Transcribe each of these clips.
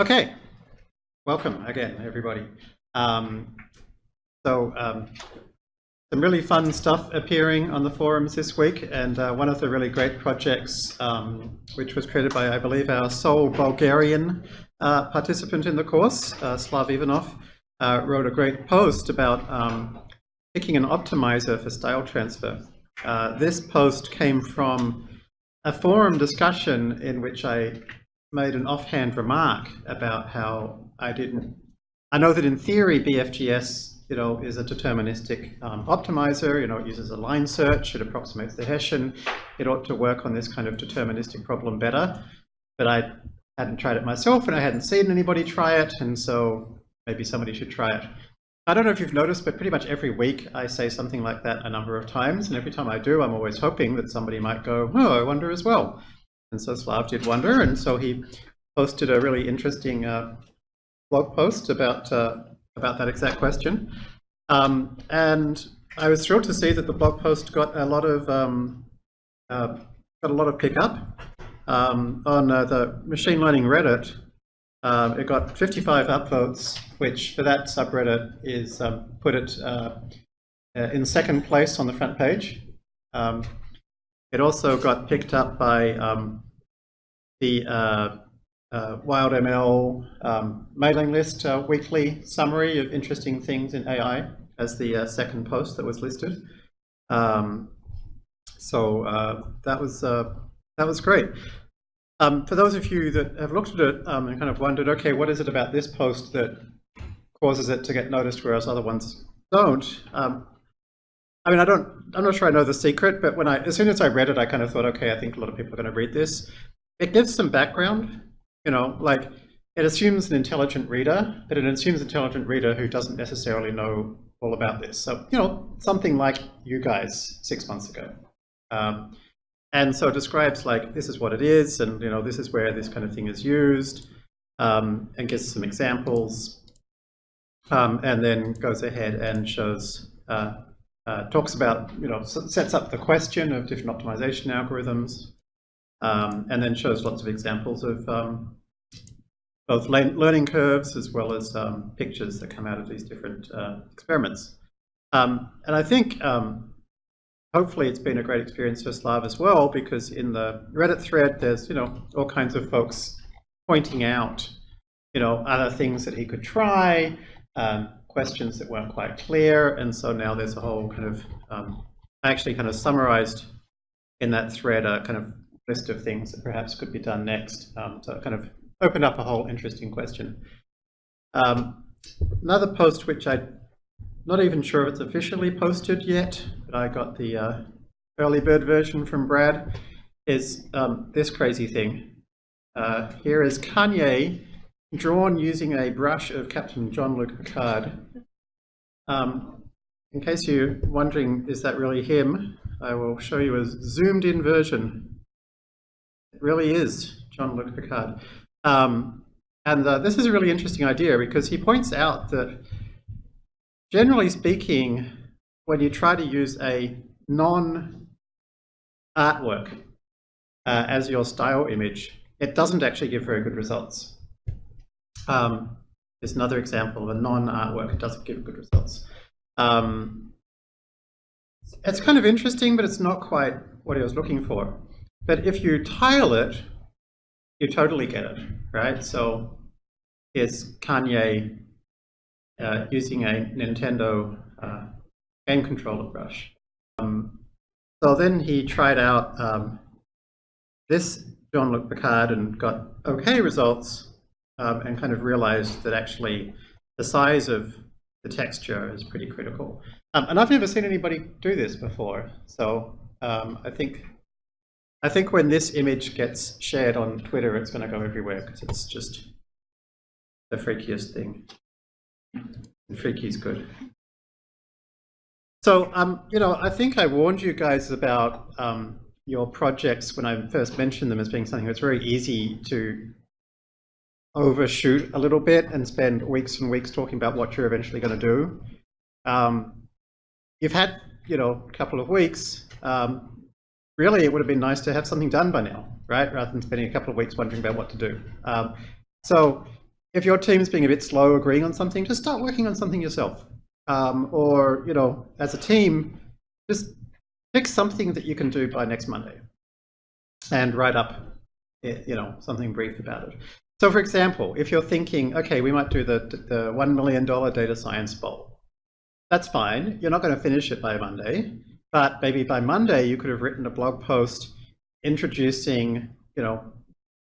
Okay, welcome again, everybody. Um, so, um, some really fun stuff appearing on the forums this week, and uh, one of the really great projects, um, which was created by, I believe, our sole Bulgarian uh, participant in the course, uh, Slav Ivanov, uh, wrote a great post about um, picking an optimizer for style transfer. Uh, this post came from a forum discussion in which I made an offhand remark about how I didn't, I know that in theory BFGS you know, is a deterministic um, optimizer, you know, it uses a line search, it approximates the Hessian, it ought to work on this kind of deterministic problem better, but I hadn't tried it myself and I hadn't seen anybody try it, and so maybe somebody should try it. I don't know if you've noticed, but pretty much every week I say something like that a number of times, and every time I do, I'm always hoping that somebody might go, oh, I wonder as well. And so Slav did wonder, and so he posted a really interesting uh, blog post about uh, about that exact question. Um, and I was thrilled to see that the blog post got a lot of um, uh, got a lot of pickup um, on uh, the machine learning Reddit. Uh, it got 55 upvotes, which for that subreddit is um, put it uh, uh, in second place on the front page. Um, it also got picked up by um, the uh, uh, WildML um, mailing list uh, weekly summary of interesting things in AI as the uh, second post that was listed. Um, so uh, that was that was great. Um, for those of you that have looked at it um, and kind of wondered, okay, what is it about this post that causes it to get noticed whereas other ones don't? I mean, I don't, I'm not sure I know the secret, but when I, as soon as I read it, I kind of thought, okay, I think a lot of people are going to read this. It gives some background, you know, like it assumes an intelligent reader, but it assumes an intelligent reader who doesn't necessarily know all about this. So, you know, something like you guys six months ago. Um, and so it describes like, this is what it is, and you know, this is where this kind of thing is used, um, and gives some examples, um, and then goes ahead and shows, uh, uh, talks about, you know, sets up the question of different optimization algorithms, um, and then shows lots of examples of um, both learning curves as well as um, pictures that come out of these different uh, experiments. Um, and I think um, hopefully it's been a great experience for Slav as well, because in the Reddit thread, there's, you know, all kinds of folks pointing out, you know, other things that he could try, um, questions that weren't quite clear. And so now there's a whole kind of, um, I actually kind of summarized in that thread a kind of list of things that perhaps could be done next um, to kind of open up a whole interesting question. Um, another post which I'm not even sure if it's officially posted yet, but I got the uh, early bird version from Brad, is um, this crazy thing. Uh, here is Kanye drawn using a brush of Captain Jean-Luc Picard. Um, in case you're wondering, is that really him? I will show you a zoomed in version. It really is Jean-Luc Picard. Um, and uh, this is a really interesting idea because he points out that generally speaking, when you try to use a non-artwork uh, as your style image, it doesn't actually give very good results. Um, there's another example of a non-artwork, it doesn't give good results. Um, it's kind of interesting, but it's not quite what he was looking for. But if you tile it, you totally get it, right? So here's Kanye uh, using a Nintendo uh, game controller brush. Um, so then he tried out um, this Jean-Luc Picard and got okay results um, and kind of realized that actually the size of the texture is pretty critical. Um, and I've never seen anybody do this before. So um, I think I think when this image gets shared on Twitter, it's going to go everywhere because it's just the freakiest thing. And freaky is good. So, um, you know, I think I warned you guys about um, your projects when I first mentioned them as being something that's very easy to overshoot a little bit and spend weeks and weeks talking about what you're eventually going to do. Um, you've had, you know, a couple of weeks. Um, really it would have been nice to have something done by now, right? Rather than spending a couple of weeks wondering about what to do. Um, so if your team's being a bit slow agreeing on something, just start working on something yourself. Um, or, you know, as a team, just pick something that you can do by next Monday and write up, eh, you know, something brief about it. So for example, if you're thinking, okay, we might do the, the $1 million data science bowl. That's fine. You're not going to finish it by Monday, but maybe by Monday you could have written a blog post introducing, you know,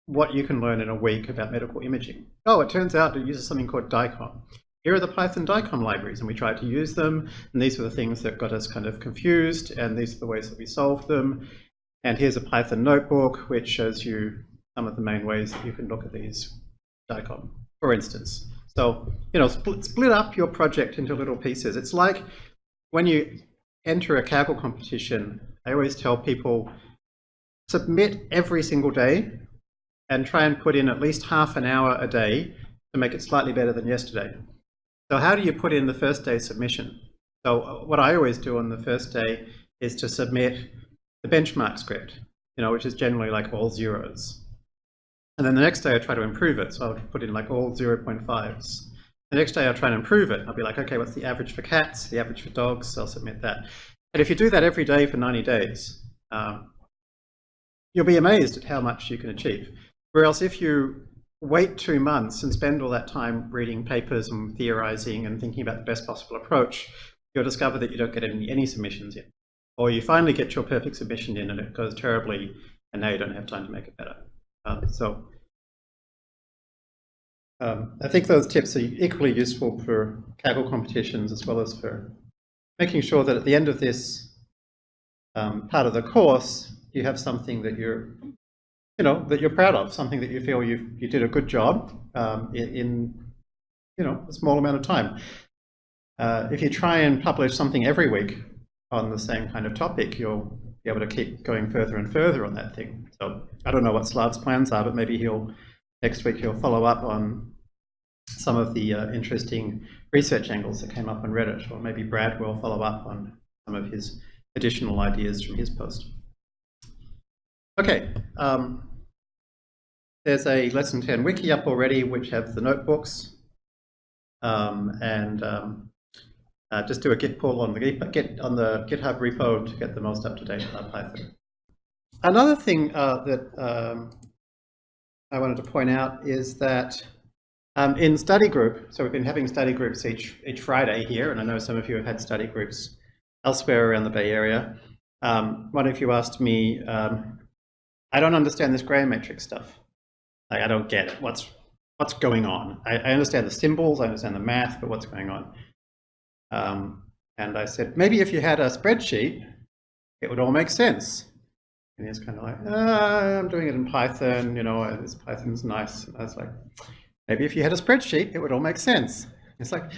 what you can learn in a week about medical imaging. Oh, it turns out it uses something called DICOM. Here are the Python DICOM libraries, and we tried to use them, and these were the things that got us kind of confused, and these are the ways that we solved them. And here's a Python notebook, which shows you some of the main ways that you can look at these DICOM, for instance. So, you know, split, split up your project into little pieces. It's like when you enter a Kaggle competition, I always tell people, submit every single day and try and put in at least half an hour a day to make it slightly better than yesterday. So how do you put in the first day submission? So uh, what I always do on the first day is to submit the benchmark script, you know, which is generally like all zeros. And then the next day I try to improve it. So I'll put in like all 0.5s. The next day I'll try and improve it. I'll be like, okay, what's the average for cats, the average for dogs? I'll submit that. And if you do that every day for 90 days, um, you'll be amazed at how much you can achieve. Whereas if you wait two months and spend all that time reading papers and theorizing and thinking about the best possible approach, you'll discover that you don't get any, any submissions in. Or you finally get your perfect submission in and it goes terribly and now you don't have time to make it better. Uh, so um, I think those tips are equally useful for Kaggle competitions as well as for making sure that at the end of this um, part of the course, you have something that you're you know, that you're proud of, something that you feel you you did a good job um, in, in, you know, a small amount of time. Uh, if you try and publish something every week on the same kind of topic, you'll able to keep going further and further on that thing. So I don't know what Slav's plans are, but maybe he'll, next week he'll follow up on some of the uh, interesting research angles that came up on Reddit, or maybe Brad will follow up on some of his additional ideas from his post. Okay, um, there's a lesson 10 wiki up already, which have the notebooks. Um, and um, uh, just do a git pull on the git on the GitHub repo to get the most up-to-date Python. Another thing uh, that um, I wanted to point out is that um, in study group, so we've been having study groups each each Friday here, and I know some of you have had study groups elsewhere around the Bay Area. Um, one of you asked me, um, I don't understand this Gram matrix stuff. Like, I don't get it. What's what's going on? I, I, understand the symbols, I understand the math, but what's going on? Um, and I said, maybe if you had a spreadsheet, it would all make sense. And he's kind of like, ah, I'm doing it in Python, you know, this Python's nice. And I was like, maybe if you had a spreadsheet, it would all make sense. It's like,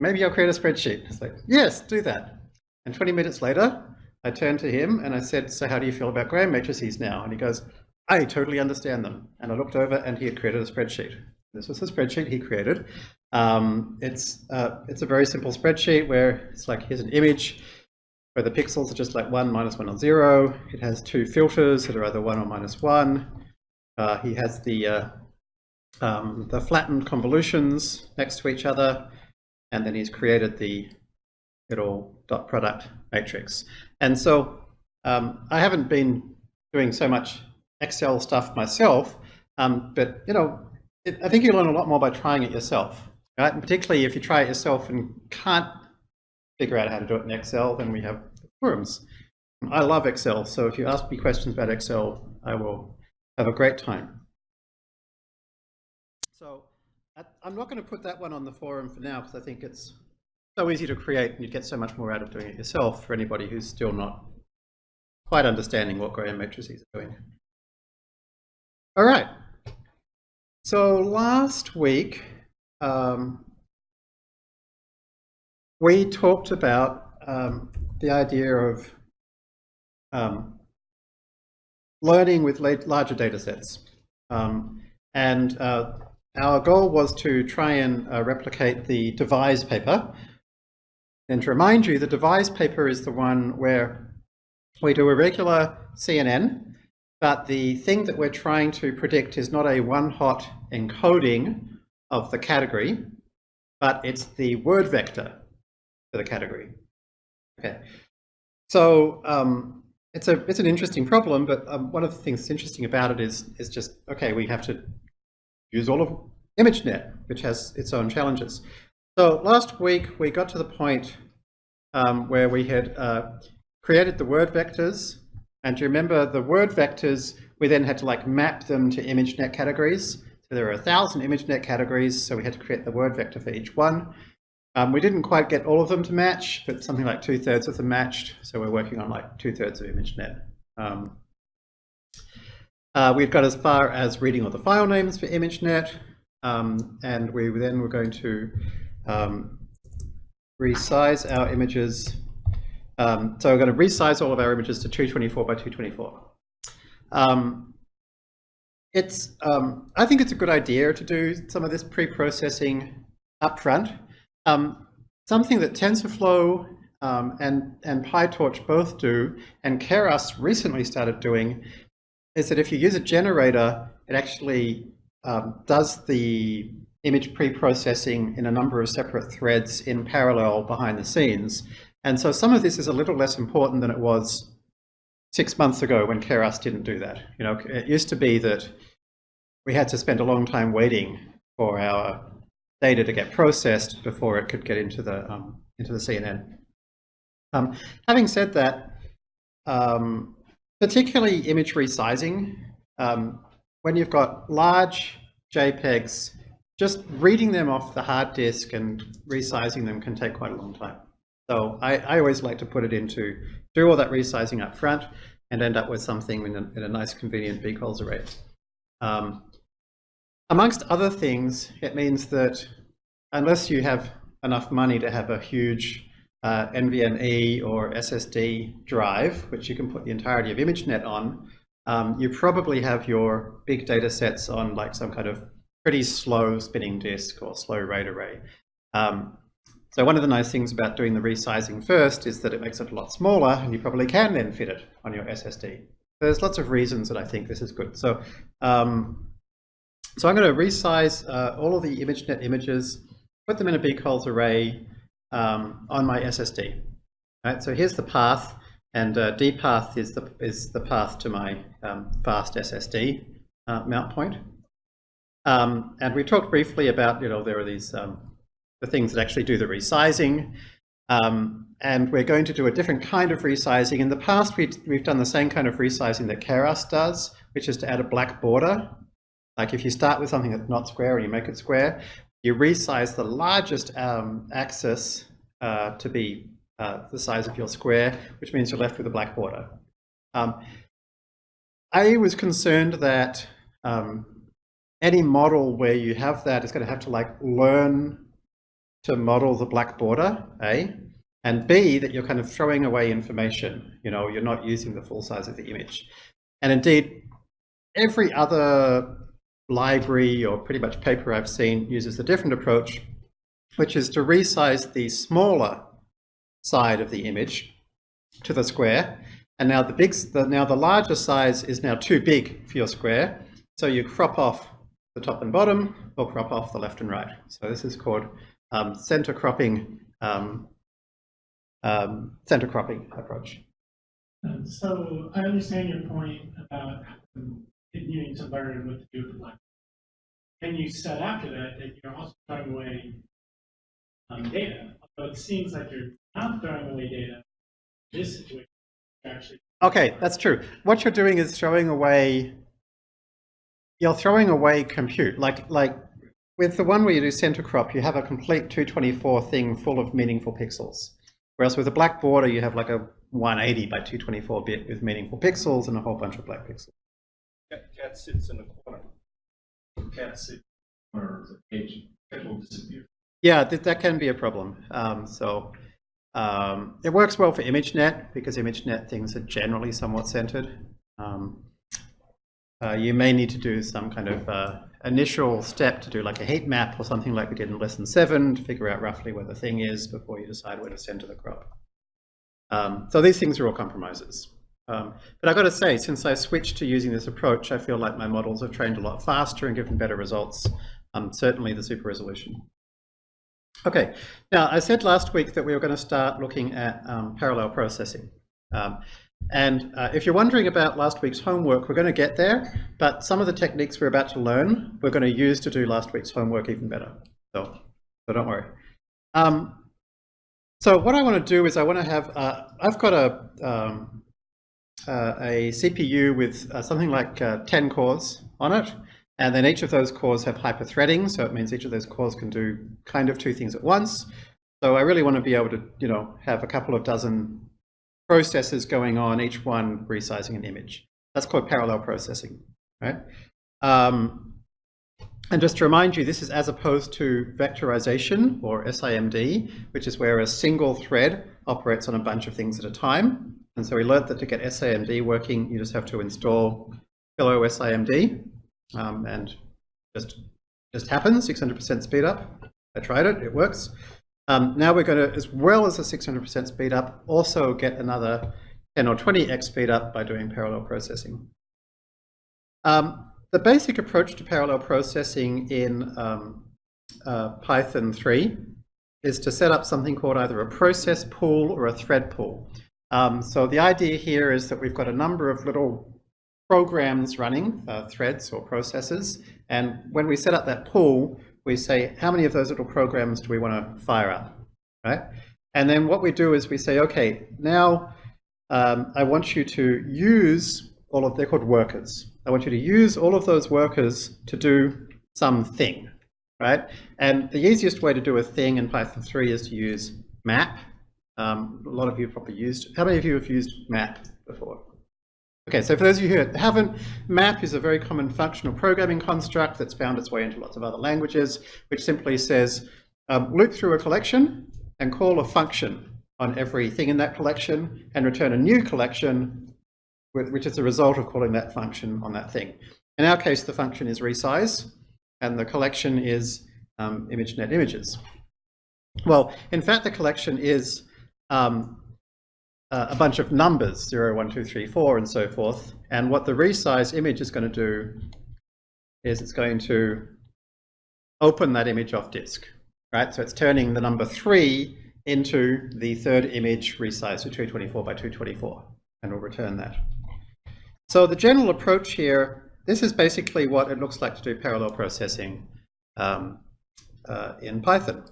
maybe I'll create a spreadsheet. It's like, yes, do that. And 20 minutes later, I turned to him and I said, so how do you feel about Gram matrices now? And he goes, I totally understand them. And I looked over and he had created a spreadsheet. This was the spreadsheet he created. Um, it's, uh, it's a very simple spreadsheet where it's like, here's an image where the pixels are just like one, minus one, or zero. It has two filters that are either one or minus one. Uh, he has the, uh, um, the flattened convolutions next to each other. And then he's created the little dot product matrix. And so um, I haven't been doing so much Excel stuff myself, um, but you know, it, I think you learn a lot more by trying it yourself, right? And particularly if you try it yourself and can't figure out how to do it in Excel, then we have forums. I love Excel, so if you ask me questions about Excel, I will have a great time. So I'm not going to put that one on the forum for now because I think it's so easy to create and you get so much more out of doing it yourself for anybody who's still not quite understanding what Gram matrices are doing. All right. So last week, um, we talked about um, the idea of um, learning with larger data sets. Um, and uh, our goal was to try and uh, replicate the DeViSE paper. And to remind you, the DeViSE paper is the one where we do a regular CNN but the thing that we're trying to predict is not a one-hot encoding of the category, but it's the word vector for the category. Okay, so um, it's a it's an interesting problem, but um, one of the things that's interesting about it is is just okay, we have to use all of ImageNet, which has its own challenges. So last week we got to the point um, where we had uh, created the word vectors, and you remember the word vectors? We then had to like map them to ImageNet categories. So there are a thousand ImageNet categories, so we had to create the word vector for each one. Um, we didn't quite get all of them to match, but something like two thirds of them matched. So we're working on like two thirds of ImageNet. Um, uh, we've got as far as reading all the file names for ImageNet, um, and we then were going to um, resize our images. Um, so we're going to resize all of our images to 224 by 224. It's, um, I think it's a good idea to do some of this pre-processing upfront. Um, something that TensorFlow um, and, and PyTorch both do, and Keras recently started doing, is that if you use a generator, it actually um, does the image pre-processing in a number of separate threads in parallel behind the scenes. And so some of this is a little less important than it was six months ago when Keras didn't do that. You know, it used to be that we had to spend a long time waiting for our data to get processed before it could get into the um, into the CNN. Um, having said that, um, particularly image resizing, um, when you've got large JPEGs, just reading them off the hard disk and resizing them can take quite a long time. So I, I always like to put it into, do all that resizing up front and end up with something in a, in a nice convenient bcolz array. Um, amongst other things, it means that unless you have enough money to have a huge uh, NVMe or SSD drive, which you can put the entirety of ImageNet on, um, you probably have your big data sets on like some kind of pretty slow spinning disk or slow RAID array. Um, so one of the nice things about doing the resizing first is that it makes it a lot smaller and you probably can then fit it on your SSD. There's lots of reasons that I think this is good. So, um, so I'm going to resize uh, all of the ImageNet images, put them in a bcolz array um, on my SSD. Right, so here's the path. And uh, dpath is the, is the path to my um, fast SSD uh, mount point. Um, and we talked briefly about, you know, there are these, um, the things that actually do the resizing. Um, and we're going to do a different kind of resizing. In the past, we, we've done the same kind of resizing that Keras does, which is to add a black border. Like if you start with something that's not square and you make it square, you resize the largest um, axis uh, to be uh, the size of your square, which means you're left with a black border. Um, I was concerned that um, any model where you have that is going to have to like learn to model the black border, A, and B, that you're kind of throwing away information. You know, you're not using the full size of the image. And indeed, every other library or pretty much paper I've seen uses a different approach, which is to resize the smaller side of the image to the square. And now the big, the, now the larger size is now too big for your square. So you crop off the top and bottom or crop off the left and right. So this is called um, center cropping, um, um, center cropping approach. Um, so I understand your point about needing to learn what to do with the And you said after that that you're also throwing away um, data. Although it seems like you're not throwing away data. This situation actually. Okay, that's true. What you're doing is throwing away. You're throwing away compute. Like like with the one where you do center crop, you have a complete 224 thing full of meaningful pixels. Whereas with a black border, you have like a 180 by 224 bit with meaningful pixels and a whole bunch of black pixels. Cat, cat sits in a corner. Cat sits in the corner of the page. Cat will disappear. Yeah, th that can be a problem. Um, so um, it works well for ImageNet because ImageNet things are generally somewhat centered. Um, uh, you may need to do some kind of uh, initial step to do like a heat map or something like we did in lesson seven to figure out roughly where the thing is before you decide where to center the crop. Um, so these things are all compromises. Um, but I've got to say, since I switched to using this approach, I feel like my models have trained a lot faster and given better results um, certainly the super resolution. Okay, now I said last week that we were going to start looking at um, parallel processing. And uh, if you're wondering about last week's homework, we're going to get there, but some of the techniques we're about to learn, we're going to use to do last week's homework even better. So, so don't worry. Um, so what I want to do is I want to have, uh, I've got a, um, uh, a CPU with uh, something like uh, 10 cores on it, and then each of those cores have hyperthreading, so it means each of those cores can do kind of two things at once. So I really want to be able to, you know, have a couple of dozen processes going on, each one resizing an image. That's called parallel processing, right? Um, and just to remind you, this is as opposed to vectorization or SIMD, which is where a single thread operates on a bunch of things at a time. And so we learned that to get SIMD working, you just have to install Pillow SIMD um, and just just happens, 600% speed up. I tried it, it works. Um, now we're going to, as well as a 600% speed up, also get another 10 or 20x speed up by doing parallel processing. Um, the basic approach to parallel processing in um, uh, Python 3 is to set up something called either a process pool or a thread pool. Um, so the idea here is that we've got a number of little programs running, uh, threads or processes, and when we set up that pool, we say, how many of those little programs do we want to fire up, right? And then what we do is we say, okay, now um, I want you to use all of, they're called workers. I want you to use all of those workers to do something, right? And the easiest way to do a thing in Python 3 is to use map. Um, a lot of you probably used, how many of you have used map before? Okay, so for those of you who haven't, map is a very common functional programming construct that's found its way into lots of other languages, which simply says um, loop through a collection and call a function on everything in that collection and return a new collection, which is the result of calling that function on that thing. In our case, the function is resize, and the collection is um, ImageNet images. Well, in fact, the collection is um, uh, a bunch of numbers, 0, 1, 2, 3, 4, and so forth. And what the resize image is going to do is it's going to open that image off disk, right? So it's turning the number 3 into the third image resized to 224 by 224, and we'll return that. So the general approach here, this is basically what it looks like to do parallel processing um, uh, in Python.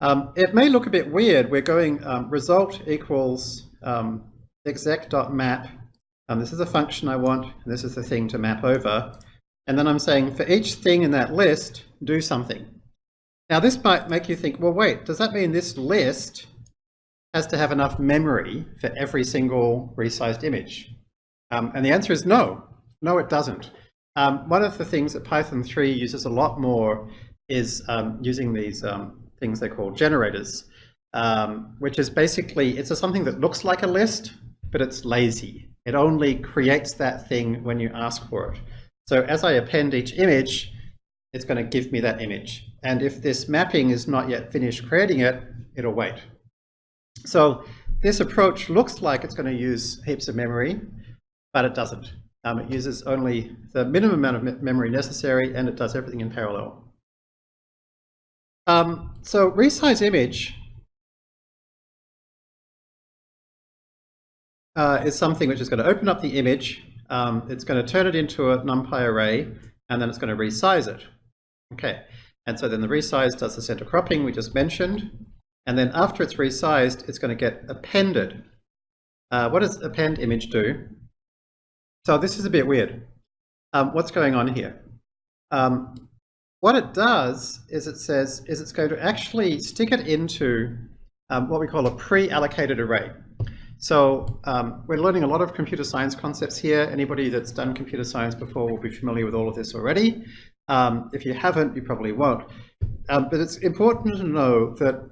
Um, it may look a bit weird. We're going um, result equals um, exec.map. Um, this is a function I want, and this is the thing to map over. And then I'm saying for each thing in that list, do something. Now this might make you think, well, wait, does that mean this list has to have enough memory for every single resized image? Um, and the answer is no. No, it doesn't. Um, one of the things that Python 3 uses a lot more is using these things they call generators, um, which is basically, it's a, something that looks like a list, but it's lazy. It only creates that thing when you ask for it. So as I append each image, it's going to give me that image. And if this mapping is not yet finished creating it, it'll wait. So this approach looks like it's going to use heaps of memory, but it doesn't. Um, it uses only the minimum amount of memory necessary, and it does everything in parallel. Um, so resize image uh, is something which is going to open up the image. Um, it's going to turn it into a NumPy array, and then it's going to resize it. Okay, and so then the resize does the center cropping we just mentioned, and then after it's resized, it's going to get appended. Uh, what does append image do? So this is a bit weird. Um, what's going on here? Um, what it does is it says is it's going to actually stick it into um, what we call a pre-allocated array. So um, we're learning a lot of computer science concepts here. Anybody that's done computer science before will be familiar with all of this already. Um, if you haven't, you probably won't. Um, but it's important to know that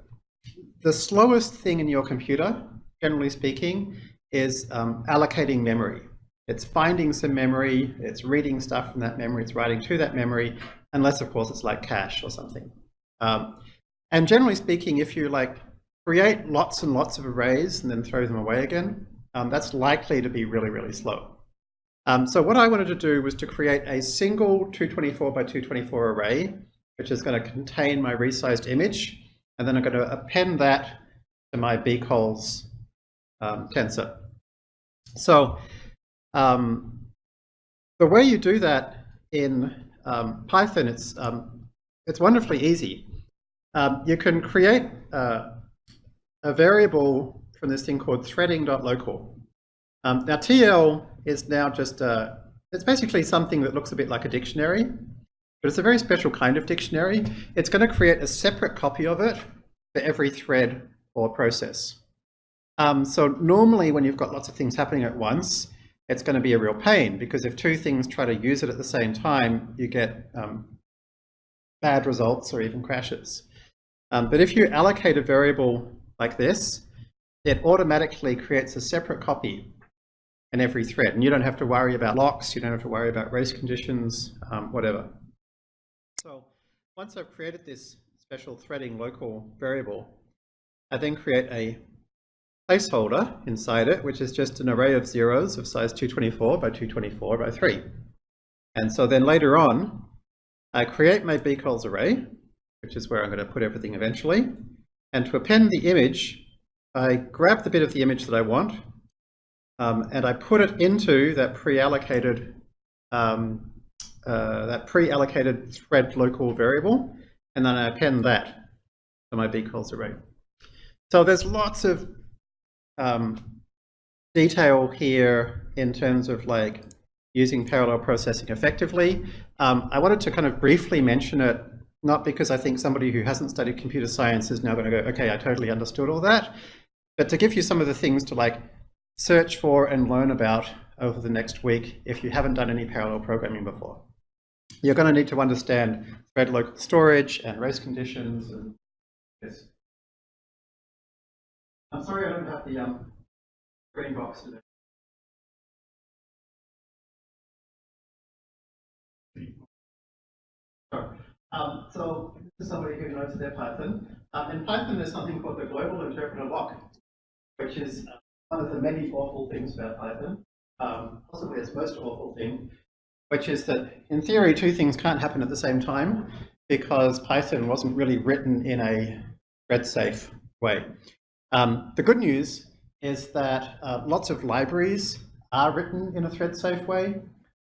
the slowest thing in your computer, generally speaking, is um, allocating memory. It's finding some memory, it's reading stuff from that memory, it's writing to that memory, unless of course it's like cache or something. Um, and generally speaking, if you like create lots and lots of arrays and then throw them away again, um, that's likely to be really, really slow. Um, so what I wanted to do was to create a single 224 by 224 array, which is going to contain my resized image, and then I'm going to append that to my bcolz um, tensor. So um, the way you do that in um, Python, it's, um, it's wonderfully easy. Um, you can create uh, a variable from this thing called threading.local. Um, now TL is now just, a, it's basically something that looks a bit like a dictionary, but it's a very special kind of dictionary. It's going to create a separate copy of it for every thread or process. Um, so normally when you've got lots of things happening at once, it's going to be a real pain because if two things try to use it at the same time, you get um, bad results or even crashes. Um, but if you allocate a variable like this, it automatically creates a separate copy in every thread. And you don't have to worry about locks, you don't have to worry about race conditions, um, whatever. So once I've created this special threading local variable, I then create a placeholder inside it, which is just an array of zeros of size 224 by 224 by 3. And so then later on, I create my bcolz array, which is where I'm going to put everything eventually. And to append the image, I grab the bit of the image that I want, um, and I put it into that pre-allocated um, uh, that pre-allocated thread local variable, and then I append that to my bcolz array. So there's lots of um, detail here in terms of like using parallel processing effectively. Um, I wanted to kind of briefly mention it, not because I think somebody who hasn't studied computer science is now going to go, okay, I totally understood all that, but to give you some of the things to like search for and learn about over the next week if you haven't done any parallel programming before. You're going to need to understand thread local storage and race conditions and yes. I'm sorry I don't have the um, green box today. Um, so this is somebody who knows their Python. Um, in Python, there's something called the global interpreter lock, which is uh, one of the many awful things about Python, um, possibly its most awful thing, which is that in theory, two things can't happen at the same time because Python wasn't really written in a thread-safe way. Um, the good news is that uh, lots of libraries are written in a thread-safe way.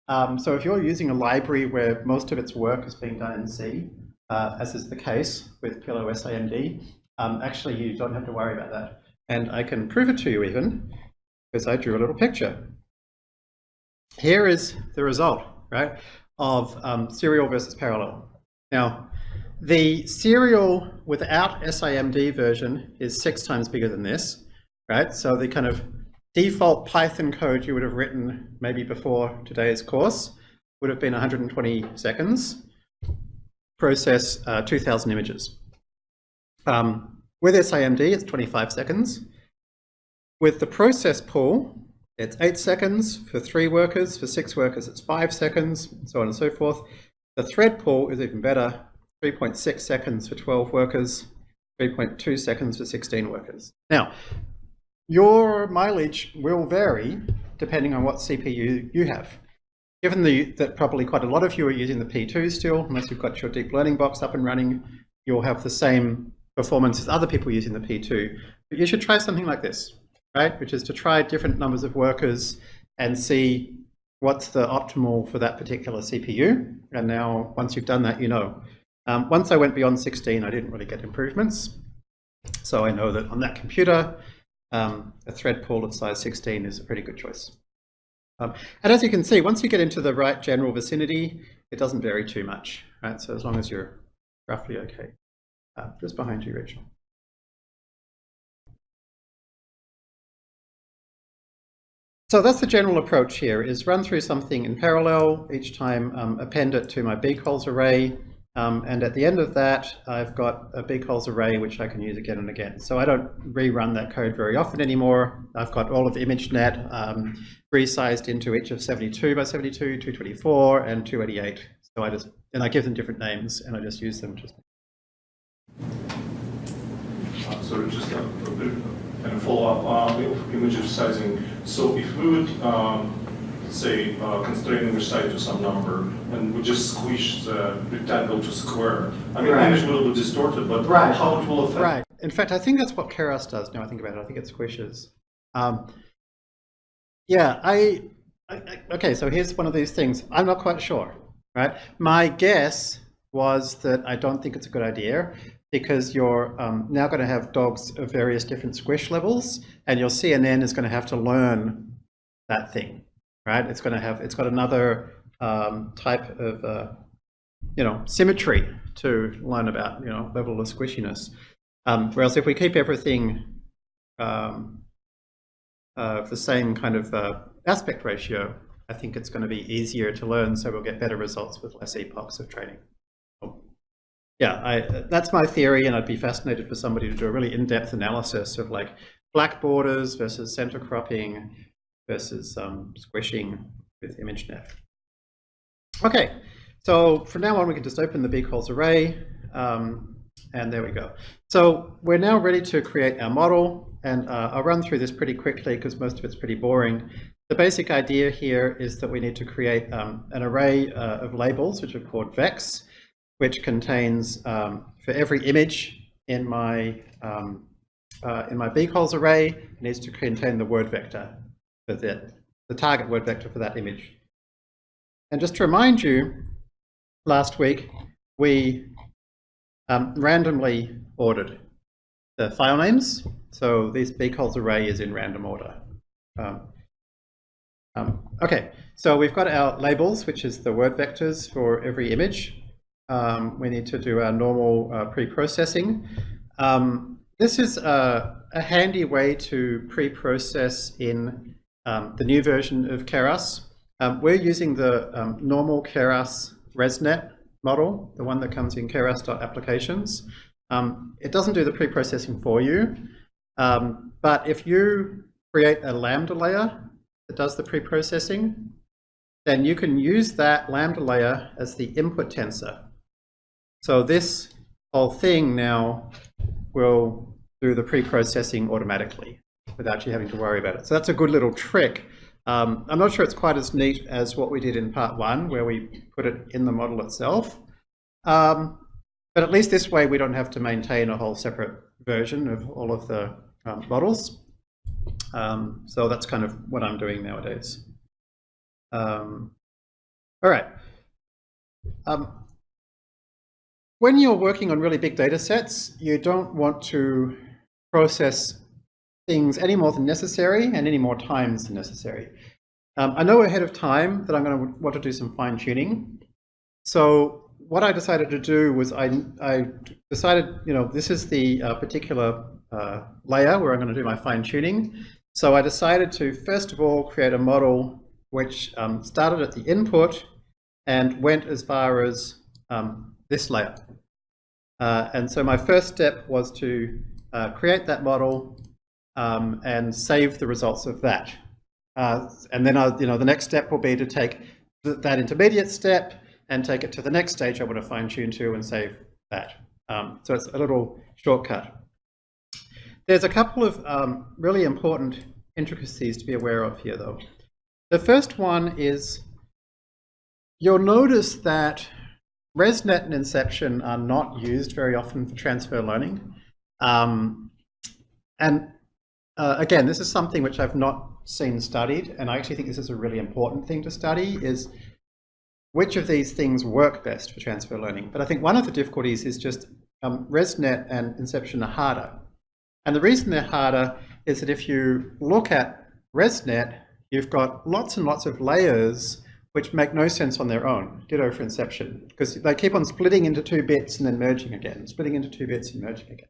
Um, so if you're using a library where most of its work is being done in C, uh, as is the case with Pillow SIMD, um, actually you don't have to worry about that. And I can prove it to you even, because I drew a little picture. Here is the result, right, of um, serial versus parallel. Now, the serial without SIMD version is six times bigger than this, right? So the kind of default Python code you would have written maybe before today's course would have been 120 seconds, process uh, 2,000 images. Um, with SIMD, it's 25 seconds. With the process pool, it's eight seconds for three workers, for six workers it's five seconds, and so on and so forth. The thread pool is even better, 3.6 seconds for 12 workers, 3.2 seconds for 16 workers. Now, your mileage will vary depending on what CPU you have. Given the, that probably quite a lot of you are using the P2 still, unless you've got your deep learning box up and running, you'll have the same performance as other people using the P2. But you should try something like this, right? Which is to try different numbers of workers and see what's the optimal for that particular CPU. And now, once you've done that, you know. Um, once I went beyond 16, I didn't really get improvements. So I know that on that computer, um, a thread pool of size 16 is a pretty good choice. Um, and as you can see, once you get into the right general vicinity, it doesn't vary too much, right? So as long as you're roughly okay. Uh, just behind you, Rachel. So that's the general approach here, is run through something in parallel, each time um, append it to my bcolz array, um, and at the end of that, I've got a bcolz array which I can use again and again. So I don't rerun that code very often anymore. I've got all of the ImageNet um, resized into each of 72 by 72, 224, and 288. So I just, and I give them different names, and I just use them. Just. Uh, so just a, a bit kind of follow up on uh, image resizing. So if we would um, say, uh, constraining the site to some number, and we just squish the rectangle to square. I mean, Right. image will be distorted, but Right. how it will affect? Right. In fact, I think that's what Keras does now I think about it. I think it squishes. Um, yeah, I, I, I- okay, so here's one of these things. I'm not quite sure, right? My guess was that I don't think it's a good idea because you're um, now going to have dogs of various different squish levels and your CNN is going to have to learn that thing, right? It's going to have, it's got another um, type of, uh, you know, symmetry to learn about, you know, level of squishiness. Um, whereas if we keep everything um, uh, the same kind of uh, aspect ratio, I think it's going to be easier to learn, so we'll get better results with less epochs of training. Yeah, I, that's my theory, and I'd be fascinated for somebody to do a really in-depth analysis of like black borders versus center cropping versus um, squishing with ImageNet. Okay, so from now on we can just open the bcolz array, um, and there we go. So we're now ready to create our model, and uh, I'll run through this pretty quickly because most of it's pretty boring. The basic idea here is that we need to create um, an array uh, of labels, which are called vex, which contains um, for every image in my um, uh, in my bcolz array, needs to contain the word vector for that, the target word vector for that image. And just to remind you, last week we um, randomly ordered the file names. So this bcolz array is in random order. Um, um, okay, so we've got our labels, which is the word vectors for every image. Um, we need to do our normal uh, pre-processing. Um, this is a, a handy way to pre-process in um, the new version of Keras. Um, we're using the um, normal Keras ResNet model, the one that comes in keras.applications. Um, it doesn't do the pre-processing for you, um, but if you create a Lambda layer that does the pre-processing, then you can use that Lambda layer as the input tensor. So this whole thing now will do the pre-processing automatically without you having to worry about it. So that's a good little trick. Um, I'm not sure it's quite as neat as what we did in part one, where we put it in the model itself. Um, but at least this way, we don't have to maintain a whole separate version of all of the um, models. Um, so that's kind of what I'm doing nowadays. Um, all right. Um, when you're working on really big data sets, you don't want to process things any more than necessary and any more times than necessary. Um, I know ahead of time that I'm going to want to do some fine tuning. So what I decided to do was I, I decided, you know, this is the uh, particular uh, layer where I'm going to do my fine tuning. So I decided to first of all create a model which um, started at the input and went as far as um, this layer. Uh, and so my first step was to uh, create that model um, and save the results of that. Uh, and then, I, you know, the next step will be to take th that intermediate step and take it to the next stage I want to fine tune to and save that. Um, so it's a little shortcut. There's a couple of um, really important intricacies to be aware of here, though. The first one is you'll notice that ResNet and Inception are not used very often for transfer learning. Um, and uh, again, this is something which I've not seen studied, and I actually think this is a really important thing to study, is which of these things work best for transfer learning. But I think one of the difficulties is just um, ResNet and Inception are harder. And the reason they're harder is that if you look at ResNet, you've got lots and lots of layers which make no sense on their own, ditto for Inception, because they keep on splitting into two bits and then merging again, splitting into two bits and merging again.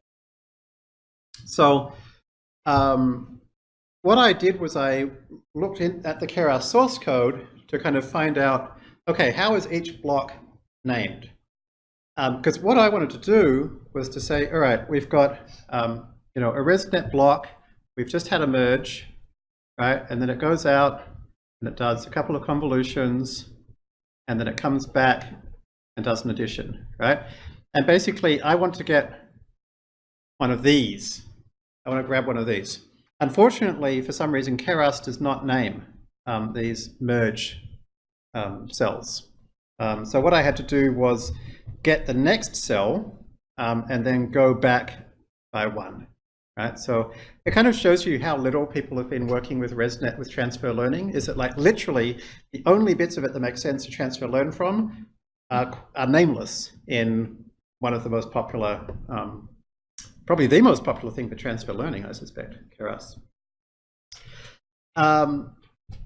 So um, what I did was I looked in, at the Keras source code to kind of find out, okay, how is each block named? Because um, what I wanted to do was to say, all right, we've got um, you know a ResNet block, we've just had a merge, right? And then it goes out and it does a couple of convolutions, and then it comes back and does an addition, right? And basically, I want to get one of these. I want to grab one of these. Unfortunately, for some reason, Keras does not name um, these merge um, cells. Um, so what I had to do was get the next cell um, and then go back by one. Right? So it kind of shows you how little people have been working with ResNet with transfer learning. Is that like literally the only bits of it that make sense to transfer learn from are, are nameless in one of the most popular, um, probably the most popular thing for transfer learning, I suspect, Keras. Um,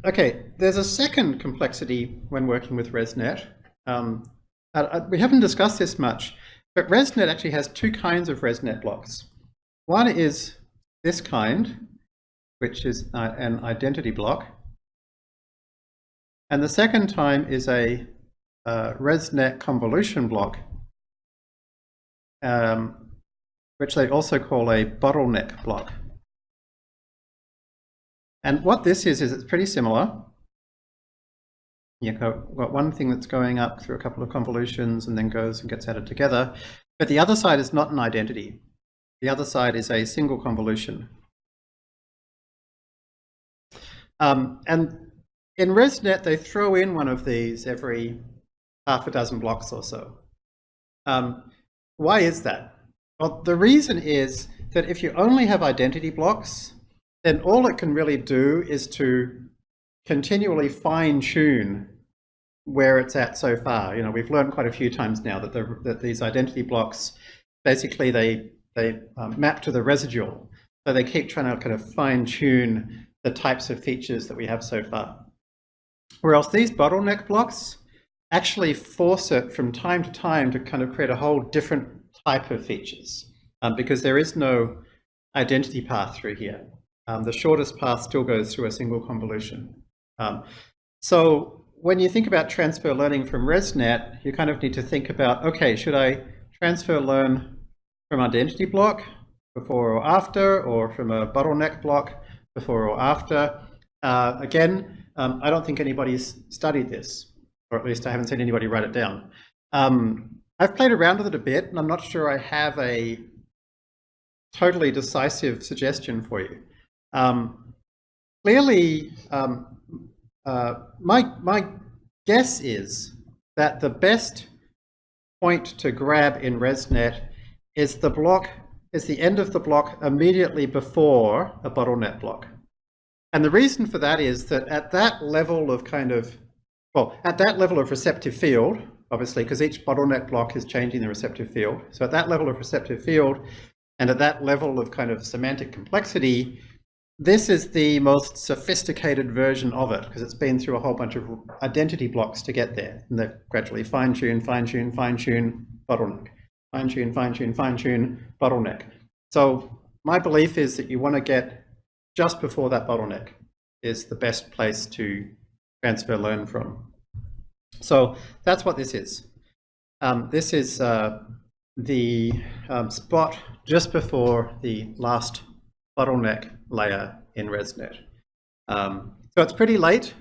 okay, there's a second complexity when working with ResNet. Um, uh, uh, we haven't discussed this much, but ResNet actually has two kinds of ResNet blocks. One is this kind, which is uh, an identity block. And the second time is a uh, ResNet convolution block, um, which they also call a bottleneck block. And what this is, is it's pretty similar. You've got one thing that's going up through a couple of convolutions and then goes and gets added together. But the other side is not an identity. The other side is a single convolution. Um, and in ResNet, they throw in one of these every half a dozen blocks or so. Um, why is that? Well, the reason is that if you only have identity blocks, then all it can really do is to continually fine tune where it's at so far. You know, we've learned quite a few times now that, the, that these identity blocks, basically they, they um, map to the residual. So they keep trying to kind of fine tune the types of features that we have so far. Whereas these bottleneck blocks actually force it from time to time to kind of create a whole different type of features um, because there is no identity path through here. Um, the shortest path still goes through a single convolution. Um, so when you think about transfer learning from ResNet, you kind of need to think about, okay, should I transfer learn from identity block before or after, or from a bottleneck block before or after? Uh, again, um, I don't think anybody's studied this, or at least I haven't seen anybody write it down. Um, I've played around with it a bit, and I'm not sure I have a totally decisive suggestion for you. Um, clearly, um, uh, my, my guess is that the best point to grab in ResNet is the block, is the end of the block immediately before a bottleneck block. And the reason for that is that at that level of kind of, well, at that level of receptive field, obviously, because each bottleneck block is changing the receptive field. So at that level of receptive field, and at that level of kind of semantic complexity, this is the most sophisticated version of it because it's been through a whole bunch of identity blocks to get there. And they gradually fine tune, fine tune, fine tune, bottleneck, fine tune, fine tune, fine tune, bottleneck. So my belief is that you want to get just before that bottleneck is the best place to transfer learn from. So that's what this is. Um, this is uh, the um, spot just before the last bottleneck layer in ResNet. Um, so it's pretty late.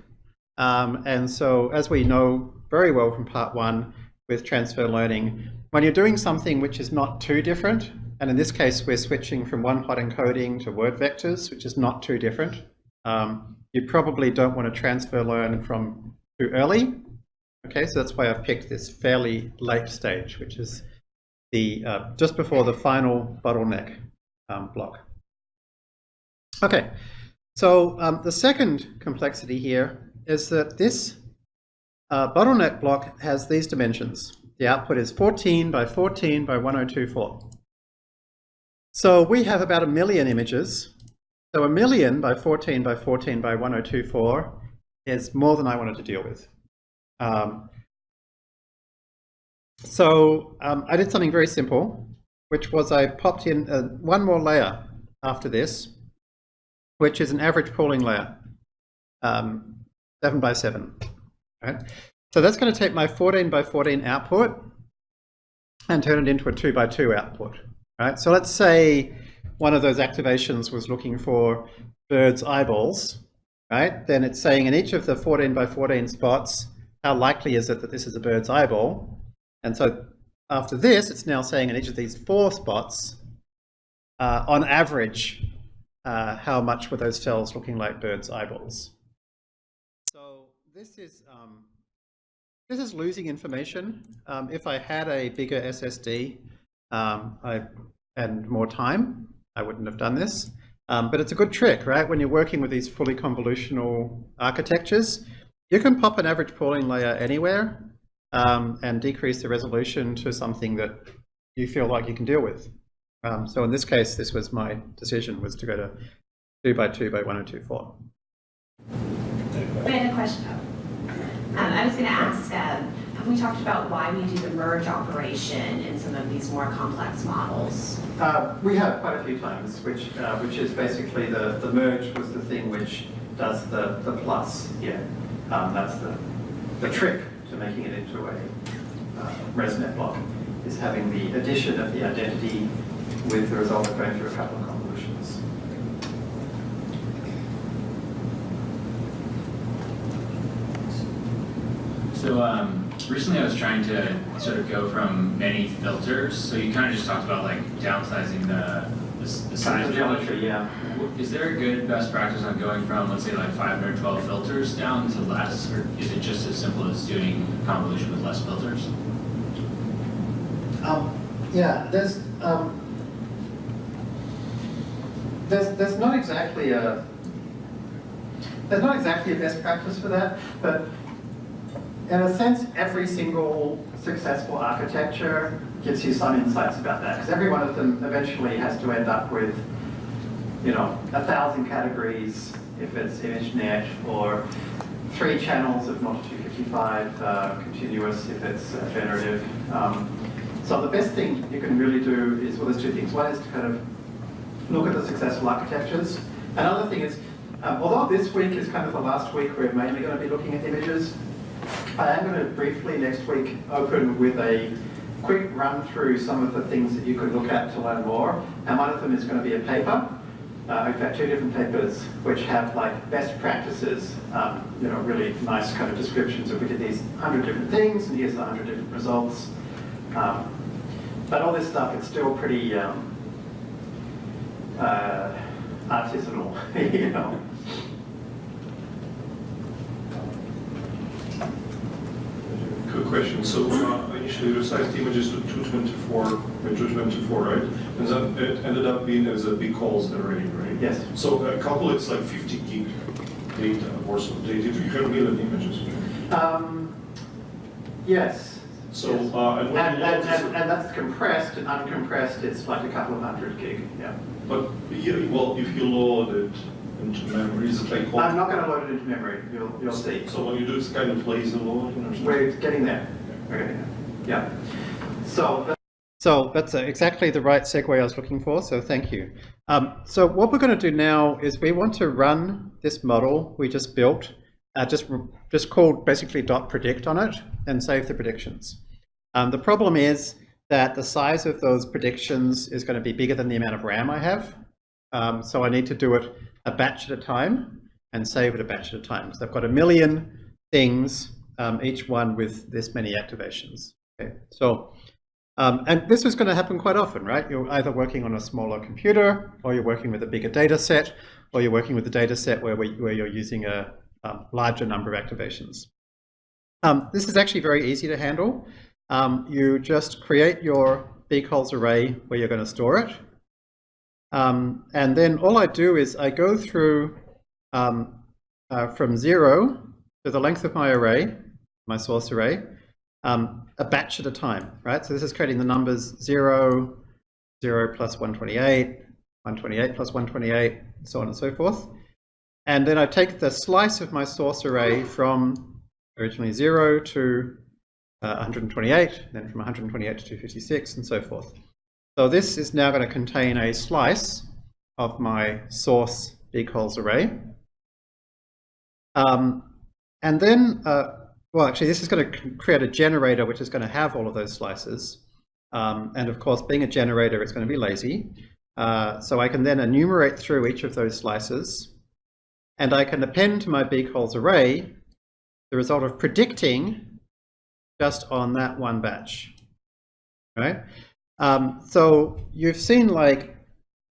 Um, and so as we know very well from part one with transfer learning, when you're doing something which is not too different, and in this case, we're switching from one-hot encoding to word vectors, which is not too different. Um, you probably don't want to transfer learn from too early. Okay, so that's why I've picked this fairly late stage, which is the uh, just before the final bottleneck um, block. Okay, so um, the second complexity here is that this uh, bottleneck block has these dimensions. The output is 14 by 14 by 1024. So we have about a million images. So a million by 14 by 14 by 1024 is more than I wanted to deal with. Um, so um, I did something very simple, which was I popped in uh, one more layer after this, which is an average pooling layer, um, 7 by 7. Right? So that's going to take my 14 by 14 output and turn it into a 2 by 2 output. Right? So let's say one of those activations was looking for bird's eyeballs. Right? Then it's saying in each of the 14 by 14 spots, how likely is it that this is a bird's eyeball? And so after this, it's now saying in each of these four spots, uh, on average, uh, how much were those cells looking like birds' eyeballs. So this is um, this is losing information. Um, if I had a bigger SSD um, I, and more time, I wouldn't have done this. Um, but it's a good trick, right? When you're working with these fully convolutional architectures, you can pop an average pooling layer anywhere um, and decrease the resolution to something that you feel like you can deal with. Um, so in this case, this was my decision, was to go to 2 by 2 by 1024. I had a question. Um, I was going to ask, um, have we talked about why we do the merge operation in some of these more complex models? Uh, we have quite a few times, which uh, which is basically the, the merge was the thing which does the, the plus here. Um, that's the, the trick to making it into a uh, ResNet block, is having the addition of the identity with the result of going through a couple of convolutions. So um, recently I was trying to sort of go from many filters. So you kind of just talked about like downsizing the, the, the size. Size geometry, yeah. Is there a good best practice on going from, let's say like 512 filters down to less? Or is it just as simple as doing convolution with less filters? Um, yeah, there's um, there's there's not exactly a there's not exactly a best practice for that, but in a sense, every single successful architecture gives you some insights about that, because every one of them eventually has to end up with, you know, a thousand categories if it's ImageNet, or three channels of not 255 uh, continuous if it's uh, generative. Um, so the best thing you can really do is, well, there's two things. One is to kind of look at the successful architectures. Another thing is, um, although this week is kind of the last week we're mainly going to be looking at images, I am going to briefly next week open with a quick run through some of the things that you could look at to learn more. And one of them is going to be a paper. Uh, in fact, two different papers which have like best practices, um, you know, really nice kind of descriptions of we did these 100 different things and here's the 100 different results. Um, but all this stuff, it's still pretty um, uh, artisanal, you know. Quick question, so uh, initially you resized images to 224 by 224, right? And then it ended up being as a bcolz array, right? Yes. So a couple it's like 50 gig data or so data, you can million images. Um, yes. So, Yes. uh, and And, you and, and, and that's compressed and uncompressed, it's like a couple of hundred gig, yeah. but yeah, well, if you load it into memory, is it like? all- I'm not going to load it into memory, you'll, you'll see. So what you do is kind of lazy loading or something? We're getting there, we're getting there, yeah. So. So that's uh, exactly the right segue I was looking for, so thank you. Um, so what we're going to do now is we want to run this model we just built, uh, just, just called basically dot predict on it and save the predictions. Um, the problem is that the size of those predictions is going to be bigger than the amount of RAM I have. Um, so I need to do it a batch at a time and save it a batch at a time. So I've got a million things, um, each one with this many activations. Okay, so um, and this is going to happen quite often, right? You're either working on a smaller computer, or you're working with a bigger data set, or you're working with a data set where, where you're using a um, larger number of activations. Um, this is actually very easy to handle. Um, you just create your bcolz array where you're going to store it. Um, and then all I do is I go through um, uh, from zero to the length of my array, my source array, um, a batch at a time, right? So this is creating the numbers 0, 0 plus 128, 128 plus 128, so on and so forth. And then I take the slice of my source array from originally 0 to uh, 128, then from 128 to 256, and so forth. So this is now going to contain a slice of my source bcolz array. Um, and then, uh, well, actually, this is going to create a generator which is going to have all of those slices. Um, and of course, being a generator, it's going to be lazy. Uh, so I can then enumerate through each of those slices. And I can append to my bcolz array the result of predicting just on that one batch, right? Um, so you've seen like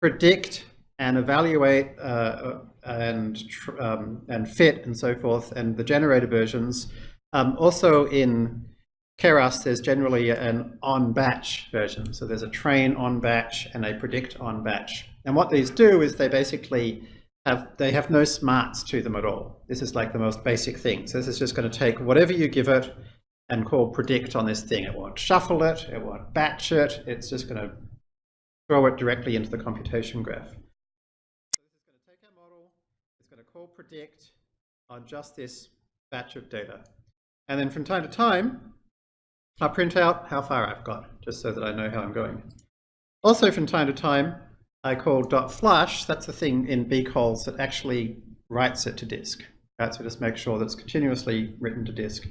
predict and evaluate uh, and tr- um, and fit and so forth, and the generator versions. Um, also in Keras, there's generally an on-batch version. So there's a train on-batch and a predict on-batch. And what these do is they basically have, they have no smarts to them at all. This is like the most basic thing. So this is just going to take whatever you give it and call predict on this thing. It won't shuffle it, it won't batch it, it's just going to throw it directly into the computation graph. So this is going to take our model, it's going to call predict on just this batch of data. And then from time to time, I'll print out how far I've got, just so that I know how I'm going. Also from time to time, I call dot flush, that's the thing in bcolz that actually writes it to disk. Right, so just make sure that it's continuously written to disk.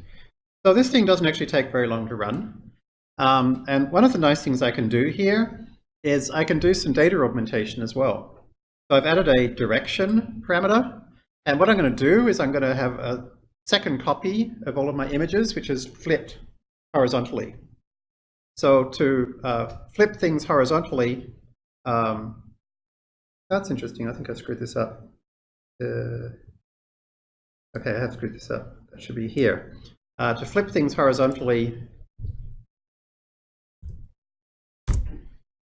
So this thing doesn't actually take very long to run. Um, and one of the nice things I can do here is I can do some data augmentation as well. So I've added a direction parameter. And what I'm going to do is I'm going to have a second copy of all of my images, which is flipped horizontally. So to uh, flip things horizontally, um, that's interesting. I think I screwed this up. Uh, okay, I have screwed this up. That should be here. Uh, to flip things horizontally,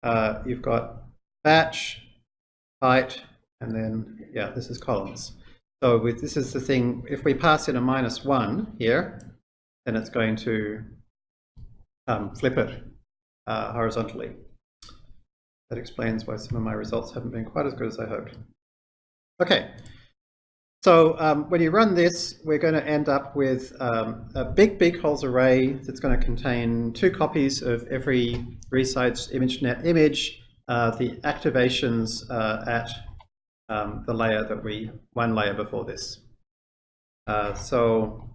uh, you've got batch, height, and then, yeah, this is columns. So with, this is the thing, if we pass in a minus one here, then it's going to um, flip it uh, horizontally. That explains why some of my results haven't been quite as good as I hoped. Okay, so um, when you run this, we're going to end up with um, a big bcolz array that's going to contain two copies of every resize ImageNet image, uh, the activations uh, at um, the layer that we, one layer before this. Uh, so,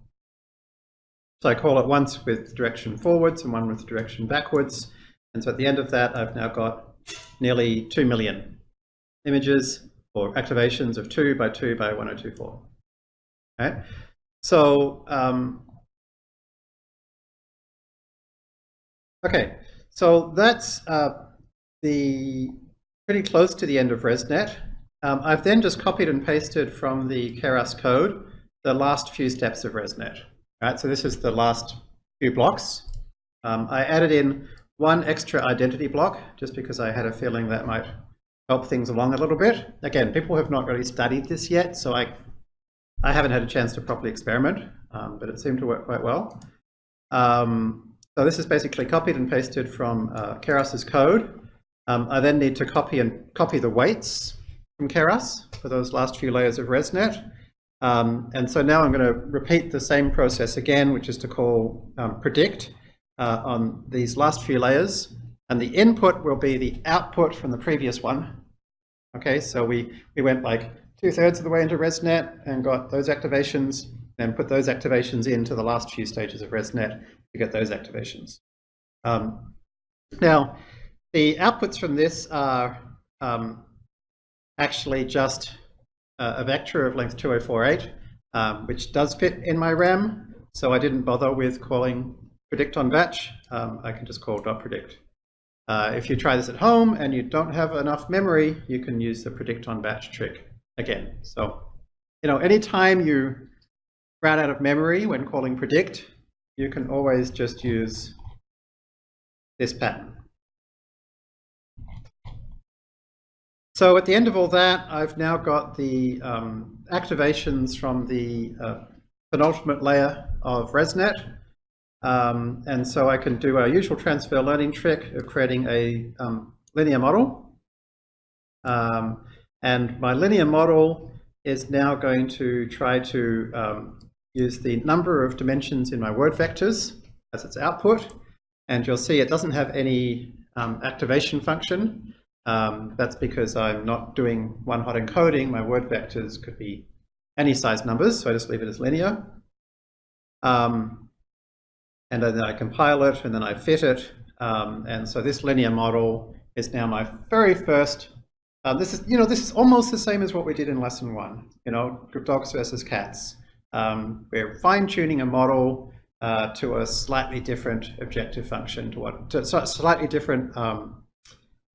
so I call it once with direction forwards and one with direction backwards. And so at the end of that, I've now got nearly 2 million images or activations of 2 by 2 by 1024. Right? So, um, okay, so that's uh, the pretty close to the end of ResNet. Um, I've then just copied and pasted from the Keras code the last few steps of ResNet. Right, so this is the last few blocks. Um, I added in one extra identity block just because I had a feeling that might help things along a little bit. Again, people have not really studied this yet, so I, I haven't had a chance to properly experiment, um, but it seemed to work quite well. Um, so this is basically copied and pasted from uh, Keras's code. Um, I then need to copy and copy the weights from Keras for those last few layers of ResNet. Um, and so now I'm going to repeat the same process again, which is to call um, predict uh, on these last few layers. And the input will be the output from the previous one. Okay, so we, we went like two thirds of the way into ResNet and got those activations, and put those activations into the last few stages of ResNet to get those activations. Um, now, the outputs from this are um, actually just uh, a vector of length 2048, um, which does fit in my RAM. So I didn't bother with calling predict on batch. Um, I can just call dot predict. Uh, if you try this at home and you don't have enough memory, you can use the predict on batch trick again. So, you know, anytime you run out of memory when calling predict, you can always just use this pattern. So at the end of all that, I've now got the um, activations from the uh, penultimate layer of ResNet. Um, and so I can do our usual transfer learning trick of creating a um, linear model. Um, and my linear model is now going to try to um, use the number of dimensions in my word vectors as its output. And you'll see it doesn't have any um, activation function. Um, that's because I'm not doing one-hot encoding. My word vectors could be any size numbers, so I just leave it as linear. Um, and then I compile it, and then I fit it. Um, and so this linear model is now my very first. Uh, this is, you know, this is almost the same as what we did in lesson one. You know, dogs versus cats. Um, we're fine-tuning a model uh, to a slightly different objective function, to what, to a slightly different um,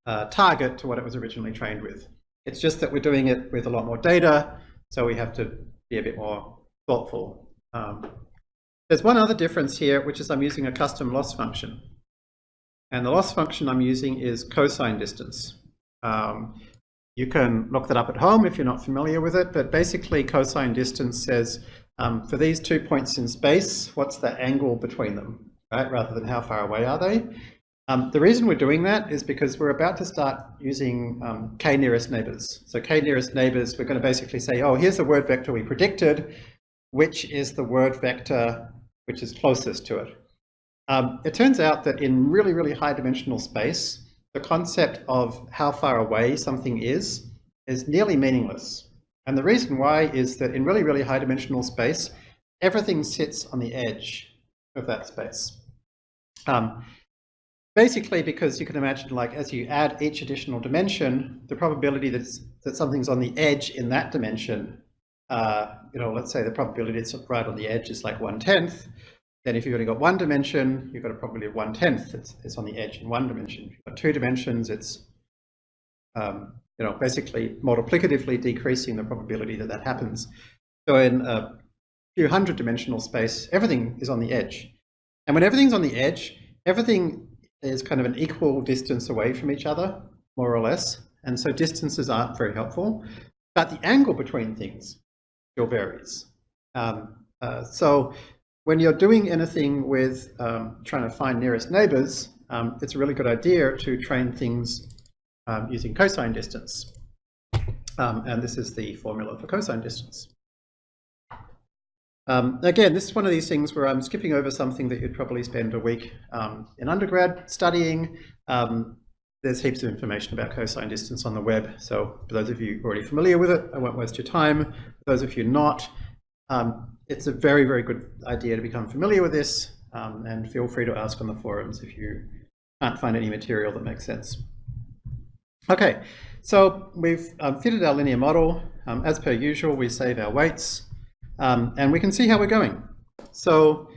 uh, target to what it was originally trained with. It's just that we're doing it with a lot more data, So we have to be a bit more thoughtful. There's one other difference here, which is I'm using a custom loss function. And the loss function I'm using is cosine distance. Um, you can look that up at home if you're not familiar with it, but basically cosine distance says um, for these two points in space, what's the angle between them, right? Rather than how far away are they. Um, the reason we're doing that is because we're about to start using um, k nearest neighbors. So k nearest neighbors, we're going to basically say, oh, here's the word vector we predicted, which is the word vector which is closest to it. Um, it turns out that in really, really high dimensional space, the concept of how far away something is, is nearly meaningless. And the reason why is that in really, really high dimensional space, everything sits on the edge of that space. Um, basically because you can imagine like as you add each additional dimension, the probability that's, that something's on the edge in that dimension, uh, you know, let's say the probability it's right on the edge is like one-tenth, then if you've only got one dimension, you've got a probability of one-tenth, it's, it's on the edge in one dimension. If you've got two dimensions, it's, um, you know, basically multiplicatively decreasing the probability that that happens. So in a few hundred dimensional space, everything is on the edge. And when everything's on the edge, everything is kind of an equal distance away from each other, more or less. And so distances aren't very helpful, but the angle between things still varies. Um, uh, so when you're doing anything with um, trying to find nearest neighbors, um, it's a really good idea to train things um, using cosine distance. Um, and this is the formula for cosine distance. Um, again, this is one of these things where I'm skipping over something that you'd probably spend a week in undergrad studying. Um, there's heaps of information about cosine distance on the web, so for those of you already familiar with it, I won't waste your time. For those of you not, um, it's a very, very good idea to become familiar with this, um, and feel free to ask on the forums if you can't find any material that makes sense. Okay, so we've um, fitted our linear model. as per usual, we save our weights. Um, and we can see how we're going. So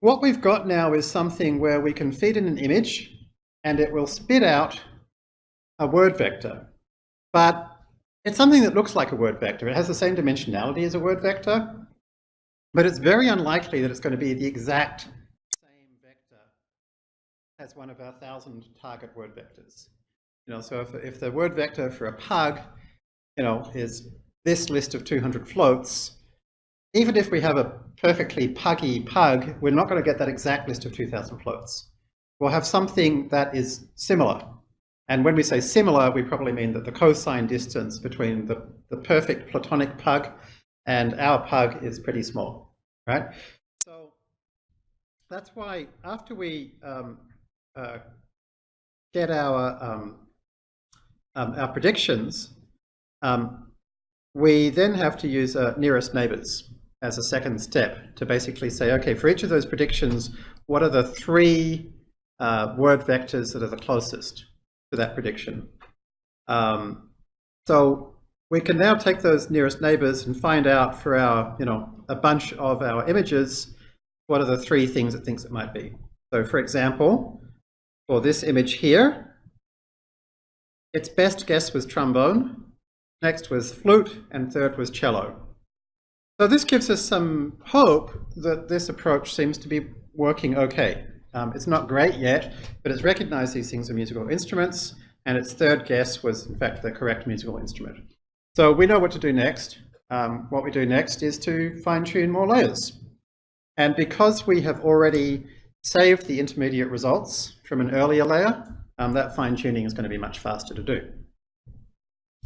what we've got now is something where we can feed in an image and it will spit out a word vector. But it's something that looks like a word vector. It has the same dimensionality as a word vector, but it's very unlikely that it's going to be the exact same vector as one of our thousand target word vectors. You know, so if, if the word vector for a pug, you know, is this list of 200 floats, even if we have a perfectly puggy pug, we're not going to get that exact list of 2000 floats. We'll have something that is similar. And when we say similar, we probably mean that the cosine distance between the, the perfect platonic pug and our pug is pretty small, right? So that's why after we um, uh, get our, um, um, our predictions, um, we then have to use uh, nearest neighbors as a second step to basically say, okay, for each of those predictions, what are the three uh, word vectors that are the closest to that prediction? Um, so we can now take those nearest neighbors and find out for our, you know, a bunch of our images, what are the three things it thinks it might be. So for example, for this image here, its best guess was trombone, next was flute, and third was cello. So this gives us some hope that this approach seems to be working okay. Um, it's not great yet, but it's recognized these things are musical instruments, and its third guess was in fact the correct musical instrument. So we know what to do next. Um, what we do next is to fine tune more layers. And because we have already saved the intermediate results from an earlier layer, um, that fine tuning is going to be much faster to do.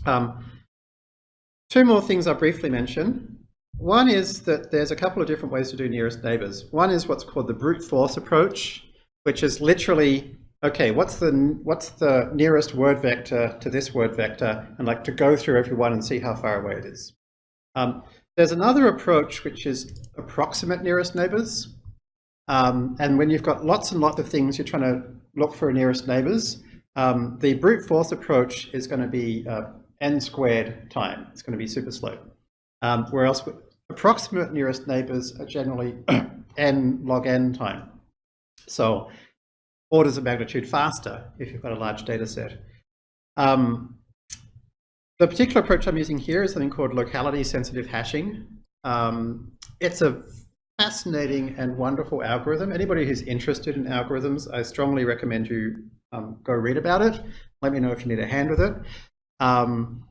Um, Two more things I'll briefly mention. One is that there's a couple of different ways to do nearest neighbors. One is what's called the brute force approach, which is literally, okay, what's the, what's the nearest word vector to this word vector, and like to go through every one and see how far away it is. Um, there's another approach which is approximate nearest neighbors. Um, and when you've got lots and lots of things you're trying to look for nearest neighbors, um, the brute force approach is going to be uh, n squared time. It's going to be super slow. Um, whereas approximate nearest neighbors are generally n log n time. So orders of magnitude faster if you've got a large data set. Um, The particular approach I'm using here is something called locality sensitive hashing. Um, it's a fascinating and wonderful algorithm. Anybody who's interested in algorithms, I strongly recommend you um, go read about it. Let me know if you need a hand with it. Um,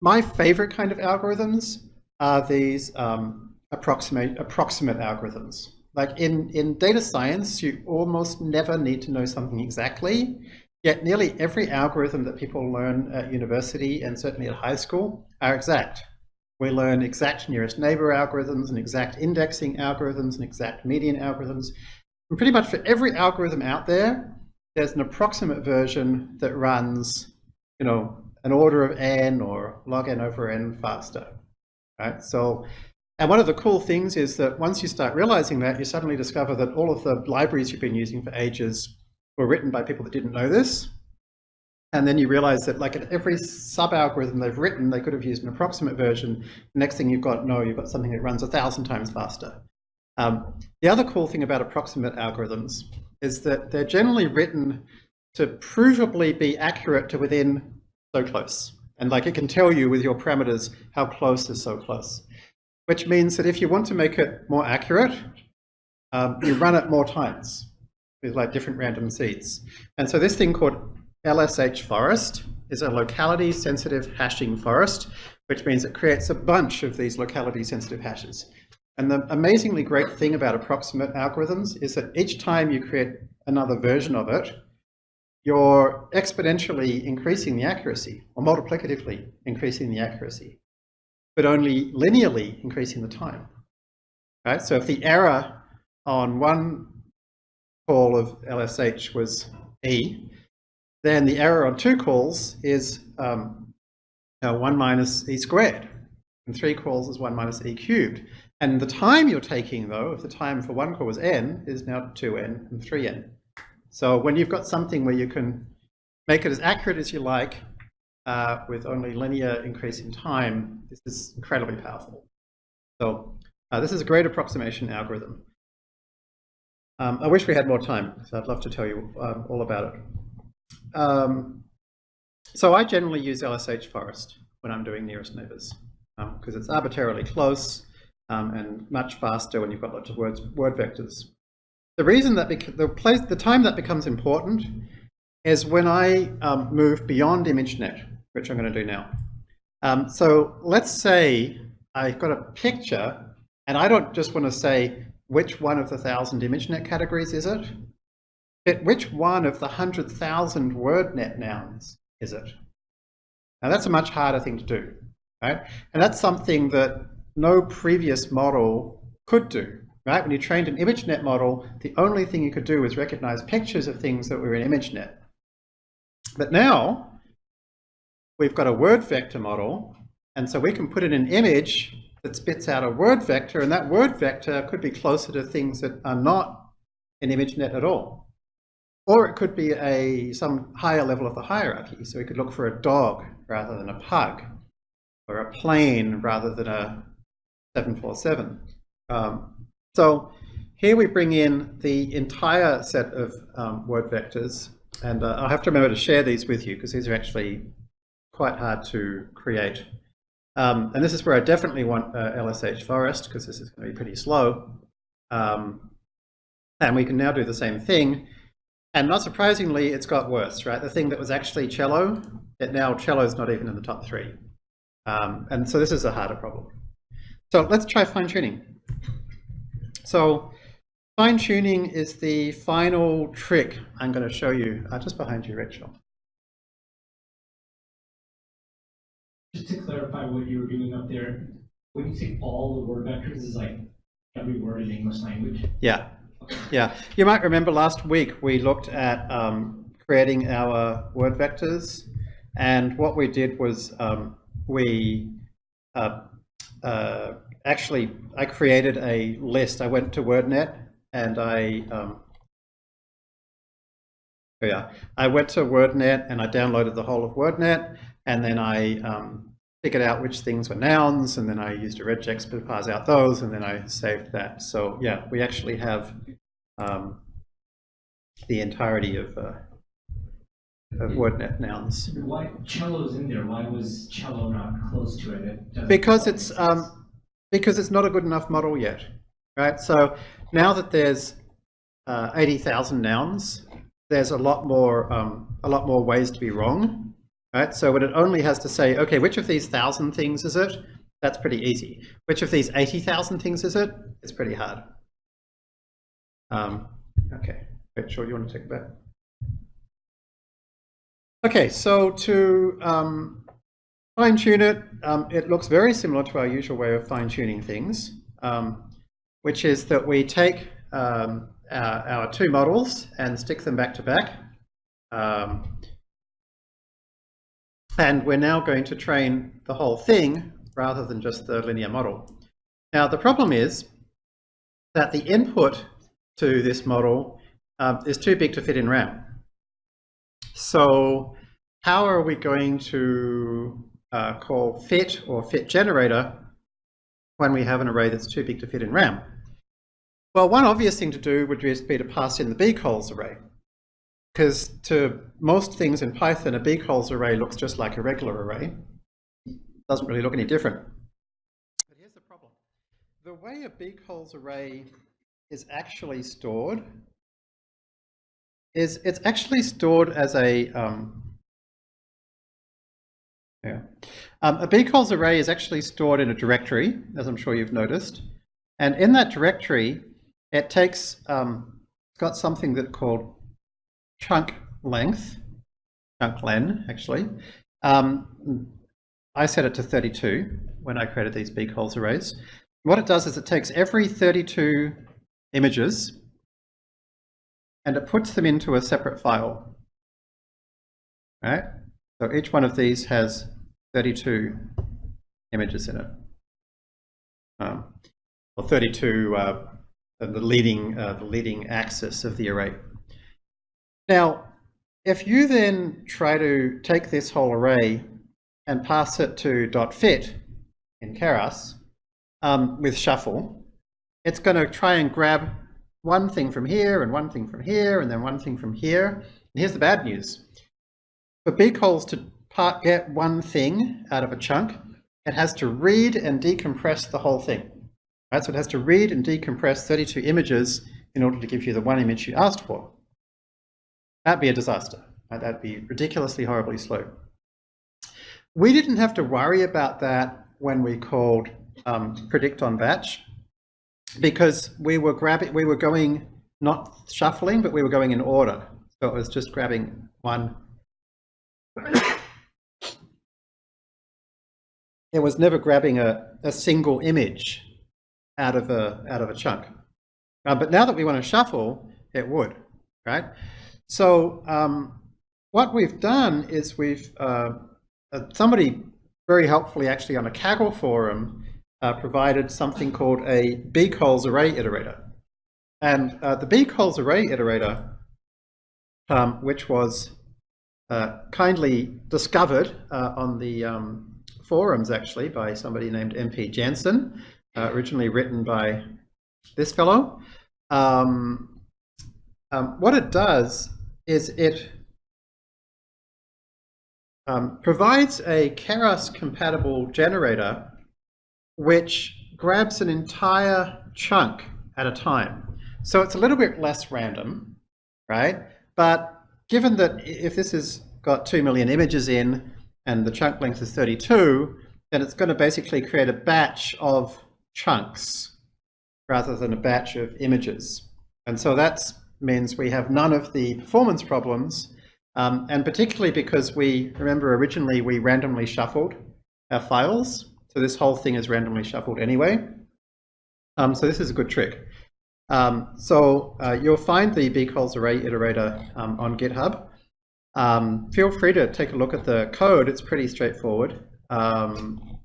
my favorite kind of algorithms are these um, approximate, approximate algorithms. Like in, in data science, you almost never need to know something exactly, yet nearly every algorithm that people learn at university and certainly at high school are exact. We learn exact nearest neighbor algorithms and exact indexing algorithms and exact median algorithms. And pretty much for every algorithm out there, there's an approximate version that runs, you know, an order of n or log n over n faster, right? So, and one of the cool things is that once you start realizing that, you suddenly discover that all of the libraries you've been using for ages were written by people that didn't know this. And then you realize that like at every sub-algorithm they've written, they could have used an approximate version. The next thing you've got, no, you've got something that runs a thousand times faster. Um, the other cool thing about approximate algorithms is that they're generally written to provably be accurate to within so close. And like it can tell you with your parameters how close is so close. Which means that if you want to make it more accurate, um, you run it more times with like different random seeds. And so this thing called LSH forest is a locality sensitive hashing forest, which means it creates a bunch of these locality sensitive hashes. And the amazingly great thing about approximate algorithms is that each time you create another version of it, you're exponentially increasing the accuracy or multiplicatively increasing the accuracy, but only linearly increasing the time. Right? So if the error on one call of LSH was E, then the error on two calls is um, uh, 1 minus e squared, and three calls is 1 minus e cubed. And the time you're taking, though, if the time for one call was n, is now 2n and 3n. So when you've got something where you can make it as accurate as you like uh, with only linear increase in time, this is incredibly powerful. So uh, this is a great approximation algorithm. Um, I wish we had more time, so I'd love to tell you um, all about it. Um, so I generally use LSH forest when I'm doing nearest neighbors because um, it's arbitrarily close um, and much faster when you've got lots of words, word vectors. The reason that the place, the time that becomes important is when I um, move beyond ImageNet, which I'm going to do now. Um, so let's say I've got a picture and I don't just want to say which one of the thousand ImageNet categories is it, but which one of the 100,000 WordNet nouns is it? Now that's a much harder thing to do, right? And that's something that no previous model could do, right? When you trained an ImageNet model, the only thing you could do was recognize pictures of things that were in ImageNet. But now, we've got a word vector model, and so we can put in an image that spits out a word vector, and that word vector could be closer to things that are not in ImageNet at all. Or it could be a some higher level of the hierarchy. So we could look for a dog rather than a pug, or a plane rather than a 747. Um, so here we bring in the entire set of um, word vectors, and uh, I'll have to remember to share these with you because these are actually quite hard to create. Um, and this is where I definitely want uh, LSH forest because this is going to be pretty slow. Um, and we can now do the same thing. And not surprisingly, it's got worse, right? The thing that was actually cello, it now cello is not even in the top three. Um, and so this is a harder problem. So let's try fine tuning. So fine tuning is the final trick I'm going to show you, uh, just behind you, Rachel. Just to clarify what you were doing up there, when you say all the word vectors is like every word in English language? Yeah, yeah. You might remember last week we looked at um, creating our word vectors and what we did was um, we uh, uh, actually, I created a list. I went to WordNet and I, um, yeah, I went to WordNet and I downloaded the whole of WordNet and then I um, figured out which things were nouns and then I used a regex to parse out those and then I saved that. So yeah, we actually have um, the entirety of uh, of WordNet nouns. Why, cello's in there, why was cello not close to it? It Because it's, um, because it's not a good enough model yet, right? So now that there's uh, 80,000 nouns, there's a lot more, um, a lot more ways to be wrong, right? So when it only has to say, okay, which of these thousand things is it? That's pretty easy. Which of these 80,000 things is it? It's pretty hard. Um, okay, Rachel, you want to take back? Okay, so to um, fine tune it, um, it looks very similar to our usual way of fine tuning things, um, which is that we take um, our, our two models and stick them back to back. Um, and we're now going to train the whole thing rather than just the linear model. Now the problem is that the input to this model um, is too big to fit in RAM. So how are we going to uh, call fit or fit generator when we have an array that's too big to fit in RAM? Well, one obvious thing to do would just be to pass in the bcolz array. Because to most things in Python, a bcolz array looks just like a regular array. It Doesn't really look any different. But here's the problem. The way a bcolz array is actually stored is it's actually stored as a um, yeah. Um, a bcolz array is actually stored in a directory, as I'm sure you've noticed. And in that directory, it takes, um, it's got something that called chunk length, chunk len, actually. Um, I set it to 32 when I created these bcolz arrays. What it does is it takes every 32 images and it puts them into a separate file. Right? So each one of these has 32 images in it. Um, or 32, uh, the leading, uh, the leading axis of the array. Now, if you then try to take this whole array and pass it to dot .fit in Keras um, with shuffle, it's going to try and grab one thing from here and one thing from here and then one thing from here. And here's the bad news. For bcolz to part, get one thing out of a chunk, it has to read and decompress the whole thing. Right? So it has to read and decompress 32 images in order to give you the one image you asked for. That'd be a disaster. Right? That'd be ridiculously horribly slow. We didn't have to worry about that when we called um, predict on batch because we were grabbing, we were going not shuffling, but we were going in order. So it was just grabbing one. It was never grabbing a, a single image out of a out of a chunk. Uh, but now that we want to shuffle, it would, right? So um, what we've done is we've uh, uh, somebody very helpfully actually on a Kaggle forum uh, provided something called a bcolz array iterator. And uh, the bcolz array iterator, um, which was uh, kindly discovered uh, on the um, forums actually by somebody named MP Jansen, uh, originally written by this fellow. Um, um, what it does is it um, provides a Keras compatible generator which grabs an entire chunk at a time. So it's a little bit less random, right? But given that if this has got 2 million images in and the chunk length is 32, then it's going to basically create a batch of chunks rather than a batch of images. And so that means we have none of the performance problems, um, and particularly because we, remember originally we randomly shuffled our files, so this whole thing is randomly shuffled anyway. Um, so this is a good trick. Um, so uh, you'll find the bcolz array iterator um, on GitHub. Um, feel free to take a look at the code. It's pretty straightforward. Um,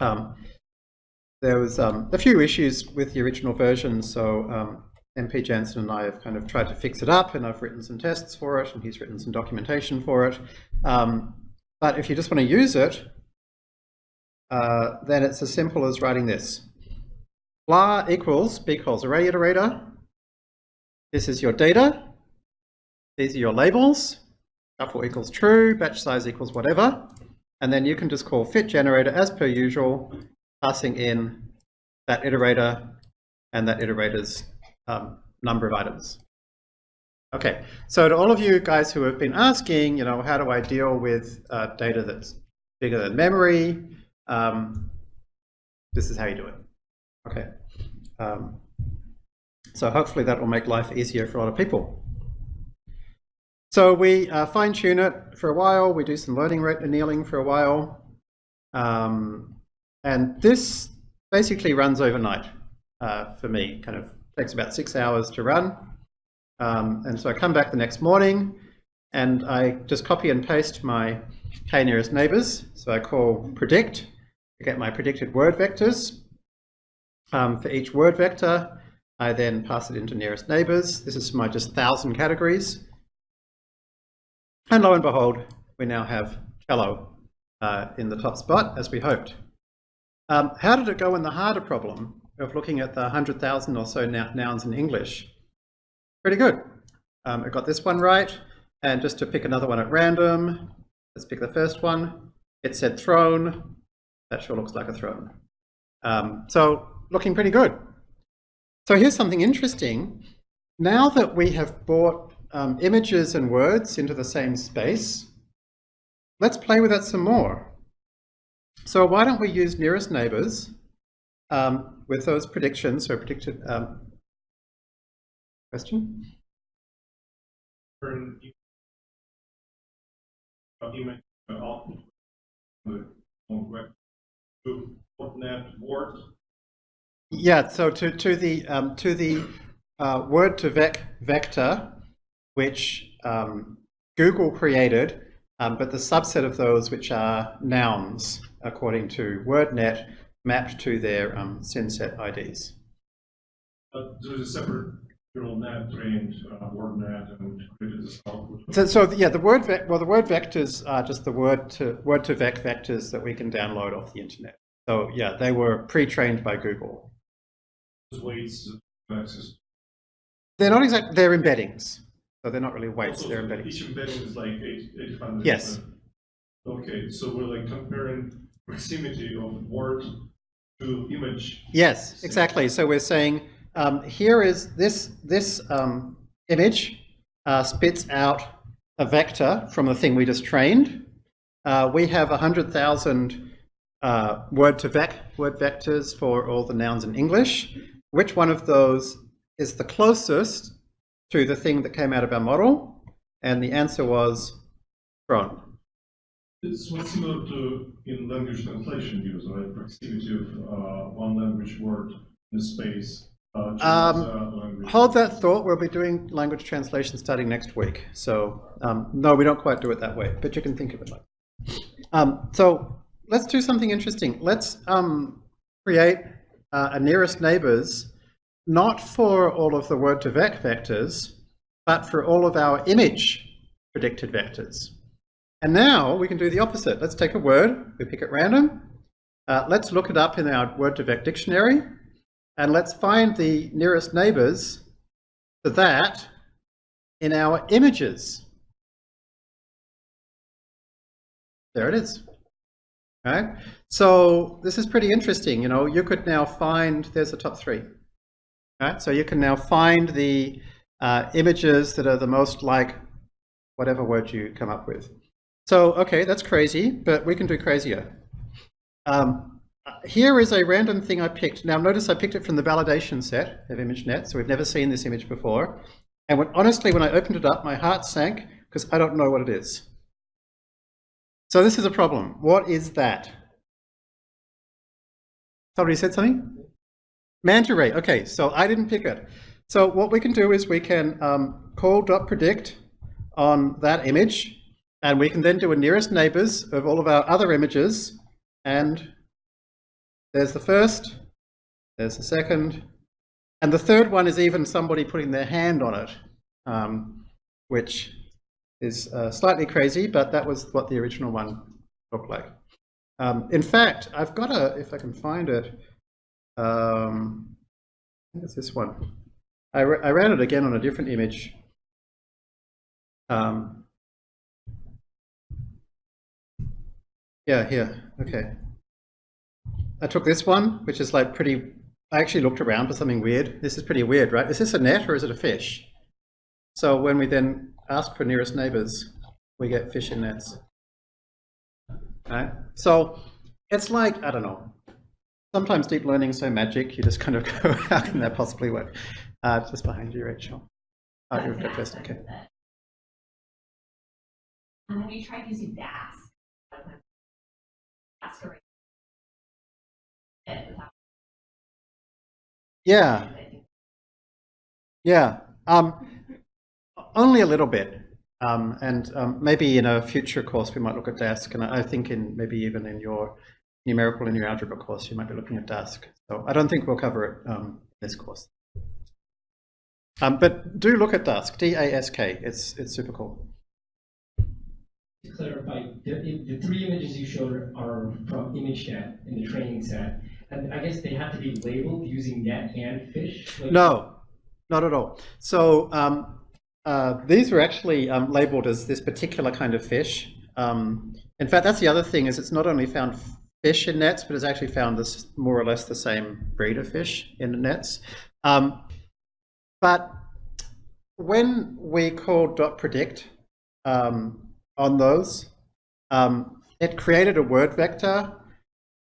um, there was a few issues with the original version, so MP Jansen and I have kind of tried to fix it up, and I've written some tests for it, and he's written some documentation for it. but if you just want to use it, uh, then it's as simple as writing this. blah equals bcolz array iterator. This is your data. These are your labels. Shuffle equals true, batch size equals whatever, and then you can just call fit generator as per usual, passing in that iterator and that iterator's um, number of items. Okay, so to all of you guys who have been asking, you know, how do I deal with uh, data that's bigger than memory? Um, this is how you do it. Okay. Um, so hopefully that will make life easier for a lot of people. So we uh, fine tune it for a while. We do some learning rate annealing for a while. Um, and this basically runs overnight uh, for me, kind of takes about six hours to run. Um, and so I come back the next morning and I just copy and paste my k nearest neighbors. So I call predict to get my predicted word vectors. Um, for each word vector, I then pass it into nearest neighbors. This is my just thousand categories. And lo and behold, we now have cello uh, in the top spot as we hoped. Um, how did it go in the harder problem of looking at the 100,000 or so nouns in English? Pretty good. Um, I got this one right. And just to pick another one at random, let's pick the first one. It said throne. That sure looks like a throne. Um, so looking pretty good. So here's something interesting. Now that we have brought um, images and words into the same space, let's play with that some more. So why don't we use nearest neighbors um, with those predictions, so predicted um, question? Turn document off the web to .NET Word. Yeah, so to, to the, um, to the uh, word2vec vector, which um, Google created, um, but the subset of those which are nouns, according to WordNet, mapped to their um, synset IDs. But there's a separate neural net trained uh, WordNet and created this. So, so yeah, the word well, the word vectors are just the word to word2vec vectors that we can download off the internet. So yeah, they were pre-trained by Google. They're not exactly. They're embeddings. So they're not really weights. Also, They're embeddings. Each embedding is like 800. Yes. Okay, so we're like comparing proximity of word to image. Yes, exactly. So we're saying um, here is this this um, image uh, spits out a vector from the thing we just trained. Uh, we have 100,000 uh, word2vec word vectors for all the nouns in English. Which one of those is the closest to the thing that came out of our model? And the answer was throne. It's what's similar to in language translation use, right? Proximity of uh, one language word in space. Uh, Um. Hold that thought. We'll be doing language translation starting next week. So um, no, we don't quite do it that way, but you can think of it like. Um, so let's do something interesting. Let's um, create uh, a nearest neighbors, not for all of the word2vec vectors, but for all of our image predicted vectors. And now we can do the opposite. Let's take a word, we pick at random. Uh, let's look it up in our word2vec dictionary. And let's find the nearest neighbors to that in our images. There it is. Right. So this is pretty interesting. You know, you could now find, there's the top three. Right. So you can now find the uh, images that are the most like whatever word you come up with. So, okay, that's crazy, but we can do crazier. Um, here is a random thing I picked. Now notice I picked it from the validation set of ImageNet, so we've never seen this image before. And when, honestly, when I opened it up, my heart sank because I don't know what it is. So this is a problem. What is that? Somebody said something? Manta ray. Okay, so I didn't pick it. So what we can do is we can um, call .predict on that image, and we can then do a nearest neighbors of all of our other images, and there's the first, there's the second, and the third one is even somebody putting their hand on it, um, which is uh, slightly crazy, but that was what the original one looked like. Um, in fact, I've got a, if I can find it, um, it's this one. I, I ran it again on a different image. Um, Yeah, here, okay. I took this one, which is like pretty, I actually looked around for something weird. This is pretty weird, right? Is this a net or is it a fish? So when we then ask for nearest neighbors, we get fish in nets. Right? So it's like, I don't know, sometimes deep learning is so magic, you just kind of go, how can that possibly work? Uh, just behind you, Rachel. Oh, I you're gonna first, okay. have you tried using Dask? Dask array. It without- Yeah, yeah. Um, only a little bit. Um, and um, maybe in a future course we might look at Dask, and I I think in maybe even in your numerical linear algebra course you might be looking at Dask. So I don't think we'll cover it um, this course. Um, but do look at Dask, D-A-S-K. It's it's super cool. To clarify, the, the three images you showed are from ImageNet in the training set. And I guess they have to be labeled using net and fish? Like- No, not at all. So um, uh, these were actually um, labeled as this particular kind of fish. Um, in fact, that's the other thing is it's not only found fish in nets, but it's actually found this more or less the same breed of fish in the nets. Um, but when we called dot predict um, on those, um, it created a word vector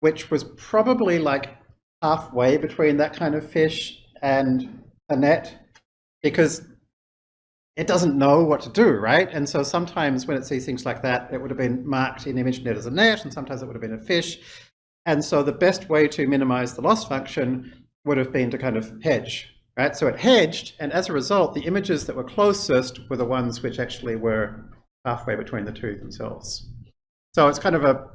which was probably like halfway between that kind of fish and a net because it doesn't know what to do, right? And so sometimes when it sees things like that, it would have been marked in ImageNet as a net, and sometimes it would have been a fish. And so the best way to minimize the loss function would have been to kind of hedge, right? So it hedged, and as a result, the images that were closest were the ones which actually were halfway between the two themselves. So it's kind of a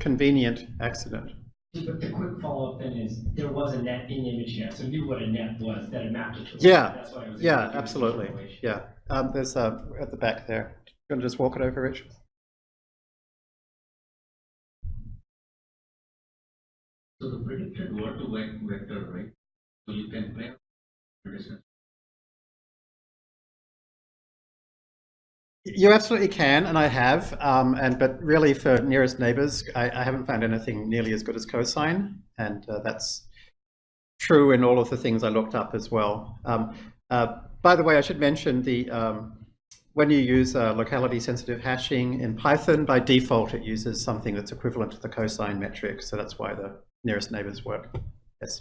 convenient accident. But the quick follow-up then is, there was a net in ImageNet, so knew what a net was, that it mapped it to. Yeah, That's why I was. Yeah, able to do the absolutely. Yeah, um, there's uh, at the back there. You want to just walk it over, Rich? So the predicted word to vector, right? So you can play. You absolutely can, and I have. Um, and but really, for nearest neighbors, I, I haven't found anything nearly as good as cosine, and uh, that's true in all of the things I looked up as well. Um, uh, by the way, I should mention the um, when you use uh, locality-sensitive hashing in Python, by default it uses something that's equivalent to the cosine metric, so that's why the nearest neighbors work. Yes.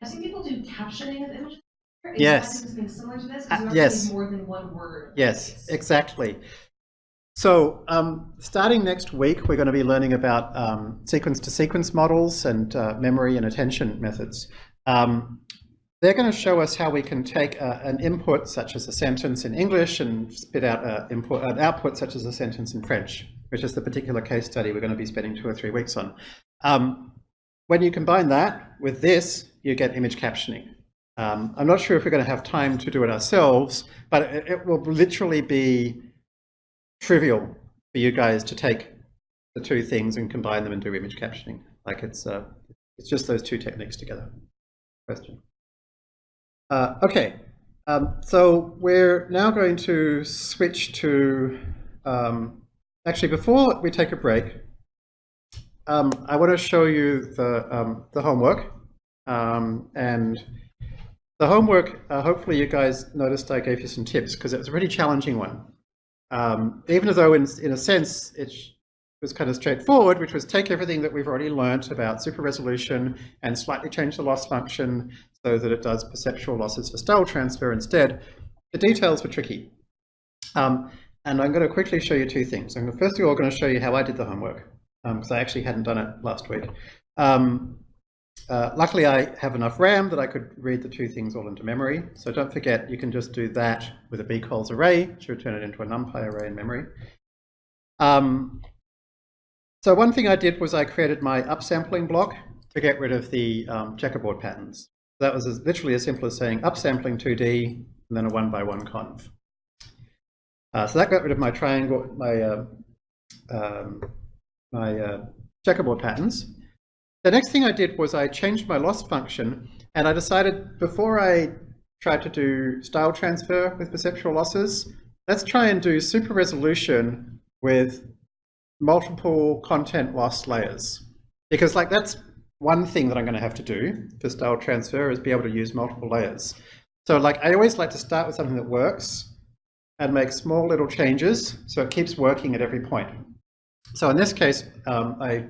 I've seen people do captioning of images. Is Yes. similar to this? Uh, yes. more than one word. Yes, exactly. So um, starting next week, we're going to be learning about um, sequence-to-sequence models and uh, memory and attention methods. Um, they're going to show us how we can take uh, an input, such as a sentence in English, and spit out a input, an output, such as a sentence in French, which is the particular case study we're going to be spending two or three weeks on. Um, when you combine that with this, you get image captioning. Um, I'm not sure if we're going to have time to do it ourselves, but it, it will literally be trivial for you guys to take the two things and combine them and do image captioning. Like it's uh, it's just those two techniques together. Question. Uh, okay, um, so we're now going to switch to. Um, actually, before we take a break, um, I want to show you the um, the homework um, and. The homework, uh, hopefully you guys noticed I gave you some tips because it was a pretty challenging one. Um, even though in, in a sense it was kind of straightforward, which was take everything that we've already learnt about super resolution and slightly change the loss function so that it does perceptual losses for style transfer instead. The details were tricky. Um, and I'm going to quickly show you two things. I'm first of all going to show you how I did the homework because I actually hadn't done it last week. Um, uh, luckily, I have enough RAM that I could read the two things all into memory. So don't forget, you can just do that with a bcolz array to turn it into a numpy array in memory. Um, so one thing I did was I created my upsampling block to get rid of the um, checkerboard patterns. That was as, literally as simple as saying upsampling 2D and then a one by one conv. Uh, so that got rid of my triangle, my uh, um, my uh, checkerboard patterns. The next thing I did was I changed my loss function and I decided before I tried to do style transfer with perceptual losses, let's try and do super resolution with multiple content loss layers. Because like that's one thing that I'm going to have to do for style transfer is be able to use multiple layers. So like I always like to start with something that works and make small little changes so it keeps working at every point. So in this case, um, I,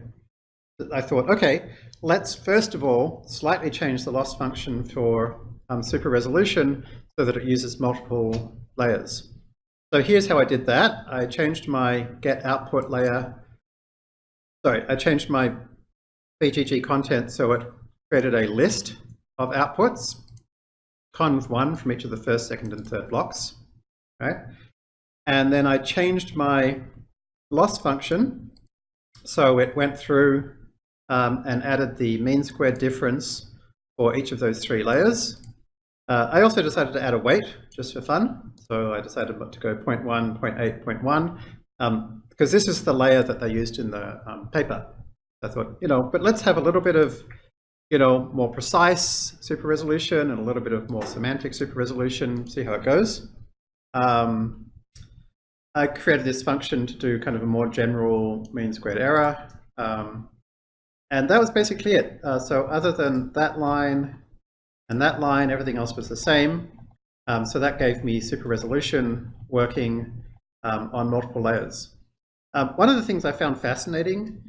I thought, okay, let's first of all slightly change the loss function for um, super resolution so that it uses multiple layers. So here's how I did that. I changed my get output layer. Sorry, I changed my VGG content so it created a list of outputs, conv one from each of the first, second, and third blocks, right? And then I changed my loss function so it went through um, and added the mean squared difference for each of those three layers. Uh, I also decided to add a weight just for fun. So I decided to go 0 0.1, 0 0.8, 0.1, um, because this is the layer that they used in the um, paper. I thought, you know, but let's have a little bit of, you know, more precise super resolution and a little bit of more semantic super resolution, see how it goes. Um, I created this function to do kind of a more general mean squared error. Um, and that was basically it. Uh, so other than that line and that line, everything else was the same. Um, so that gave me super resolution working um, on multiple layers. Um, one of the things I found fascinating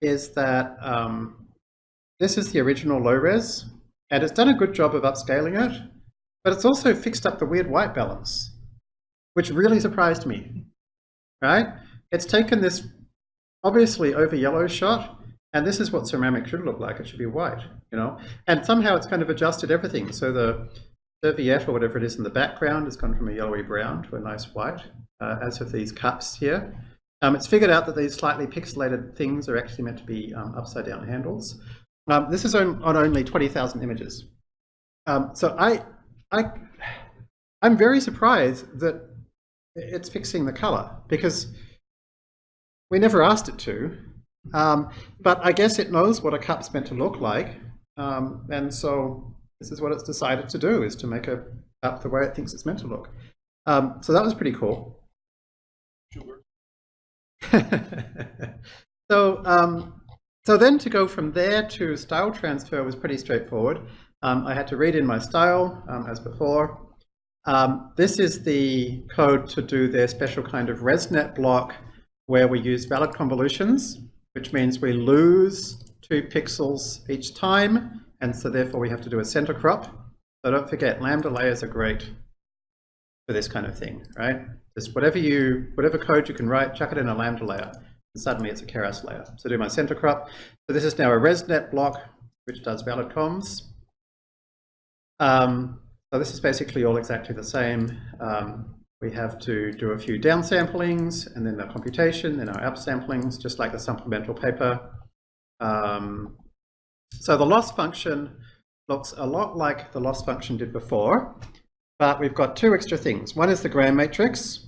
is that um, this is the original low res, and it's done a good job of upscaling it, but it's also fixed up the weird white balance, which really surprised me, right? It's taken this obviously over yellow shot, and this is what ceramic should look like. It should be white, you know? And somehow it's kind of adjusted everything. So the serviette or whatever it is in the background has gone from a yellowy brown to a nice white, uh, as with these cups here. Um, it's figured out that these slightly pixelated things are actually meant to be um, upside down handles. Um, this is on, on only 20,000 images. Um, so I, I, I'm very surprised that it's fixing the color because we never asked it to. Um, but I guess it knows what a cup's meant to look like. Um, and so this is what it's decided to do, is to make a cup the way it thinks it's meant to look. so that was pretty cool. so, um, so then to go from there to style transfer was pretty straightforward. Um, I had to read in my style um, as before. Um, this is the code to do their special kind of ResNet block where we use valid convolutions, which means we lose two pixels each time. And so therefore we have to do a center crop. So don't forget, lambda layers are great for this kind of thing, right? Just whatever you, whatever code you can write, chuck it in a Lambda layer, and suddenly it's a Keras layer. So do my center crop. So this is now a ResNet block, which does valid convs. Um, so this is basically all exactly the same. Um, we have to do a few downsamplings, and then the computation, then our upsamplings, just like the supplemental paper. Um, so the loss function looks a lot like the loss function did before, but we've got two extra things. One is the Gram matrix,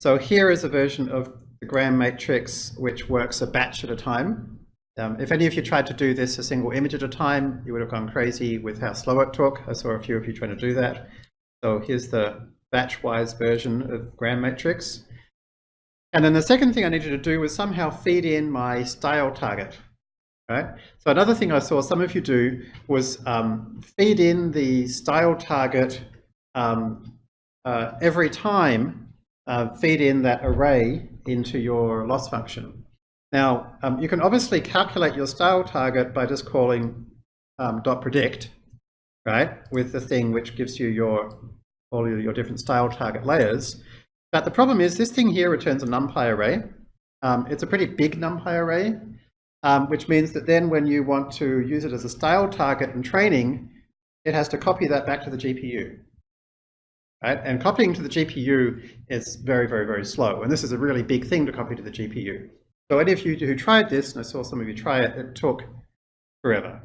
so here is a version of the Gram matrix which works a batch at a time. Um, if any of you tried to do this a single image at a time, you would have gone crazy with how slow it took. I saw a few of you trying to do that. So here's the batch-wise version of Gram matrix. And then the second thing I needed to do was somehow feed in my style target. Right? So another thing I saw some of you do was um, feed in the style target um, uh, every time uh, feed in that array into your loss function. Now, um, you can obviously calculate your style target by just calling um, dot predict, right, with the thing which gives you your all your different style target layers. But the problem is this thing here returns a NumPy array. Um, it's a pretty big NumPy array, um, which means that then when you want to use it as a style target in training, it has to copy that back to the GPU. Right? And copying to the GPU is very, very, very slow. And this is a really big thing to copy to the GPU. So any of you who tried this, and I saw some of you try it, it took forever.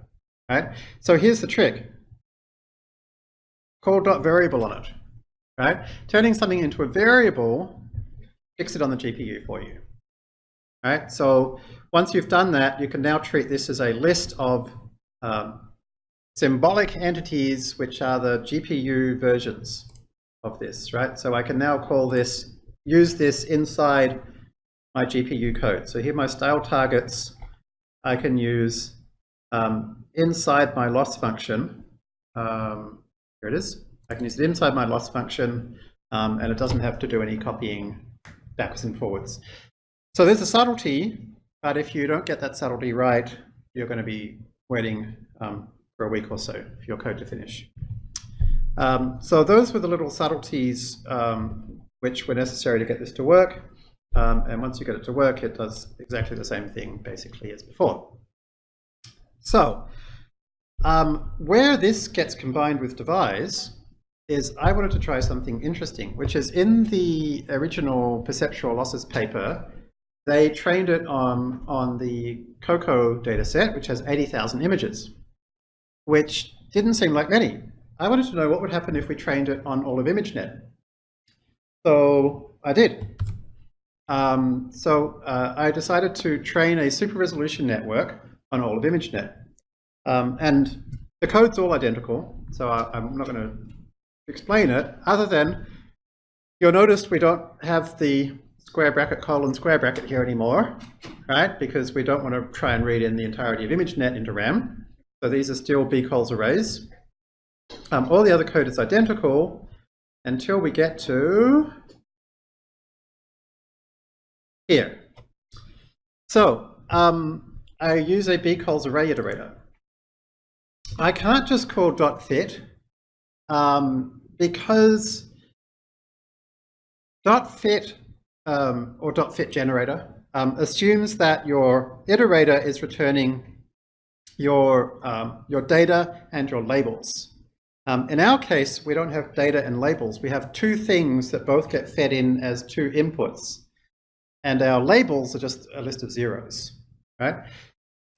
Right? So here's the trick. Call dot variable on it. Right? Turning something into a variable, fix it on the GPU for you. Right? So once you've done that, you can now treat this as a list of um, symbolic entities, which are the GPU versions of this, right? So I can now call this, use this inside my GPU code. So here my style targets I can use um, inside my loss function. Um, here it is. I can use it inside my loss function, um, and it doesn't have to do any copying backwards and forwards. So there's a subtlety, but if you don't get that subtlety right, you're going to be waiting um, for a week or so for your code to finish. Um, so those were the little subtleties um, which were necessary to get this to work. Um, and once you get it to work, it does exactly the same thing basically as before. So um, where this gets combined with DeViSE is I wanted to try something interesting, which is in the original perceptual losses paper, they trained it on, on the COCO dataset, which has 80,000 images, which didn't seem like many. I wanted to know what would happen if we trained it on all of ImageNet. So I did. Um, so uh, I decided to train a super resolution network on all of ImageNet. Um, and the code's all identical, so I, I'm not going to explain it, other than you'll notice we don't have the square bracket colon square bracket here anymore, right? Because we don't want to try and read in the entirety of ImageNet into RAM. So these are still bcolz arrays. Um, all the other code is identical until we get to here. So um, I use a bcolz array iterator. I can't just call dot .fit um, because dot .fit um, or dot .fit generator um, assumes that your iterator is returning your, um, your data and your labels. Um, in our case, we don't have data and labels. We have two things that both get fed in as two inputs. And our labels are just a list of zeros, right?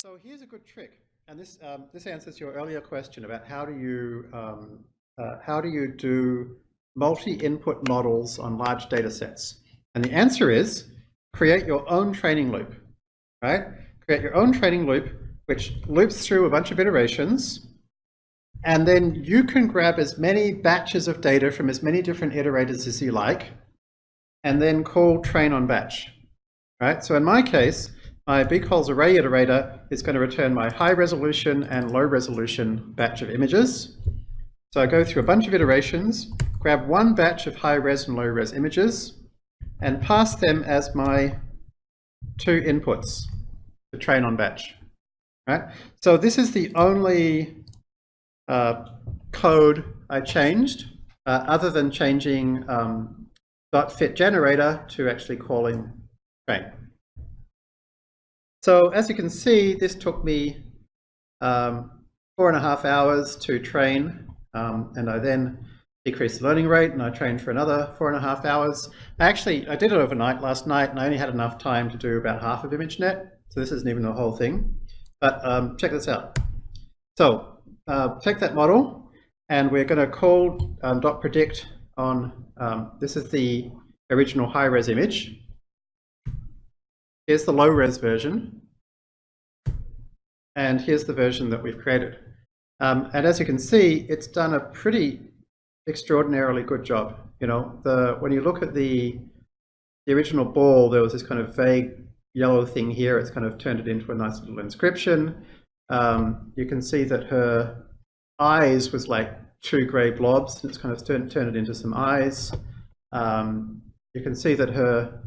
So here's a good trick. And this, um, this answers your earlier question about how do you, um, uh, how do you do multi-input models on large data sets? And the answer is create your own training loop, right? Create your own training loop, which loops through a bunch of iterations. And then you can grab as many batches of data from as many different iterators as you like, and then call train on batch, right? So in my case, my bcolz array iterator is going to return my high resolution and low resolution batch of images. So I go through a bunch of iterations, grab one batch of high res and low res images, and pass them as my two inputs to train on batch. Right? So this is the only uh, code I changed, uh, other than changing um, .fit generator to actually calling train. So as you can see, this took me um, four and a half hours to train, um, and I then decreased the learning rate, and I trained for another four and a half hours. Actually, I did it overnight last night, and I only had enough time to do about half of ImageNet, so this isn't even the whole thing. But um, check this out. So uh, take that model, and we're going to call um, .predict on, um, this is the original high-res image, Here's the low res version. And here's the version that we've created. Um, and as you can see, it's done a pretty extraordinarily good job. You know, the when you look at the the original ball, there was this kind of vague yellow thing here. It's kind of turned it into a nice little inscription. Um, you can see that her eyes was like two gray blobs, it's kind of turned, turned it into some eyes. Um, you can see that her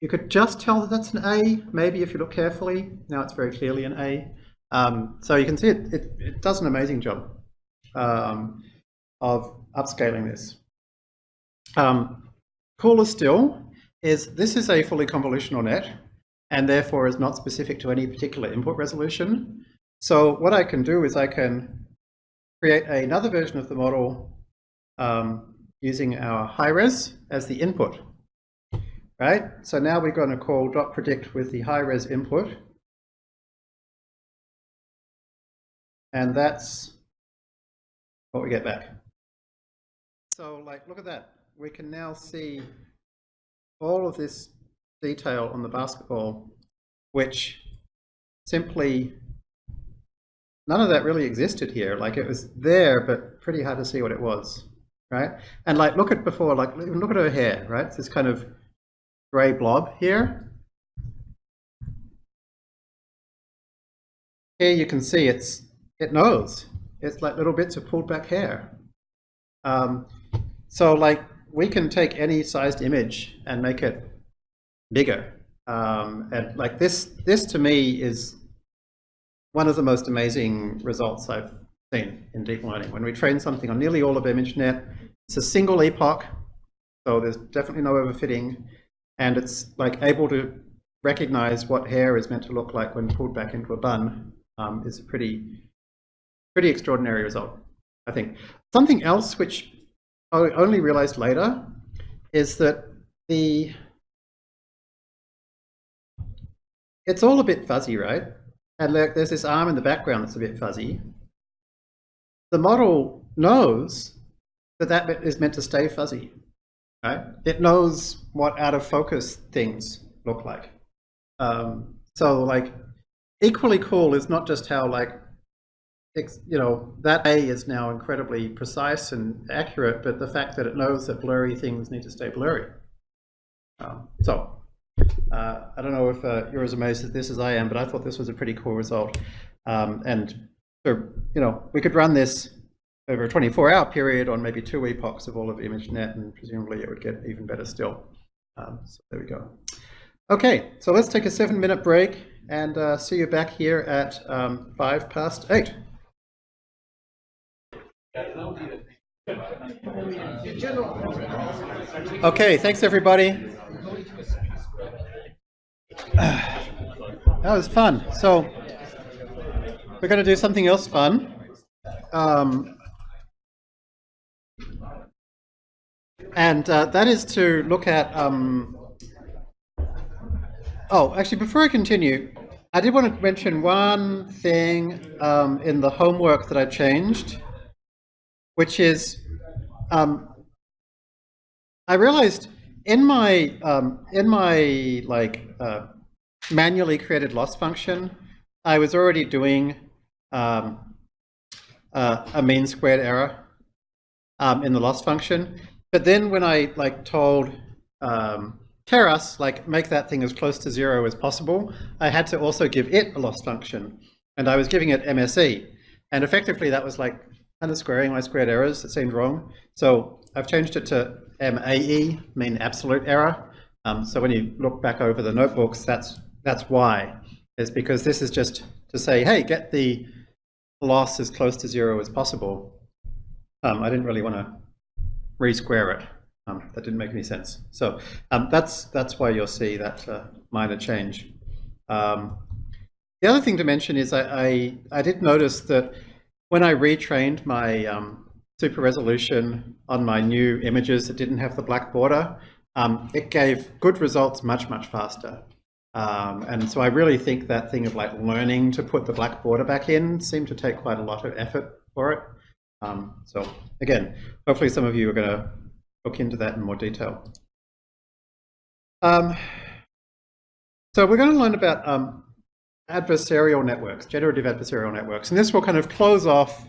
you could just tell that that's an A, maybe if you look carefully. Now it's very clearly an A. Um, so you can see it, it, it does an amazing job um, of upscaling this. Um, cooler still is this is a fully convolutional net and therefore is not specific to any particular input resolution. So what I can do is I can create another version of the model um, using our high res as the input right? So now we're going to call dot predict with the high res input. And that's what we get back. So like, look at that. We can now see all of this detail on the basketball, which simply, none of that really existed here. Like it was there, but pretty hard to see what it was, right? And like, look at before, like, look at her hair, right? It's this kind of gray blob here. Here you can see it's it knows. It's like little bits of pulled back hair. Um, so like we can take any sized image and make it bigger. Um, and like this, this to me is one of the most amazing results I've seen in deep learning. When we train something on nearly all of ImageNet, it's a single epoch, so there's definitely no overfitting, and it's like able to recognize what hair is meant to look like when pulled back into a bun um, is a pretty, pretty extraordinary result, I think. Something else which I only realized later is that the it's all a bit fuzzy, right? And look, there's this arm in the background that's a bit fuzzy. The model knows that that bit is meant to stay fuzzy, right? It knows what out of focus things look like. Um, so like equally cool is not just how like, you know, that A is now incredibly precise and accurate, but the fact that it knows that blurry things need to stay blurry. Um, so uh, I don't know if uh, you're as amazed at this as I am, but I thought this was a pretty cool result. Um, and so, you know, we could run this over a 24-hour period on maybe two epochs of all of ImageNet, and presumably it would get even better still. Um, so there we go. Okay, so let's take a seven-minute break and uh, see you back here at um, five past eight. Okay, thanks everybody. That was fun. So we're going to do something else fun. Um, and uh, that is to look at... Um, oh, actually, before I continue, I did want to mention one thing um, in the homework that I changed, which is um, I realized in my um, in my like uh, manually created loss function, I was already doing um, uh, a mean squared error um, in the loss function. But then when I like told um, Keras, like make that thing as close to zero as possible, I had to also give it a loss function. And I was giving it MSE. And effectively that was like kind of squaring my squared errors. It seemed wrong. So I've changed it to MAE, mean absolute error. Um, so when you look back over the notebooks, that's that's why. Is because this is just to say, hey, get the loss as close to zero as possible. Um, I didn't really want to re-square it. Um, that didn't make any sense. So um, that's that's why you'll see that uh, minor change. Um, the other thing to mention is I, I, I did notice that when I retrained my um, super resolution on my new images that didn't have the black border, um, it gave good results much, much faster. Um, and so I really think that thing of like learning to put the black border back in seemed to take quite a lot of effort for it. Um, so again, hopefully some of you are going to look into that in more detail. Um, so we're going to learn about um, adversarial networks, generative adversarial networks. And this will kind of close off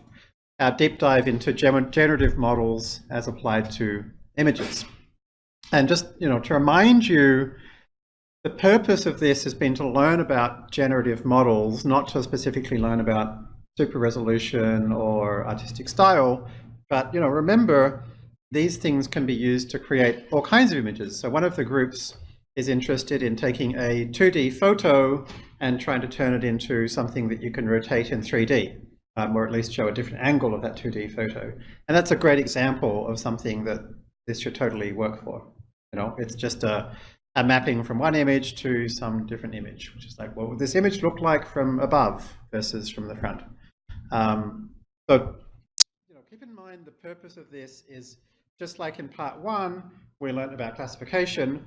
our deep dive into generative models as applied to images. And just, you know, to remind you the purpose of this has been to learn about generative models, not to specifically learn about super resolution or artistic style, but you know, remember these things can be used to create all kinds of images. So one of the groups is interested in taking a 2D photo and trying to turn it into something that you can rotate in 3D, um, or at least show a different angle of that 2D photo. And that's a great example of something that this should totally work for. You know, it's just a a mapping from one image to some different image, which is like, what would this image look like from above versus from the front? Um, so, you know, keep in mind the purpose of this is just like in part one, we learned about classification,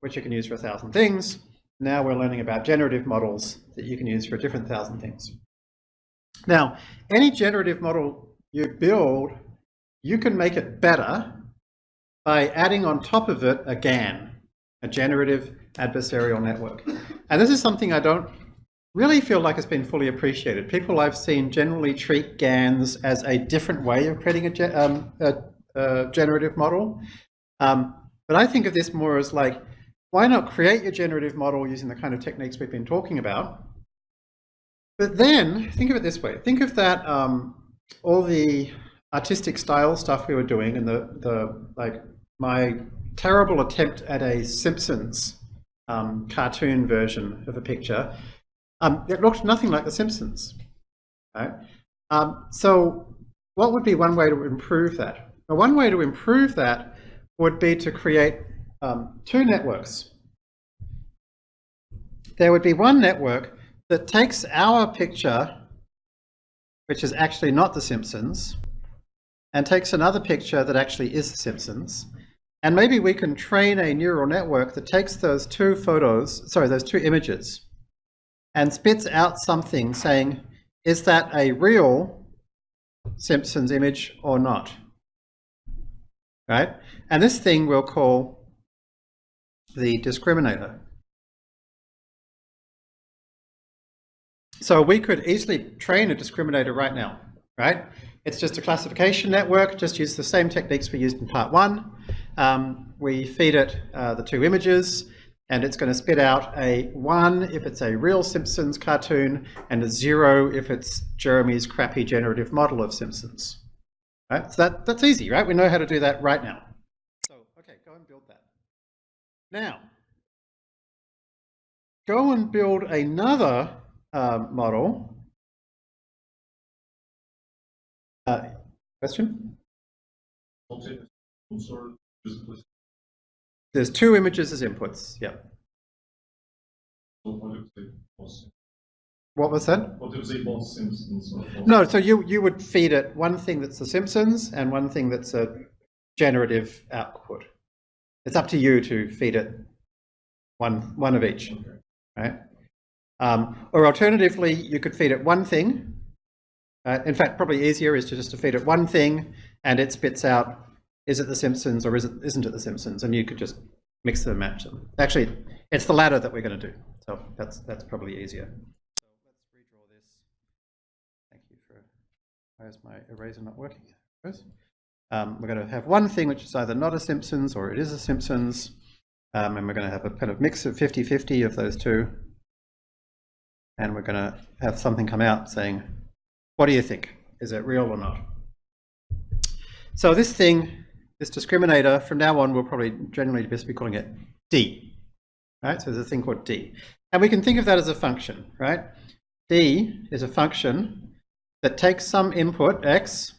which you can use for a thousand things. Now we're learning about generative models that you can use for a different thousand things. Now, any generative model you build, you can make it better by adding on top of it a GAN a generative adversarial network. And this is something I don't really feel like it's been fully appreciated. People I've seen generally treat GANs as a different way of creating a, um, a, a generative model. Um, but I think of this more as like, why not create your generative model using the kind of techniques we've been talking about? But then, think of it this way. Think of that, um, all the artistic style stuff we were doing and the, the like, my terrible attempt at a Simpsons um, cartoon version of a picture. Um, it looked nothing like The Simpsons. Right? Um, so what would be one way to improve that? Well, one way to improve that would be to create um, two networks. There would be one network that takes our picture, which is actually not The Simpsons, and takes another picture that actually is The Simpsons. And maybe we can train a neural network that takes those two photos, sorry, those two images, and spits out something saying, is that a real Simpsons image or not? Right? And this thing we'll call the discriminator. So we could easily train a discriminator right now, right? It's just a classification network, just use the same techniques we used in part one. Um, we feed it uh, the two images and it's going to spit out a one if it's a real Simpsons cartoon and a zero if it's Jeremy's crappy generative model of Simpsons. Right? So that, that's easy, right? We know how to do that right now. So, okay, go and build that. Now, go and build another um, model. Uh, question? There's two images as inputs, yeah. What was that? What Simpsons? No, so you, you would feed it one thing that's The Simpsons and one thing that's a generative output. It's up to you to feed it one, one of each, right? Um, or alternatively, you could feed it one thing. Uh, in fact, probably easier is to just to feed it one thing and it spits out, is it The Simpsons or is it, isn't it The Simpsons? And you could just mix them and match them. Actually, it's the latter that we're going to do. So that's, that's probably easier. So let's redraw this. Thank you for, why is my eraser not working? Um, we're going to have one thing which is either not a Simpsons or it is a Simpsons. Um, and we're going to have a kind of mix of 50-50 of those two. And we're going to have something come out saying, what do you think? Is it real or not? So this thing, this discriminator, from now on, we'll probably generally just be calling it D. Right? So there's a thing called D. And we can think of that as a function, right? D is a function that takes some input, X,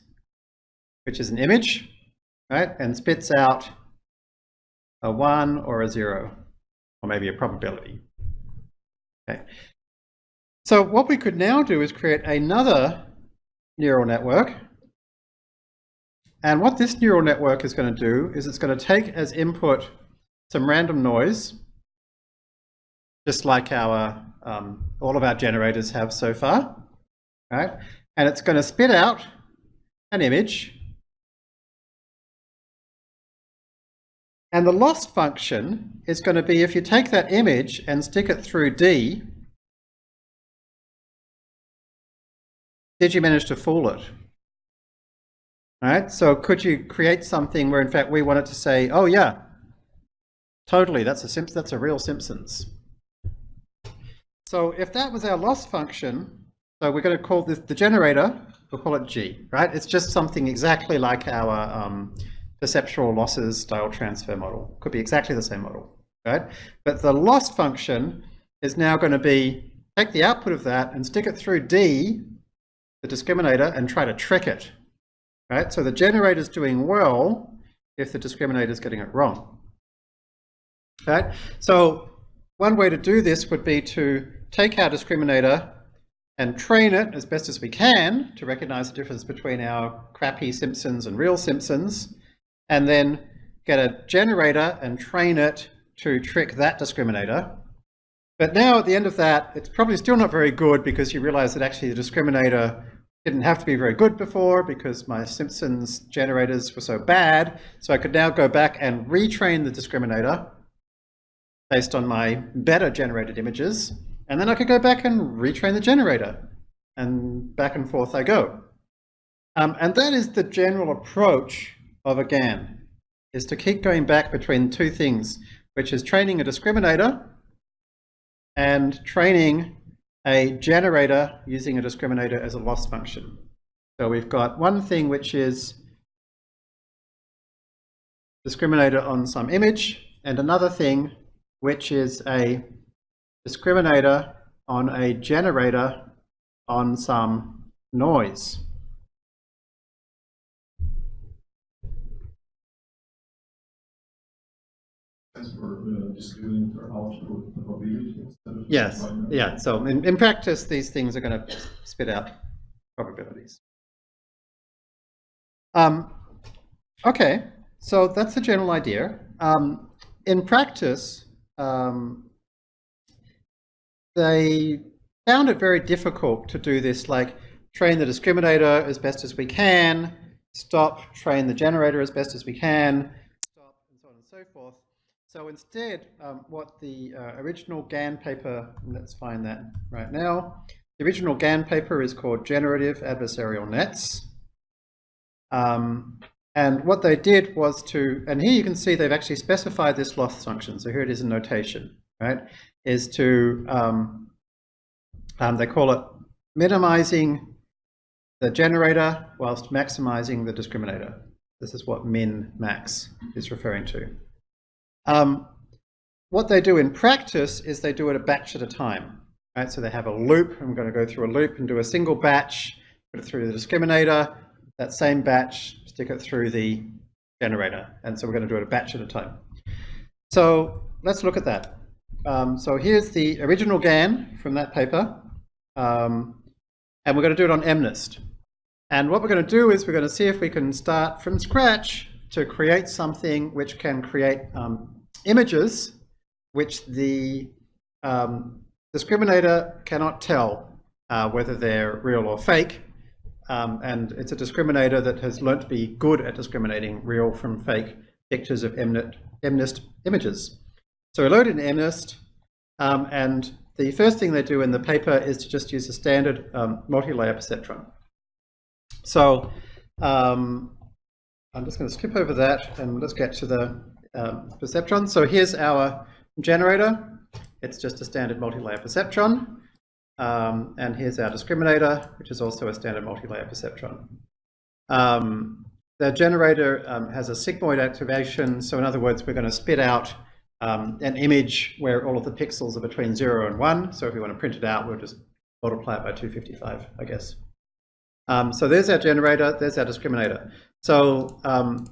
which is an image, right? And spits out a one or a zero, or maybe a probability. Okay. So what we could now do is create another neural network. And what this neural network is going to do is it's going to take as input some random noise, just like our um, all of our generators have so far, right? And it's going to spit out an image. And the loss function is going to be if you take that image and stick it through D, did you manage to fool it? Right? So could you create something where in fact we wanted to say, oh yeah, totally, that's a Simps that's a real Simpsons. So if that was our loss function, so we're going to call this the generator, we'll call it G, right? It's just something exactly like our um, perceptual losses style transfer model. Could be exactly the same model, right? But the loss function is now going to be take the output of that and stick it through D, the discriminator, and try to trick it, right? So the generator is doing well if the discriminator is getting it wrong, right? So one way to do this would be to take our discriminator and train it as best as we can to recognize the difference between our crappy Simpsons and real Simpsons, and then get a generator and train it to trick that discriminator. But now at the end of that, it's probably still not very good because you realize that actually the discriminator didn't have to be very good before because my Simpsons generators were so bad. So I could now go back and retrain the discriminator based on my better generated images. And then I could go back and retrain the generator. And back and forth I go. Um, and that is the general approach of a GAN, is to keep going back between two things. which is training a discriminator and training a generator using a discriminator as a loss function. So we've got one thing which is discriminator on some image and another thing which is a discriminator on a generator on some noise. As for uh, output probability. Yes, yeah, so in, in practice, these things are going to spit out probabilities. Um, okay, so that's the general idea. Um, in practice, um, they found it very difficult to do this, like train the discriminator as best as we can, stop, train the generator as best as we can, stop, and so on and so forth. So instead, um, what the uh, original GAN paper, let's find that right now, the original GAN paper is called Generative Adversarial Nets. Um, and what they did was to, and here you can see they've actually specified this loss function. So here it is in notation, right? Is to, um, um, they call it minimizing the generator whilst maximizing the discriminator. This is what min max is referring to. Um, what they do in practice is they do it a batch at a time. Right? So they have a loop. I'm going to go through a loop and do a single batch, put it through the discriminator, that same batch, stick it through the generator. And so we're going to do it a batch at a time. So let's look at that. Um, so here's the original GAN from that paper. Um, and we're going to do it on MNIST. And what we're going to do is we're going to see if we can start from scratch to create something which can create um, images which the um, discriminator cannot tell uh, whether they're real or fake. Um, and it's a discriminator that has learnt to be good at discriminating real from fake pictures of MNIST, MNIST images. So we load in MNIST, um, and the first thing they do in the paper is to just use a standard um, multi-layer perceptron. So um, I'm just going to skip over that and let's get to the um, perceptron. So here's our generator. It's just a standard multi-layer perceptron. Um, and here's our discriminator, which is also a standard multi-layer perceptron. Um, the generator um, has a sigmoid activation. So in other words, we're going to spit out um, an image where all of the pixels are between 0 and 1. So if we want to print it out, we'll just multiply it by 255, I guess. Um, so there's our generator, there's our discriminator. So um,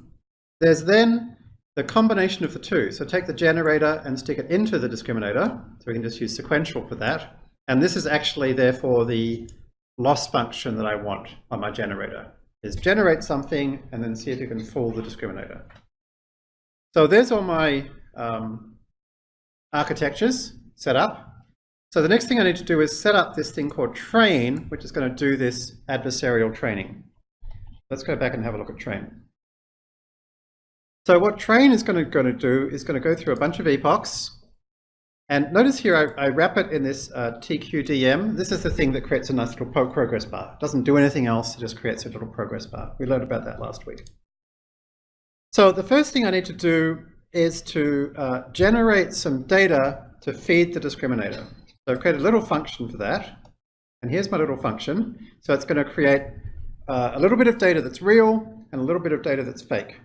there's then the combination of the two. So take the generator and stick it into the discriminator. So we can just use sequential for that. And this is actually therefore the loss function that I want on my generator, is generate something and then see if you can fool the discriminator. So there's all my um, architectures set up. So the next thing I need to do is set up this thing called train, which is going to do this adversarial training. Let's go back and have a look at train. So what train is going to, going to do is going to go through a bunch of epochs. And notice here I, I wrap it in this uh, TQDM. This is the thing that creates a nice little progress bar. It doesn't do anything else, it just creates a little progress bar. We learned about that last week. So the first thing I need to do is to uh, generate some data to feed the discriminator. So I've created a little function for that. And here's my little function. So it's going to create uh, a little bit of data that's real and a little bit of data that's fake.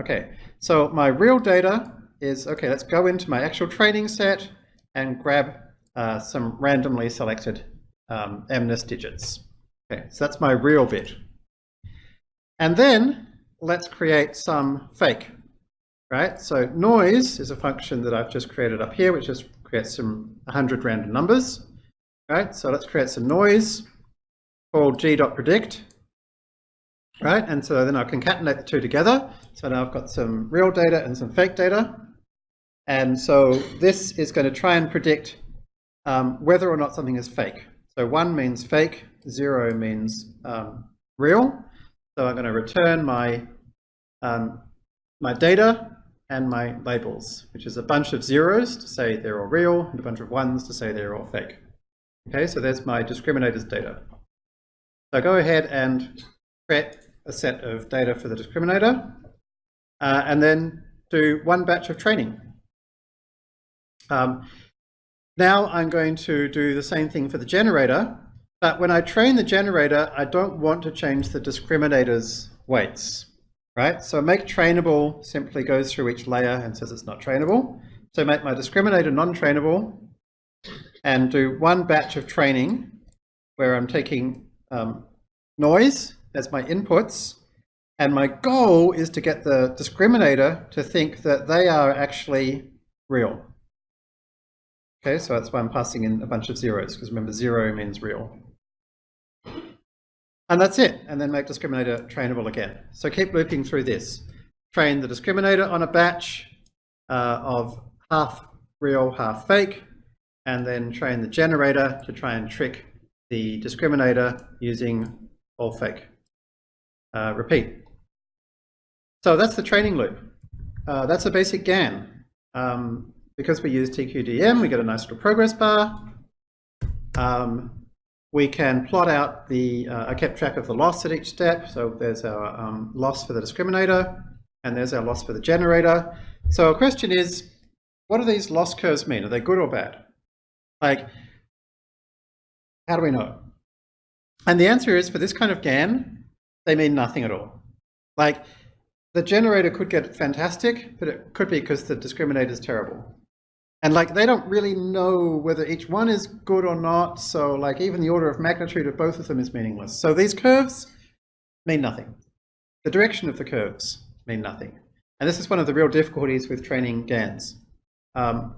Okay, so my real data is, okay, let's go into my actual training set and grab uh, some randomly selected um, MNIST digits. Okay, so that's my real bit. And then let's create some fake, right? So noise is a function that I've just created up here, which just creates some 100 random numbers, right? So let's create some noise called g.predict, right? And so then I concatenate the two together. So now I've got some real data and some fake data. And so this is going to try and predict um, whether or not something is fake. So one means fake, zero means um, real. So I'm going to return my, um, my data and my labels, which is a bunch of zeros to say they're all real and a bunch of ones to say they're all fake. Okay, so there's my discriminator's data. So go ahead and create a set of data for the discriminator uh, and then do one batch of training. Um, now I'm going to do the same thing for the generator, but when I train the generator, I don't want to change the discriminator's weights, right? So make trainable simply goes through each layer and says it's not trainable. So make my discriminator non-trainable and do one batch of training where I'm taking um, noise as my inputs and my goal is to get the discriminator to think that they are actually real. Okay, so that's why I'm passing in a bunch of zeros, because remember zero means real. And that's it, and then make discriminator trainable again. So keep looping through this. Train the discriminator on a batch uh, of half real, half fake, and then train the generator to try and trick the discriminator using all fake. Uh, repeat. So that's the training loop. Uh, that's a basic GAN. Um, because we use TQDM, we get a nice little progress bar. Um, we can plot out the, uh, I kept track of the loss at each step. So there's our um, loss for the discriminator and there's our loss for the generator. So a question is, what do these loss curves mean? Are they good or bad? Like, how do we know? And the answer is for this kind of GAN, they mean nothing at all. Like the generator could get fantastic, but it could be because the discriminator is terrible. And like they don't really know whether each one is good or not. So like even the order of magnitude of both of them is meaningless. So these curves mean nothing. The direction of the curves mean nothing. And this is one of the real difficulties with training GANs. Um,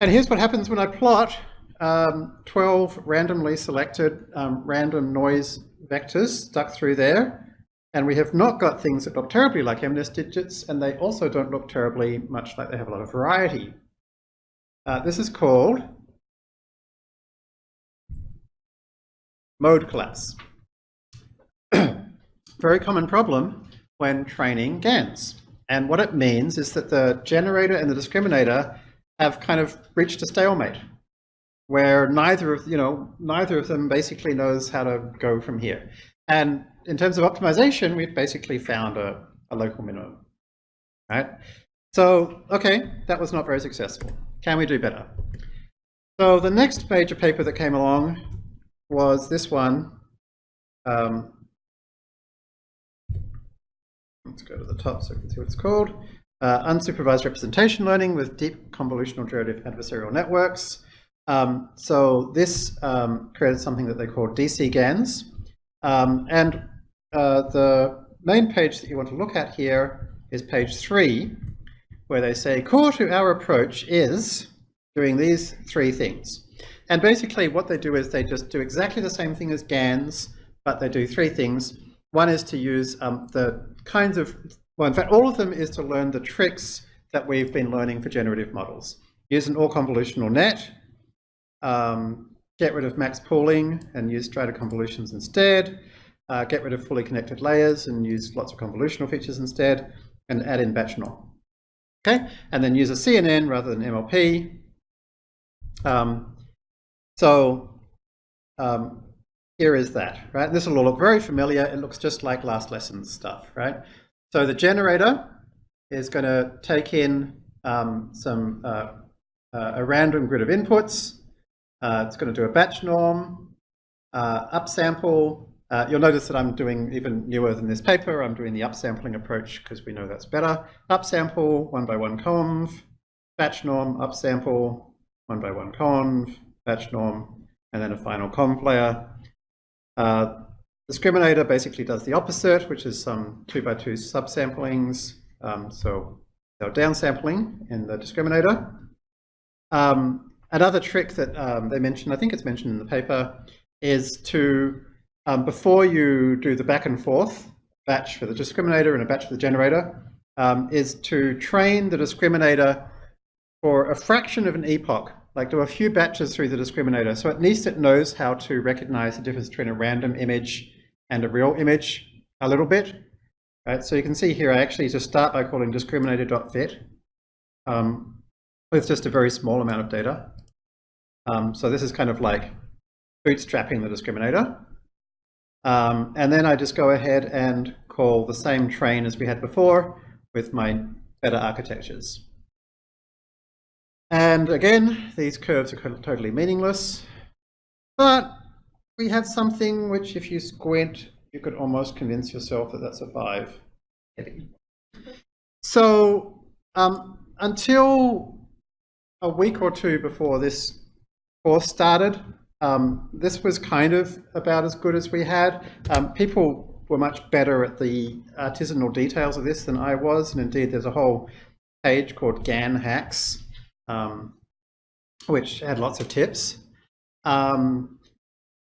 and here's what happens when I plot um, 12 randomly selected um, random noise vectors stuck through there. And we have not got things that look terribly like MNIST digits, and they also don't look terribly much like they have a lot of variety. Uh, this is called mode collapse. Very common problem when training GANs. And what it means is that the generator and the discriminator have kind of reached a stalemate where neither of, you know, neither of them basically knows how to go from here. And in terms of optimization, we've basically found a, a local minimum, right? So, okay, that was not very successful. Can we do better? So the next major paper that came along was this one. Um, let's go to the top so we can see what it's called. Uh, unsupervised representation learning with deep convolutional generative adversarial networks. Um, so this um, created something that they call DC GANs. Um, and uh, the main page that you want to look at here is page three, where they say core to our approach is doing these three things. And basically what they do is they just do exactly the same thing as GANs, but they do three things. One is to use um, the kinds of, well, in fact, all of them is to learn the tricks that we've been learning for generative models. Use an all-convolutional net, um, get rid of max pooling and use strided convolutions instead, uh, get rid of fully connected layers and use lots of convolutional features instead, and add in batch norm. Okay, and then use a CNN rather than MLP. Um, so um, here is that, right? This will all look very familiar. It looks just like last lesson's stuff, right? So the generator is going to take in um, some uh, uh, a random grid of inputs. Uh, it's going to do a batch norm, uh, upsample, uh, you'll notice that I'm doing even newer than this paper. I'm doing the upsampling approach because we know that's better. Upsample, one by one conv, batch norm, upsample, one by one conv, batch norm, and then a final conv layer. Uh, discriminator basically does the opposite, which is some two by two subsamplings. Um, so downsampling in the discriminator. Um, another trick that um, they mentioned, I think it's mentioned in the paper, is to um, before you do the back and forth batch for the discriminator and a batch for the generator, um, is to train the discriminator for a fraction of an epoch, like do a few batches through the discriminator. So at least it knows how to recognize the difference between a random image and a real image a little bit. Right, so you can see here, I actually just start by calling discriminator.fit um, with just a very small amount of data. Um, so this is kind of like bootstrapping the discriminator. Um, and then I just go ahead and call the same train as we had before with my better architectures. And again, these curves are totally meaningless, but we have something which if you squint, you could almost convince yourself that that's a 5. So um, until a week or two before this course started, um, this was kind of about as good as we had. Um, people were much better at the artisanal details of this than I was, and indeed there's a whole page called GAN Hacks, um, which had lots of tips. Um,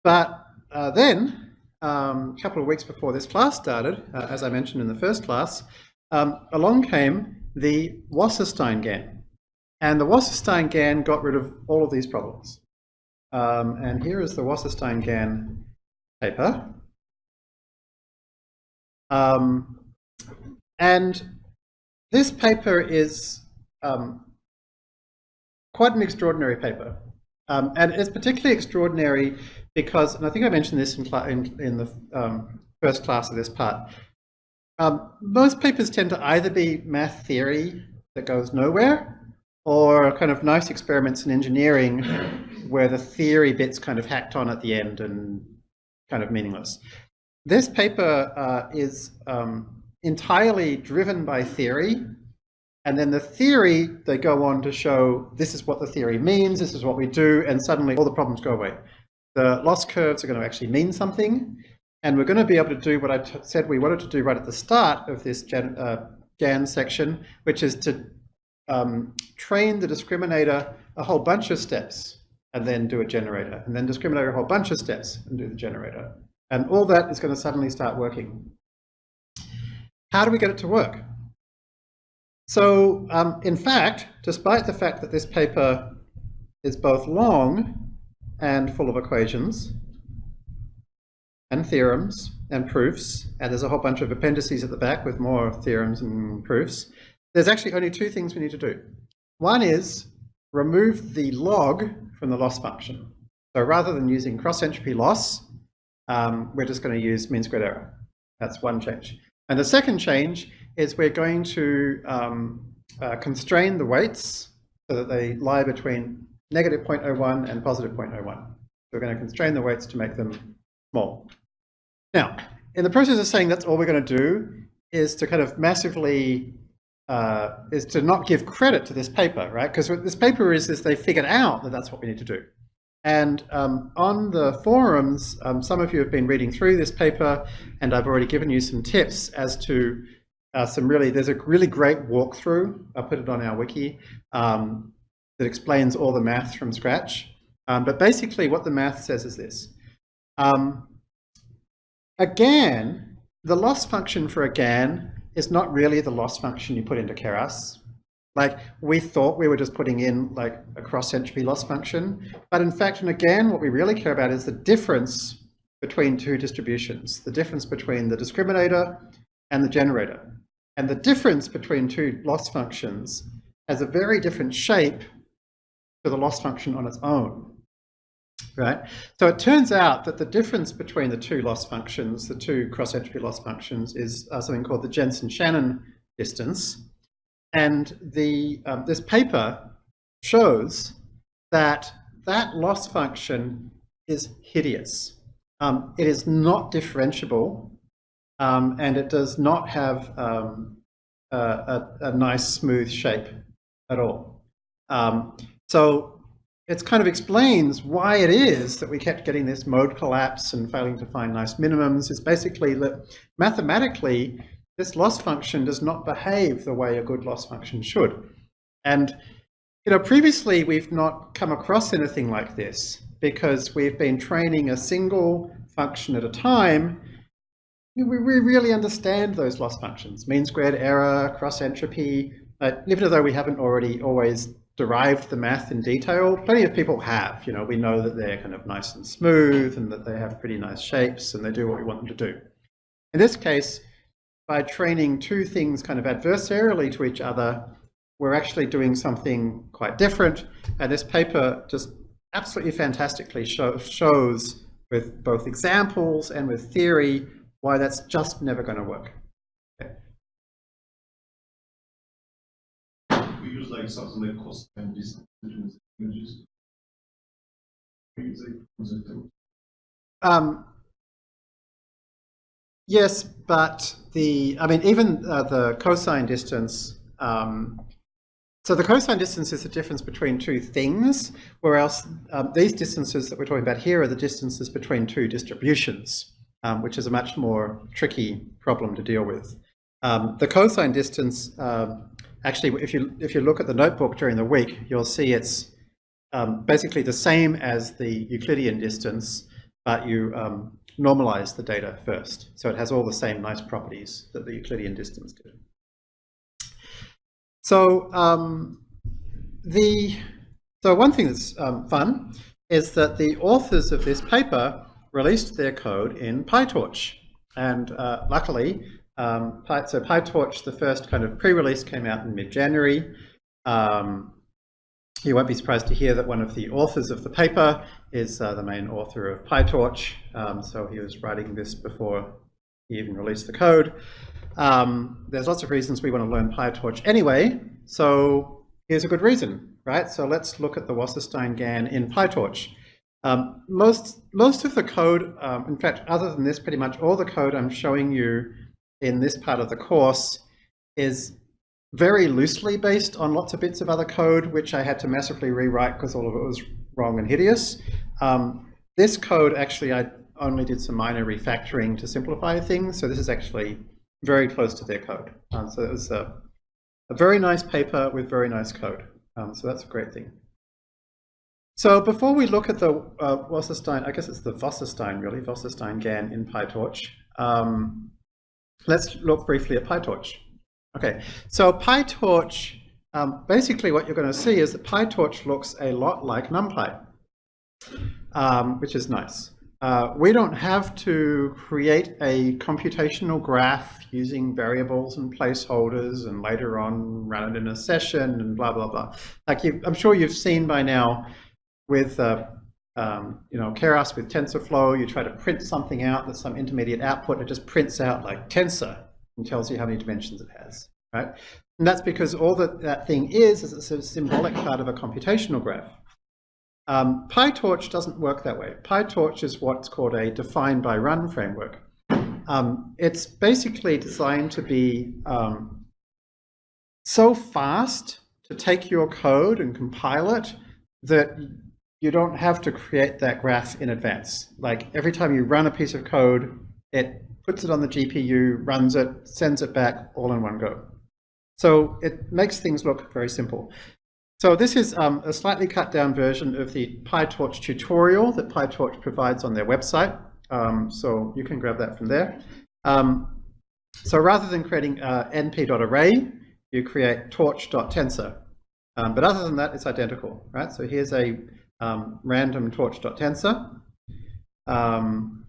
but uh, then, um, a couple of weeks before this class started, uh, as I mentioned in the first class, um, along came the Wasserstein GAN. And the Wasserstein GAN got rid of all of these problems. Um, and here is the Wasserstein GAN paper. Um, and this paper is um, quite an extraordinary paper. Um, and it's particularly extraordinary because, and I think I mentioned this in, in, in the um, first class of this part, um, most papers tend to either be math theory that goes nowhere or kind of nice experiments in engineering where the theory bit's kind of hacked on at the end and kind of meaningless. This paper uh, is um, entirely driven by theory and then the theory, they go on to show this is what the theory means, this is what we do, and suddenly all the problems go away. The loss curves are going to actually mean something, and we're going to be able to do what I said we wanted to do right at the start of this GAN, uh, GAN section, which is to um, train the discriminator a whole bunch of steps and then do a generator, and then discriminate a whole bunch of steps and do the generator. And all that is going to suddenly start working. How do we get it to work? So um, in fact, despite the fact that this paper is both long and full of equations, and theorems and proofs, and there's a whole bunch of appendices at the back with more theorems and proofs. There's actually only two things we need to do. One is remove the log from the loss function. So rather than using cross entropy loss, um, we're just going to use mean squared error. That's one change. And the second change is we're going to um, uh, constrain the weights so that they lie between negative 0.01 and positive 0.01. So we're going to constrain the weights to make them small. Now, in the process of saying that's all we're going to do is to kind of massively, uh, is to not give credit to this paper, right? Because what this paper is, is they figured out that that's what we need to do. And um, on the forums, um, some of you have been reading through this paper, and I've already given you some tips as to uh, some really, there's a really great walkthrough, I'll put it on our wiki, um, that explains all the math from scratch. Um, but basically what the math says is this. Um, a GAN, the loss function for a GAN is not really the loss function you put into Keras. Like we thought we were just putting in like a cross entropy loss function, but in fact and again, what we really care about is the difference between two distributions, the difference between the discriminator and the generator. And the difference between two loss functions has a very different shape to the loss function on its own right? So it turns out that the difference between the two loss functions, the two cross-entropy loss functions, is uh, something called the Jensen-Shannon distance. And the, um, this paper shows that that loss function is hideous. Um, it is not differentiable, um, and it does not have um, a, a, a, nice smooth shape at all. Um, so it kind of explains why it is that we kept getting this mode collapse and failing to find nice minimums. It's basically that mathematically, this loss function does not behave the way a good loss function should. And you know, previously we've not come across anything like this because we've been training a single function at a time. We really understand those loss functions, mean squared error, cross entropy, but even though we haven't already always derived the math in detail. Plenty of people have, you know, we know that they're kind of nice and smooth and that they have pretty nice shapes and they do what we want them to do. In this case, by training two things kind of adversarially to each other, we're actually doing something quite different. And this paper just absolutely fantastically show, shows with both examples and with theory why that's just never going to work. Something like cosine distance between the Um, yes, but the, I mean, even uh, the cosine distance, um, so the cosine distance is the difference between two things, whereas um, these distances that we're talking about here are the distances between two distributions, um, which is a much more tricky problem to deal with. Um, the cosine distance, um, actually, if you, if you look at the notebook during the week, you'll see it's um, basically the same as the Euclidean distance, but you um, normalize the data first. So it has all the same nice properties that the Euclidean distance did. So um, the so one thing that's um, fun is that the authors of this paper released their code in PyTorch. And uh, luckily, um, so PyTorch, the first kind of pre-release came out in mid-January. Um, you won't be surprised to hear that one of the authors of the paper is uh, the main author of PyTorch. Um, so he was writing this before he even released the code. Um, there's lots of reasons we want to learn PyTorch anyway. So here's a good reason, right? So let's look at the Wasserstein GAN in PyTorch. Um, most, most of the code, um, in fact, other than this, pretty much all the code I'm showing you in this part of the course is very loosely based on lots of bits of other code, which I had to massively rewrite because all of it was wrong and hideous. Um, this code, actually, I only did some minor refactoring to simplify things. So this is actually very close to their code. Um, so it was a, a, very nice paper with very nice code. Um, so that's a great thing. So before we look at the uh, Wasserstein, I guess it's the Wasserstein really, Wasserstein GAN in PyTorch, um, let's look briefly at PyTorch. Okay, so PyTorch, um, basically what you're going to see is that PyTorch looks a lot like NumPy, um, which is nice. Uh, we don't have to create a computational graph using variables and placeholders and later on run it in a session and blah, blah, blah. Like you, I'm sure you've seen by now with, uh, um, you know, Keras with TensorFlow, you try to print something out that's some intermediate output, it just prints out like tensor and tells you how many dimensions it has, right? And that's because all that that thing is, is it's a symbolic part of a computational graph. Um, PyTorch doesn't work that way. PyTorch is what's called a define by run framework. Um, it's basically designed to be um, so fast to take your code and compile it that you don't have to create that graph in advance. Like every time you run a piece of code, it puts it on the GPU, runs it, sends it back all in one go. So it makes things look very simple. So this is um, a slightly cut down version of the PyTorch tutorial that PyTorch provides on their website. Um, so you can grab that from there. Um, so rather than creating uh, np.array, you create torch.tensor. Um, but other than that, it's identical, right? So here's a um, random torch.tensor. Um,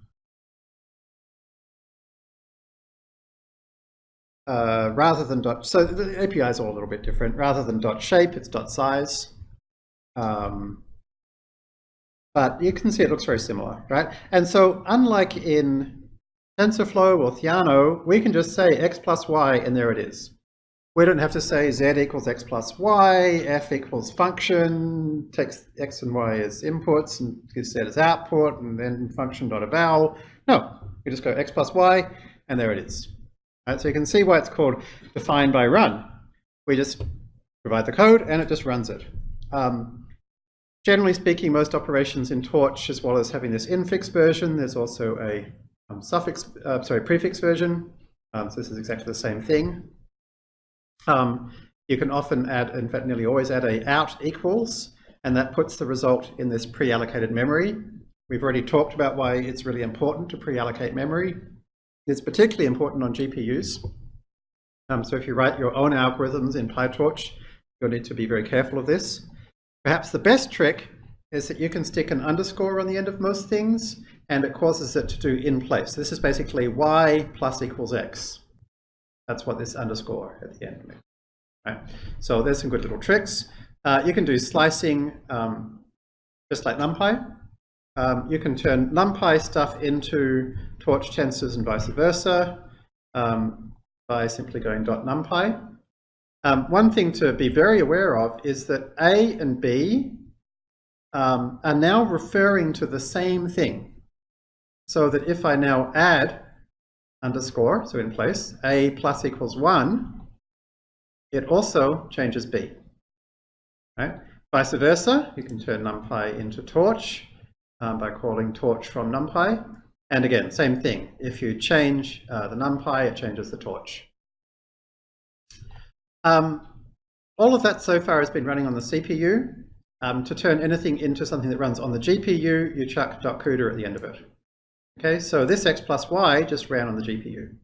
uh, rather than dot, so the API is all a little bit different. Rather than dot shape, it's dot size. Um, but you can see it looks very similar, right? And so unlike in TensorFlow or Theano, we can just say x plus y and there it is. We don't have to say z equals x plus y, f equals function, takes x and y as inputs and gives z as output, and then function dot eval. No, we just go x plus y, and there it is. So you can see why it's called define by run. We just provide the code and it just runs it. Um, generally speaking, most operations in Torch, as well as having this infix version, there's also a um, suffix, uh, sorry, prefix version. Um, so this is exactly the same thing. Um, you can often add, in fact, nearly always add a out equals, and that puts the result in this pre-allocated memory. We've already talked about why it's really important to pre-allocate memory. It's particularly important on GPUs. Um, so if you write your own algorithms in PyTorch, you'll need to be very careful of this. Perhaps the best trick is that you can stick an underscore on the end of most things, and it causes it to do in place. This is basically y plus equals x. That's what this underscore at the end means. Right? So there's some good little tricks. Uh, you can do slicing um, just like NumPy. Um, you can turn NumPy stuff into torch tensors and vice versa um, by simply going .numpy. Um, one thing to be very aware of is that A and B um, are now referring to the same thing. So that if I now add underscore, so in place, A plus equals 1, it also changes B. Right? Vice versa, you can turn NumPy into torch um, by calling torch from NumPy. And again, same thing. If you change uh, the NumPy, it changes the torch. Um, all of that so far has been running on the CPU. Um, to turn anything into something that runs on the GPU, you chuck .cuda at the end of it. Okay, so this x plus y just ran on the GPU.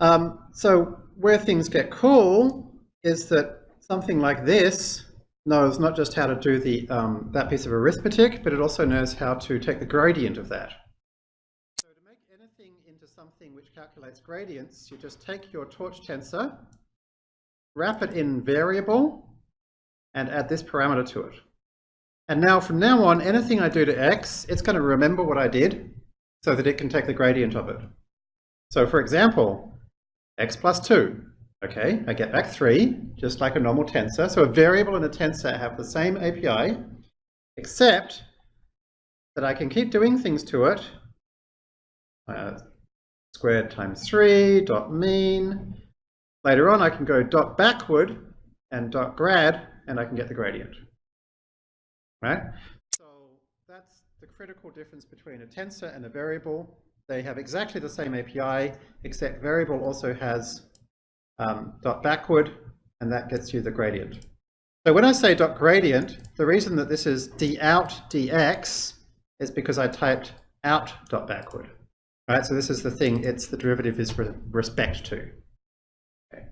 Um, so where things get cool is that something like this knows not just how to do the um, that piece of arithmetic, but it also knows how to take the gradient of that. So to make anything into something which calculates gradients, you just take your torch tensor, wrap it in variable, and add this parameter to it. And now from now on, anything I do to x, it's going to remember what I did so that it can take the gradient of it. So for example, x plus 2. Okay, I get back 3, just like a normal tensor. So a variable and a tensor have the same API, except that I can keep doing things to it. Uh, squared times 3, dot mean. Later on, I can go dot backward and dot grad, and I can get the gradient. Right? So that's the critical difference between a tensor and a variable. They have exactly the same API, except variable also has um, dot backward, and that gets you the gradient. So when I say dot gradient, the reason that this is d out dx is because I typed out dot backward. Right, so this is the thing, it's the derivative is with respect to. Okay.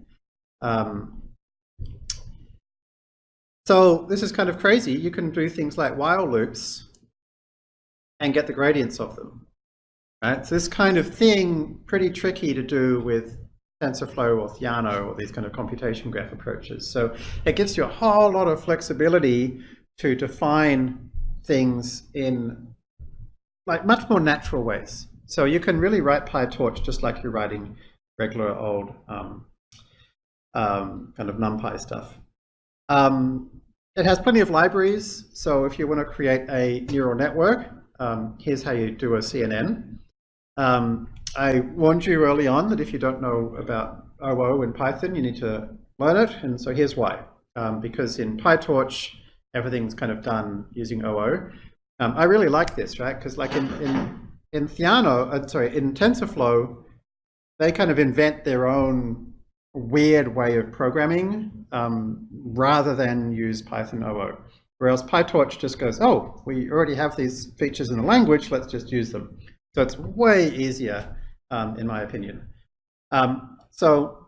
Um, so this is kind of crazy. You can do things like while loops and get the gradients of them. Right? So this kind of thing, pretty tricky to do with TensorFlow or Theano or these kind of computation graph approaches. So it gives you a whole lot of flexibility to define things in like much more natural ways. So you can really write PyTorch just like you're writing regular old um, um, kind of NumPy stuff. Um, it has plenty of libraries. So if you want to create a neural network, um, here's how you do a CNN. Um, I warned you early on that if you don't know about OO in Python, you need to learn it. And so here's why. Um, because in PyTorch, everything's kind of done using OO. Um, I really like this, right? Because like in, in, in Theano, uh, sorry, in TensorFlow, they kind of invent their own weird way of programming um, rather than use Python OO. Whereas PyTorch just goes, oh, we already have these features in the language, let's just use them. So it's way easier um, in my opinion. Um, so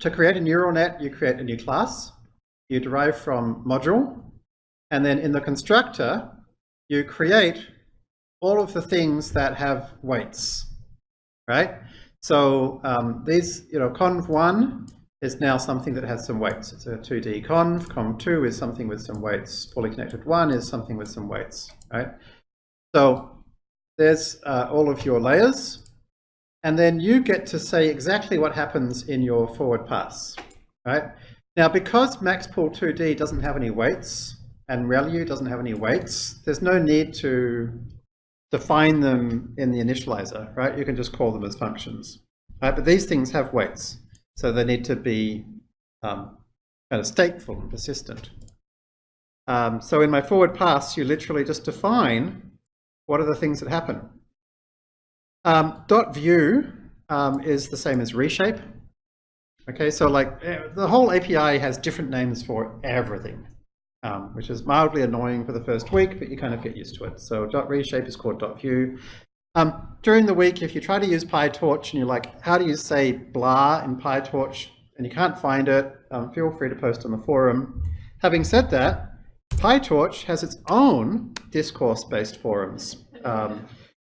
to create a neural net, you create a new class, you derive from module, and then in the constructor, you create all of the things that have weights, right? So um, these, you know, conv1 is now something that has some weights. It's a 2D conv. Conv2 is something with some weights. Fully connected 1 is something with some weights, right? So there's uh, all of your layers. And then you get to say exactly what happens in your forward pass, right? Now, because maxpool2d doesn't have any weights and ReLU doesn't have any weights, there's no need to define them in the initializer, right? You can just call them as functions, right? But these things have weights, so they need to be um, kind of stateful and persistent. Um, so in my forward pass, you literally just define what are the things that happen. Um, dot view um, is the same as reshape. Okay, so like eh, the whole API has different names for everything, um, which is mildly annoying for the first week, but you kind of get used to it. So dot reshape is called dot view. Um, during the week, if you try to use PyTorch and you're like, how do you say blah in PyTorch, and you can't find it, um, feel free to post on the forum. Having said that, PyTorch has its own discourse-based forums. Um,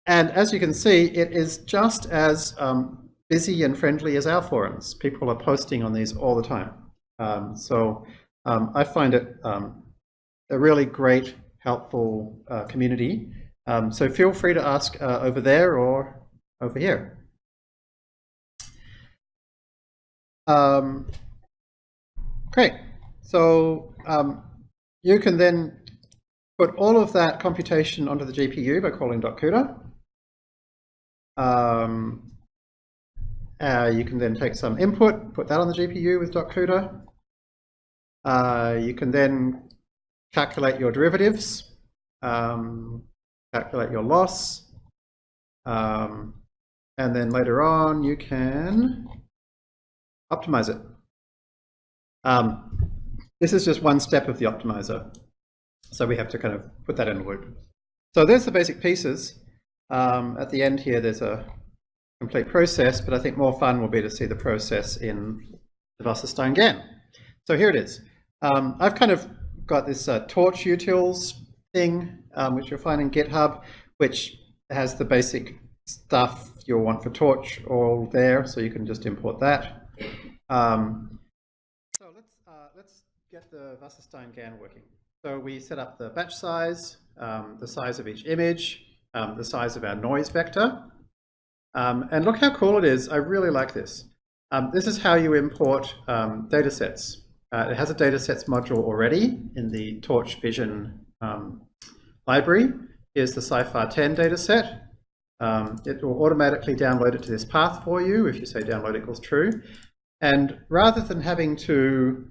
and as you can see, it is just as um, busy and friendly as our forums. People are posting on these all the time. Um, so um, I find it um, a really great, helpful uh, community. Um, so feel free to ask uh, over there or over here. Um, great. So um, you can then put all of that computation onto the GPU by calling .CUDA. Um, uh, you can then take some input, put that on the GPU with .CUDA. Uh, you can then calculate your derivatives, um, calculate your loss, um, and then later on you can optimize it. Um, this is just one step of the optimizer. So we have to kind of put that in a loop. So there's the basic pieces. Um, at the end here, there's a complete process, but I think more fun will be to see the process in the Wasserstein GAN. So here it is. Um, I've kind of got this uh, torch utils thing, um, which you'll find in GitHub, which has the basic stuff you'll want for torch all there, so you can just import that. Um, so let's, uh, let's get the Wasserstein GAN working. So we set up the batch size, um, the size of each image, um, the size of our noise vector. Um, and look how cool it is. I really like this. This is how you import um, data sets. Uh, it has a datasets module already in the Torch Vision um, library. Here's the CIFAR 10 dataset. Um, it will automatically download it to this path for you if you say download equals true. And rather than having to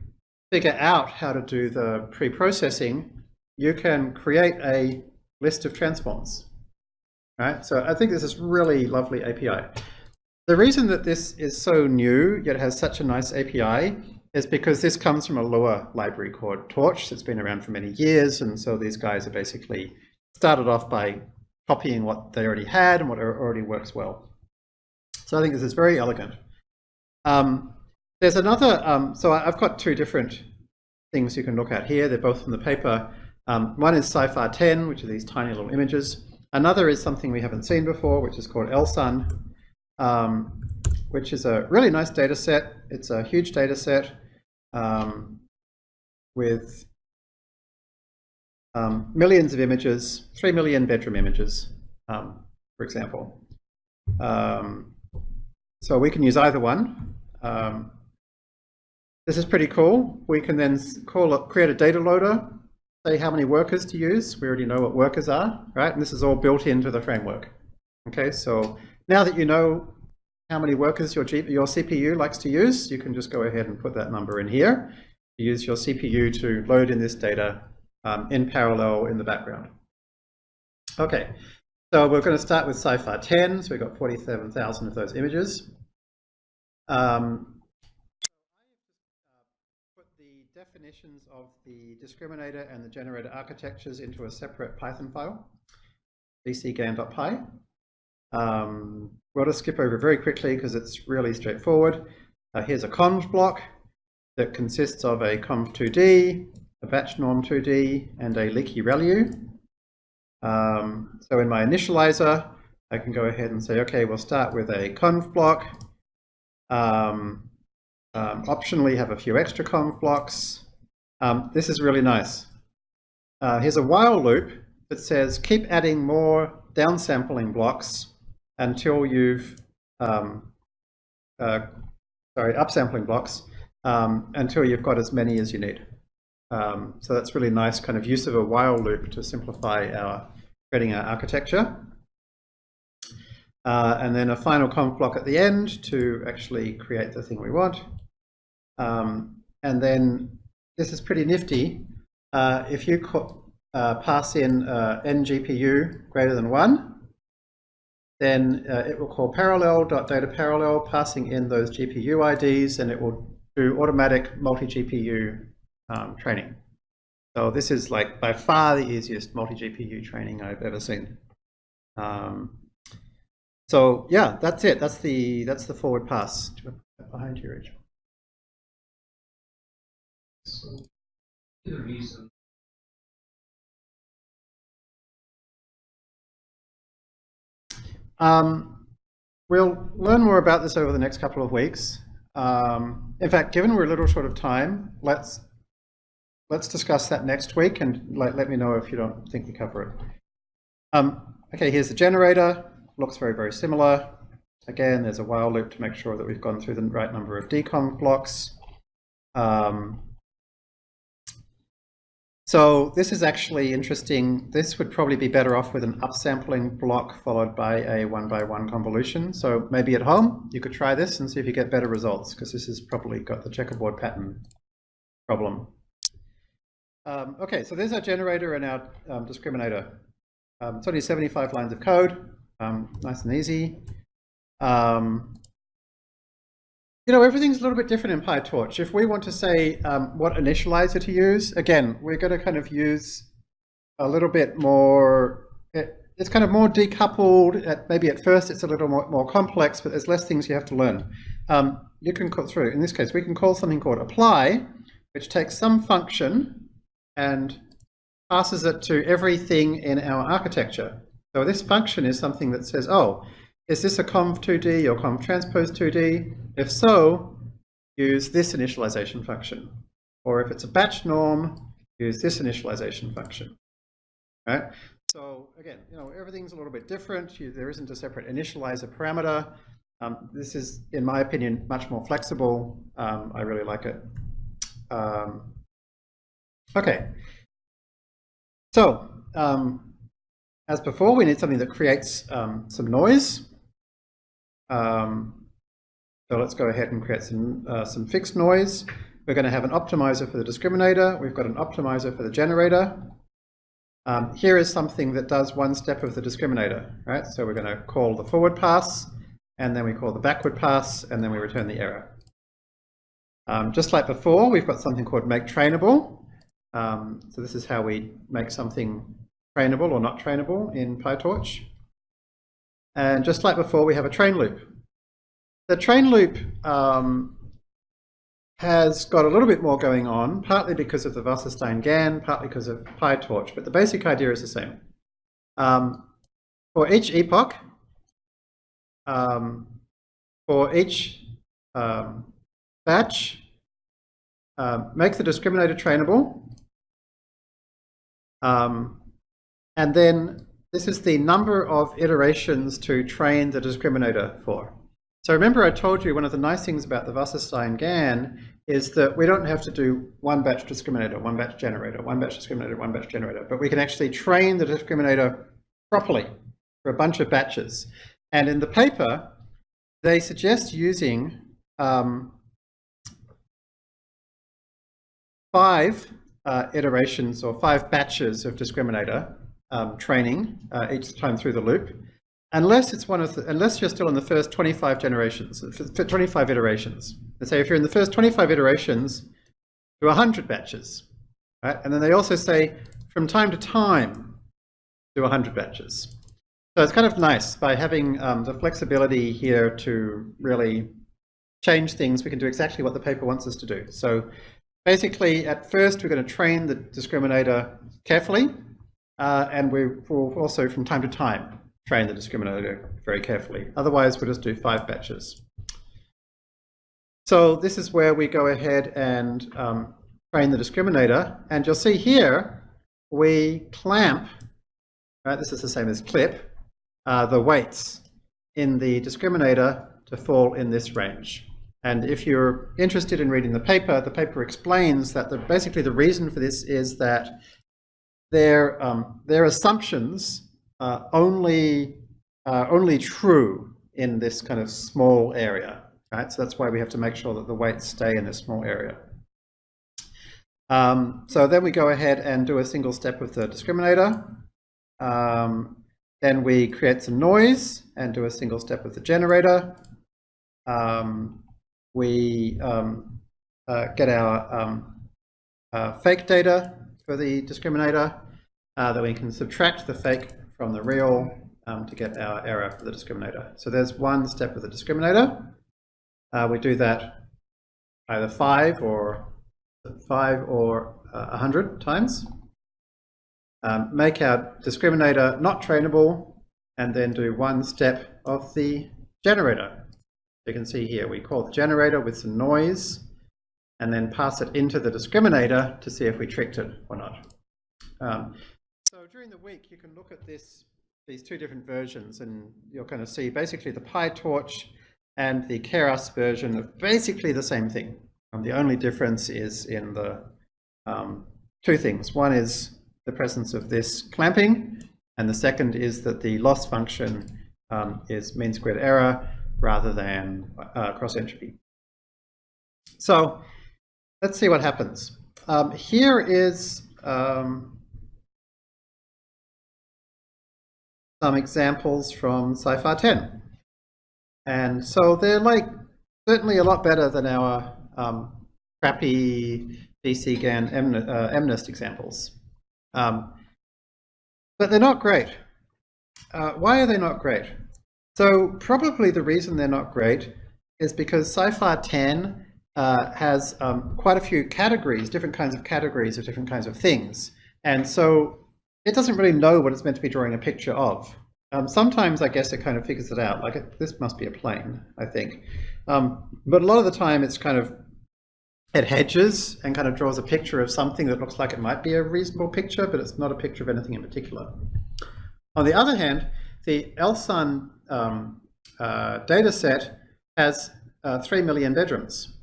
figure out how to do the pre-processing, you can create a list of transforms. Right? So I think this is really lovely API. The reason that this is so new, yet has such a nice API, is because this comes from a Lua library called Torch that's been around for many years. And so these guys are basically started off by copying what they already had and what already works well. So I think this is very elegant. Um, there's another, um, so I've got two different things you can look at here. They're both from the paper. Um, one is CIFAR 10, which are these tiny little images. Another is something we haven't seen before, which is called LSUN, um, which is a really nice data set. It's a huge data set um, with um, millions of images, 3 million bedroom images, um, for example. Um, so we can use either one. Um, this is pretty cool. We can then call it, create a data loader, say how many workers to use. We already know what workers are, right? And this is all built into the framework. Okay, so now that you know how many workers your, G your CPU likes to use, you can just go ahead and put that number in here. Use your CPU to load in this data um, in parallel in the background. Okay, so we're going to start with CIFAR 10. So we've got 47,000 of those images. Um, put the definitions of the discriminator and the generator architectures into a separate Python file, dcgan.py. Um, we'll just skip over very quickly because it's really straightforward. Uh, here's a conv block that consists of a conv2d, a batch norm 2d, and a leaky ReLU. Um, so in my initializer, I can go ahead and say, okay, we'll start with a conv block. Um, um, optionally have a few extra conv blocks. Um, this is really nice. Uh, here's a while loop that says keep adding more downsampling blocks until you've, um, uh, sorry, upsampling blocks um, until you've got as many as you need. Um, so that's really nice kind of use of a while loop to simplify our creating our architecture. Uh, and then a final conv block at the end to actually create the thing we want. Um, and then this is pretty nifty. Uh, if you uh, pass in uh, ngpu greater than one, then uh, it will call parallel.data parallel, passing in those GPU IDs, and it will do automatic multi-GPU um, training. So this is like by far the easiest multi-GPU training I've ever seen. Um, so yeah, that's it. That's the that's the forward pass behind you, Rachel. So the reason Um, we'll learn more about this over the next couple of weeks. Um, in fact, given we're a little short of time, let's let's discuss that next week and let, let me know if you don't think we cover it. Um, okay, here's the generator. Looks very, very similar Again, there's a while loop to make sure that we've gone through the right number of deconv blocks. Um, so this is actually interesting. This would probably be better off with an upsampling block followed by a one by one convolution. So maybe at home you could try this and see if you get better results because this has probably got the checkerboard pattern problem. Um, okay, so there's our generator and our um, discriminator. Um, it's only 75 lines of code, um, nice and easy. Um, you know, everything's a little bit different in PyTorch. If we want to say um, what initializer to use, again, we're going to kind of use a little bit more, it, it's kind of more decoupled. At, maybe at first it's a little more, more complex, but there's less things you have to learn. Um, you can call through, in this case, we can call something called apply, which takes some function and passes it to everything in our architecture. So this function is something that says, oh, is this a conv2d or conv transpose 2d? If so, use this initialization function. Or if it's a batch norm, use this initialization function. Right? So again, you know, everything's a little bit different. You, there isn't a separate initializer parameter. Um, this is, in my opinion, much more flexible. Um, I really like it. Um, okay. So, um, as before, we need something that creates um, some noise. Um, so let's go ahead and create some, uh, some fixed noise. We're going to have an optimizer for the discriminator. We've got an optimizer for the generator. Um, here is something that does one step of the discriminator, right? So we're going to call the forward pass, and then we call the backward pass, and then we return the error. Um, just like before, we've got something called make trainable. Um, so this is how we make something trainable or not trainable in PyTorch. And just like before, we have a train loop. The train loop um, has got a little bit more going on, partly because of the Wasserstein-GAN, partly because of PyTorch, but the basic idea is the same. Um, for each epoch, um, for each um, batch, uh, make the discriminator trainable, um, and then this is the number of iterations to train the discriminator for. So remember I told you one of the nice things about the Wasserstein-GAN is that we don't have to do one batch discriminator, one batch generator, one batch discriminator, one batch generator, but we can actually train the discriminator properly for a bunch of batches. And in the paper, they suggest using um, five uh, iterations or five batches of discriminator um, training uh, each time through the loop, unless it's one of the, unless you're still in the first 25 generations, 25 iterations. Let's say if you're in the first 25 iterations, do 100 batches, right? And then they also say from time to time, do 100 batches. So it's kind of nice by having um, the flexibility here to really change things. We can do exactly what the paper wants us to do. So basically, at first, we're going to train the discriminator carefully uh, and we will also, from time to time, train the discriminator very carefully. Otherwise, we'll just do five batches. So this is where we go ahead and um, train the discriminator. And you'll see here, we clamp, right, this is the same as clip, uh, the weights in the discriminator to fall in this range. And if you're interested in reading the paper, the paper explains that the, basically the reason for this is that their, um, their assumptions are only, uh, only true in this kind of small area, right? So that's why we have to make sure that the weights stay in this small area. Um, so then we go ahead and do a single step with the discriminator. Um, then we create some noise and do a single step with the generator. Um, we um, uh, get our um, uh, fake data for the discriminator uh, that we can subtract the fake from the real um, to get our error for the discriminator. So there's one step with the discriminator. Uh, we do that either five or five or uh, 100 times. Um, make our discriminator not trainable and then do one step of the generator. You can see here we call the generator with some noise and then pass it into the discriminator to see if we tricked it or not. Um, during the week, you can look at this these two different versions and you're going to see basically the PyTorch and the Keras version of basically the same thing. Um, the only difference is in the um, two things. One is the presence of this clamping, and the second is that the loss function um, is mean squared error rather than uh, cross entropy. So let's see what happens. Um, here is um, some examples from CIFAR 10. And so they're like certainly a lot better than our um, crappy DCGAN MN, uh, MNIST examples. Um, but they're not great. Uh, why are they not great? So probably the reason they're not great is because CIFAR 10 uh, has um, quite a few categories, different kinds of categories of different kinds of things. And so it doesn't really know what it's meant to be drawing a picture of. Um, sometimes I guess it kind of figures it out, like this must be a plane, I think. Um, but a lot of the time it's kind of, it hedges and kind of draws a picture of something that looks like it might be a reasonable picture, but it's not a picture of anything in particular. On the other hand, the LSUN um, uh, data set has uh, 3 million bedrooms.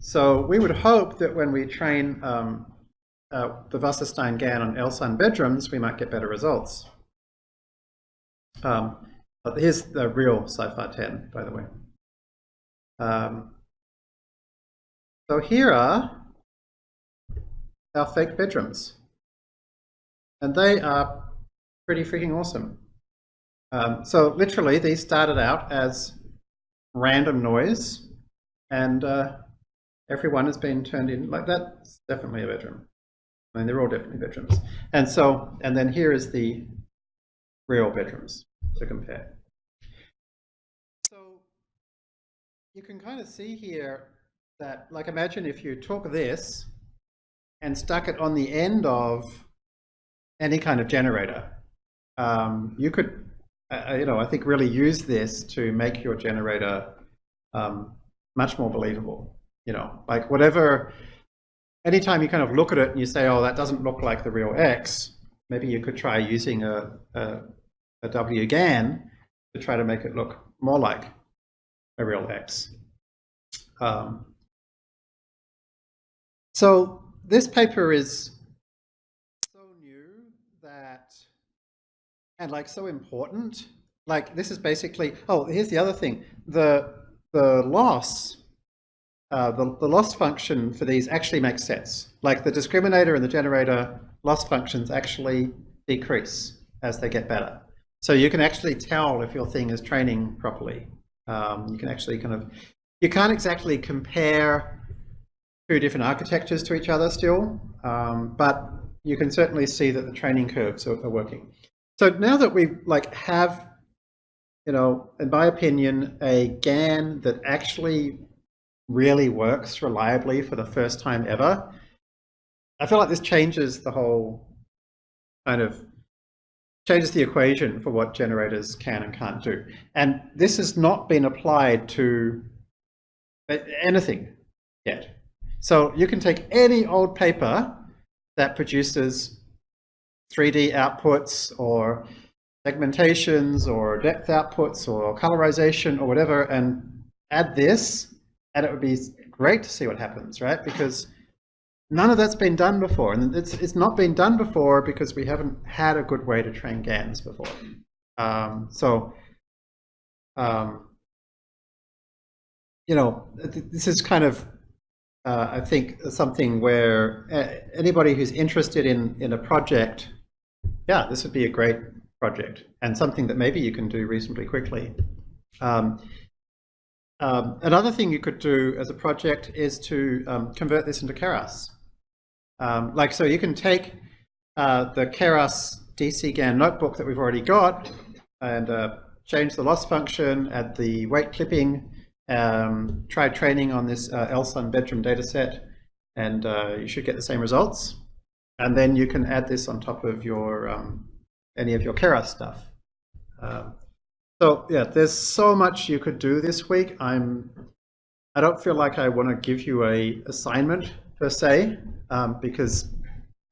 So we would hope that when we train um, uh, the Wasserstein GAN on LSUN bedrooms, we might get better results. Um, but here's the real CIFAR 10, by the way. Um, so here are our fake bedrooms. And they are pretty freaking awesome. Um, so literally, these started out as random noise, and uh, everyone has been turned in like that's definitely a bedroom. I mean, they're all definitely bedrooms. And so, and then here is the real bedrooms to compare. So you can kind of see here that, like imagine if you took this and stuck it on the end of any kind of generator. Um, you could, uh, you know, I think really use this to make your generator um, much more believable. You know, like whatever, anytime you kind of look at it and you say, oh, that doesn't look like the real X, maybe you could try using a, a, a WGAN to try to make it look more like a real X. Um, so this paper is so new that, and like so important, like this is basically, oh, here's the other thing. The, the loss, uh, the, the loss function for these actually makes sense. Like the discriminator and the generator loss functions actually decrease as they get better. So you can actually tell if your thing is training properly. Um, you can actually kind of, you can't exactly compare two different architectures to each other still, um, but you can certainly see that the training curves are, are working. So now that we like have, you know, in my opinion, a GAN that actually really works reliably for the first time ever, I feel like this changes the whole kind of changes the equation for what generators can and can't do. And this has not been applied to anything yet. So you can take any old paper that produces 3D outputs or segmentations or depth outputs or colorization or whatever and add this and it would be great to see what happens, right? Because none of that's been done before and it's, it's not been done before because we haven't had a good way to train GANs before. Um, so, um, you know, this is kind of uh, I think something where uh, anybody who's interested in, in a project, yeah, this would be a great project and something that maybe you can do reasonably quickly. Um, um, another thing you could do as a project is to um, convert this into Keras. Um, like, so you can take uh, the Keras DCGAN notebook that we've already got and uh, change the loss function, add the weight clipping, um, try training on this uh, LSUN bedroom dataset and uh, you should get the same results. And then you can add this on top of your um, any of your Keras stuff. Um, so yeah, there's so much you could do this week. I'm I don't feel like I want to give you a assignment per se um, because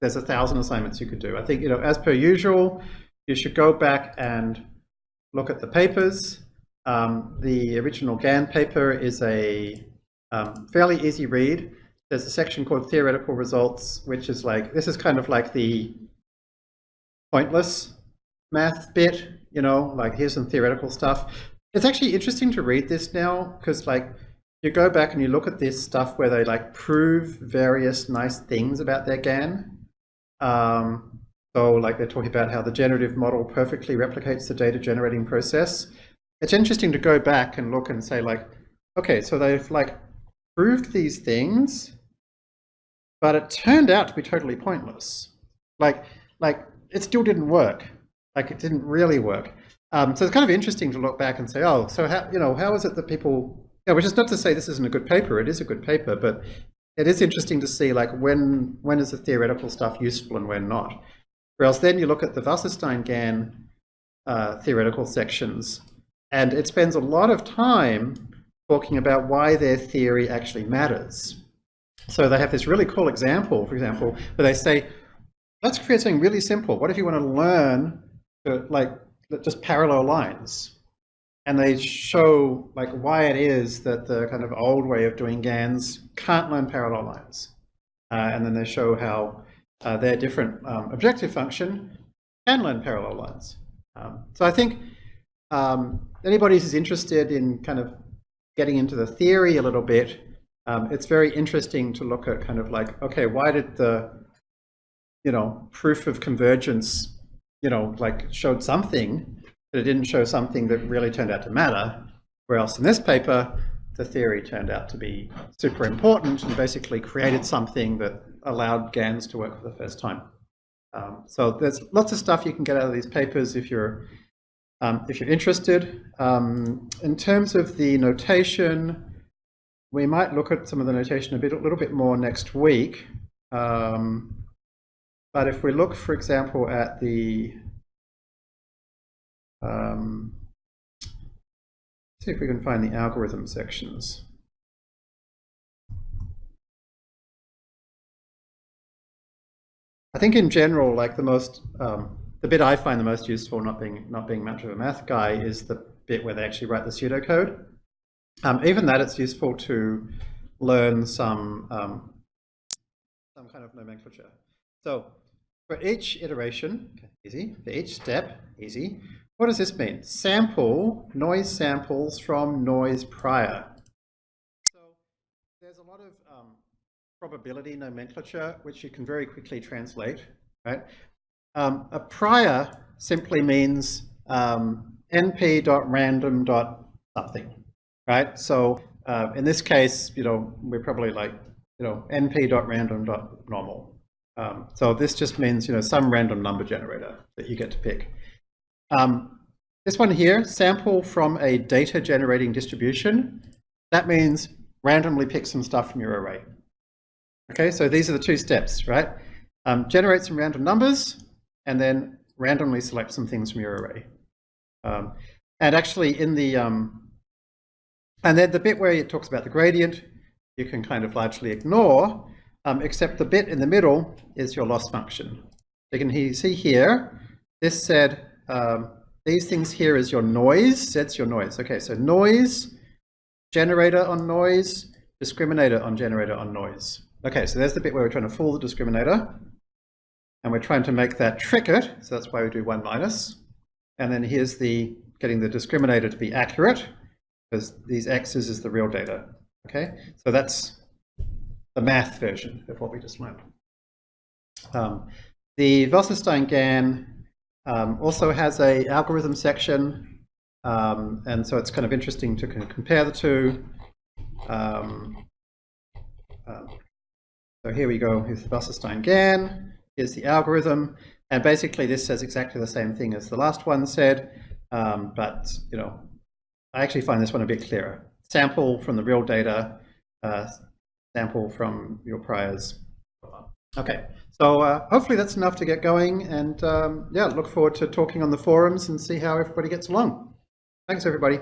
there's a thousand assignments you could do. I think you know as per usual, you should go back and look at the papers. Um, the original GAN paper is a um, fairly easy read. There's a section called theoretical results, which is like, this is kind of like the pointless math bit, you know, like here's some theoretical stuff. It's actually interesting to read this now because like you go back and you look at this stuff where they like prove various nice things about their GAN. Um, so like they're talking about how the generative model perfectly replicates the data generating process. It's interesting to go back and look and say like, okay, so they've like proved these things, but it turned out to be totally pointless. Like, like it still didn't work. Like it didn't really work. Um, so it's kind of interesting to look back and say, oh, so how, you know, how is it that people, you know, which is not to say this isn't a good paper, it is a good paper, but it is interesting to see like when, when is the theoretical stuff useful and when not. Whereas then you look at the Wasserstein-GAN uh, theoretical sections, and it spends a lot of time talking about why their theory actually matters. So they have this really cool example, for example, where they say, let's create something really simple. What if you want to learn like just parallel lines? And they show like why it is that the kind of old way of doing GANs can't learn parallel lines. Uh, and then they show how uh, their different um, objective function can learn parallel lines. Um, so I think um, anybody who's interested in kind of getting into the theory a little bit, um, it's very interesting to look at kind of like, okay, why did the, you know, proof of convergence, you know, like showed something, but it didn't show something that really turned out to matter. Whereas in this paper, the theory turned out to be super important and basically created something that allowed GANs to work for the first time. Um, so there's lots of stuff you can get out of these papers if you're um, if you're interested. Um, in terms of the notation, we might look at some of the notation a bit a little bit more next week. Um, but if we look, for example, at the um, see if we can find the algorithm sections. I think in general, like the most, um, the bit I find the most useful, not being not being much of a math guy, is the bit where they actually write the pseudocode. Um, even that, it's useful to learn some um, some kind of nomenclature. So for each iteration, easy. For each step, easy. What does this mean? Sample noise samples from noise prior. So there's a lot of um, probability nomenclature, which you can very quickly translate, right? Um, a prior simply means um, np.random.something, right? So uh, in this case, you know, we're probably like, you know, np.random.normal. Um, so this just means, you know, some random number generator that you get to pick. Um, this one here, sample from a data generating distribution. That means randomly pick some stuff from your array. Okay, so these are the two steps, right? Um, generate some random numbers and then randomly select some things from your array. Um, and actually in the, um, and then the bit where it talks about the gradient, you can kind of largely ignore, um, except the bit in the middle is your loss function. You can see here, this said, um, these things here is your noise, that's your noise. Okay, so noise, generator on noise, discriminator on generator on noise. Okay, so there's the bit where we're trying to fool the discriminator. And we're trying to make that trick it, so that's why we do 1 minus. And then here's the getting the discriminator to be accurate, because these x's is the real data. Okay, so that's the math version of what we just learned. Um, the Wasserstein-GAN um, also has a algorithm section, um, and so it's kind of interesting to compare the two. Um, um, so here we go, here's the Wasserstein-GAN, here's the algorithm, and basically this says exactly the same thing as the last one said, um, but you know, I actually find this one a bit clearer. Sample from the real data, uh, sample from your priors. Okay, so uh, hopefully that's enough to get going, and um, yeah, look forward to talking on the forums and see how everybody gets along. Thanks everybody.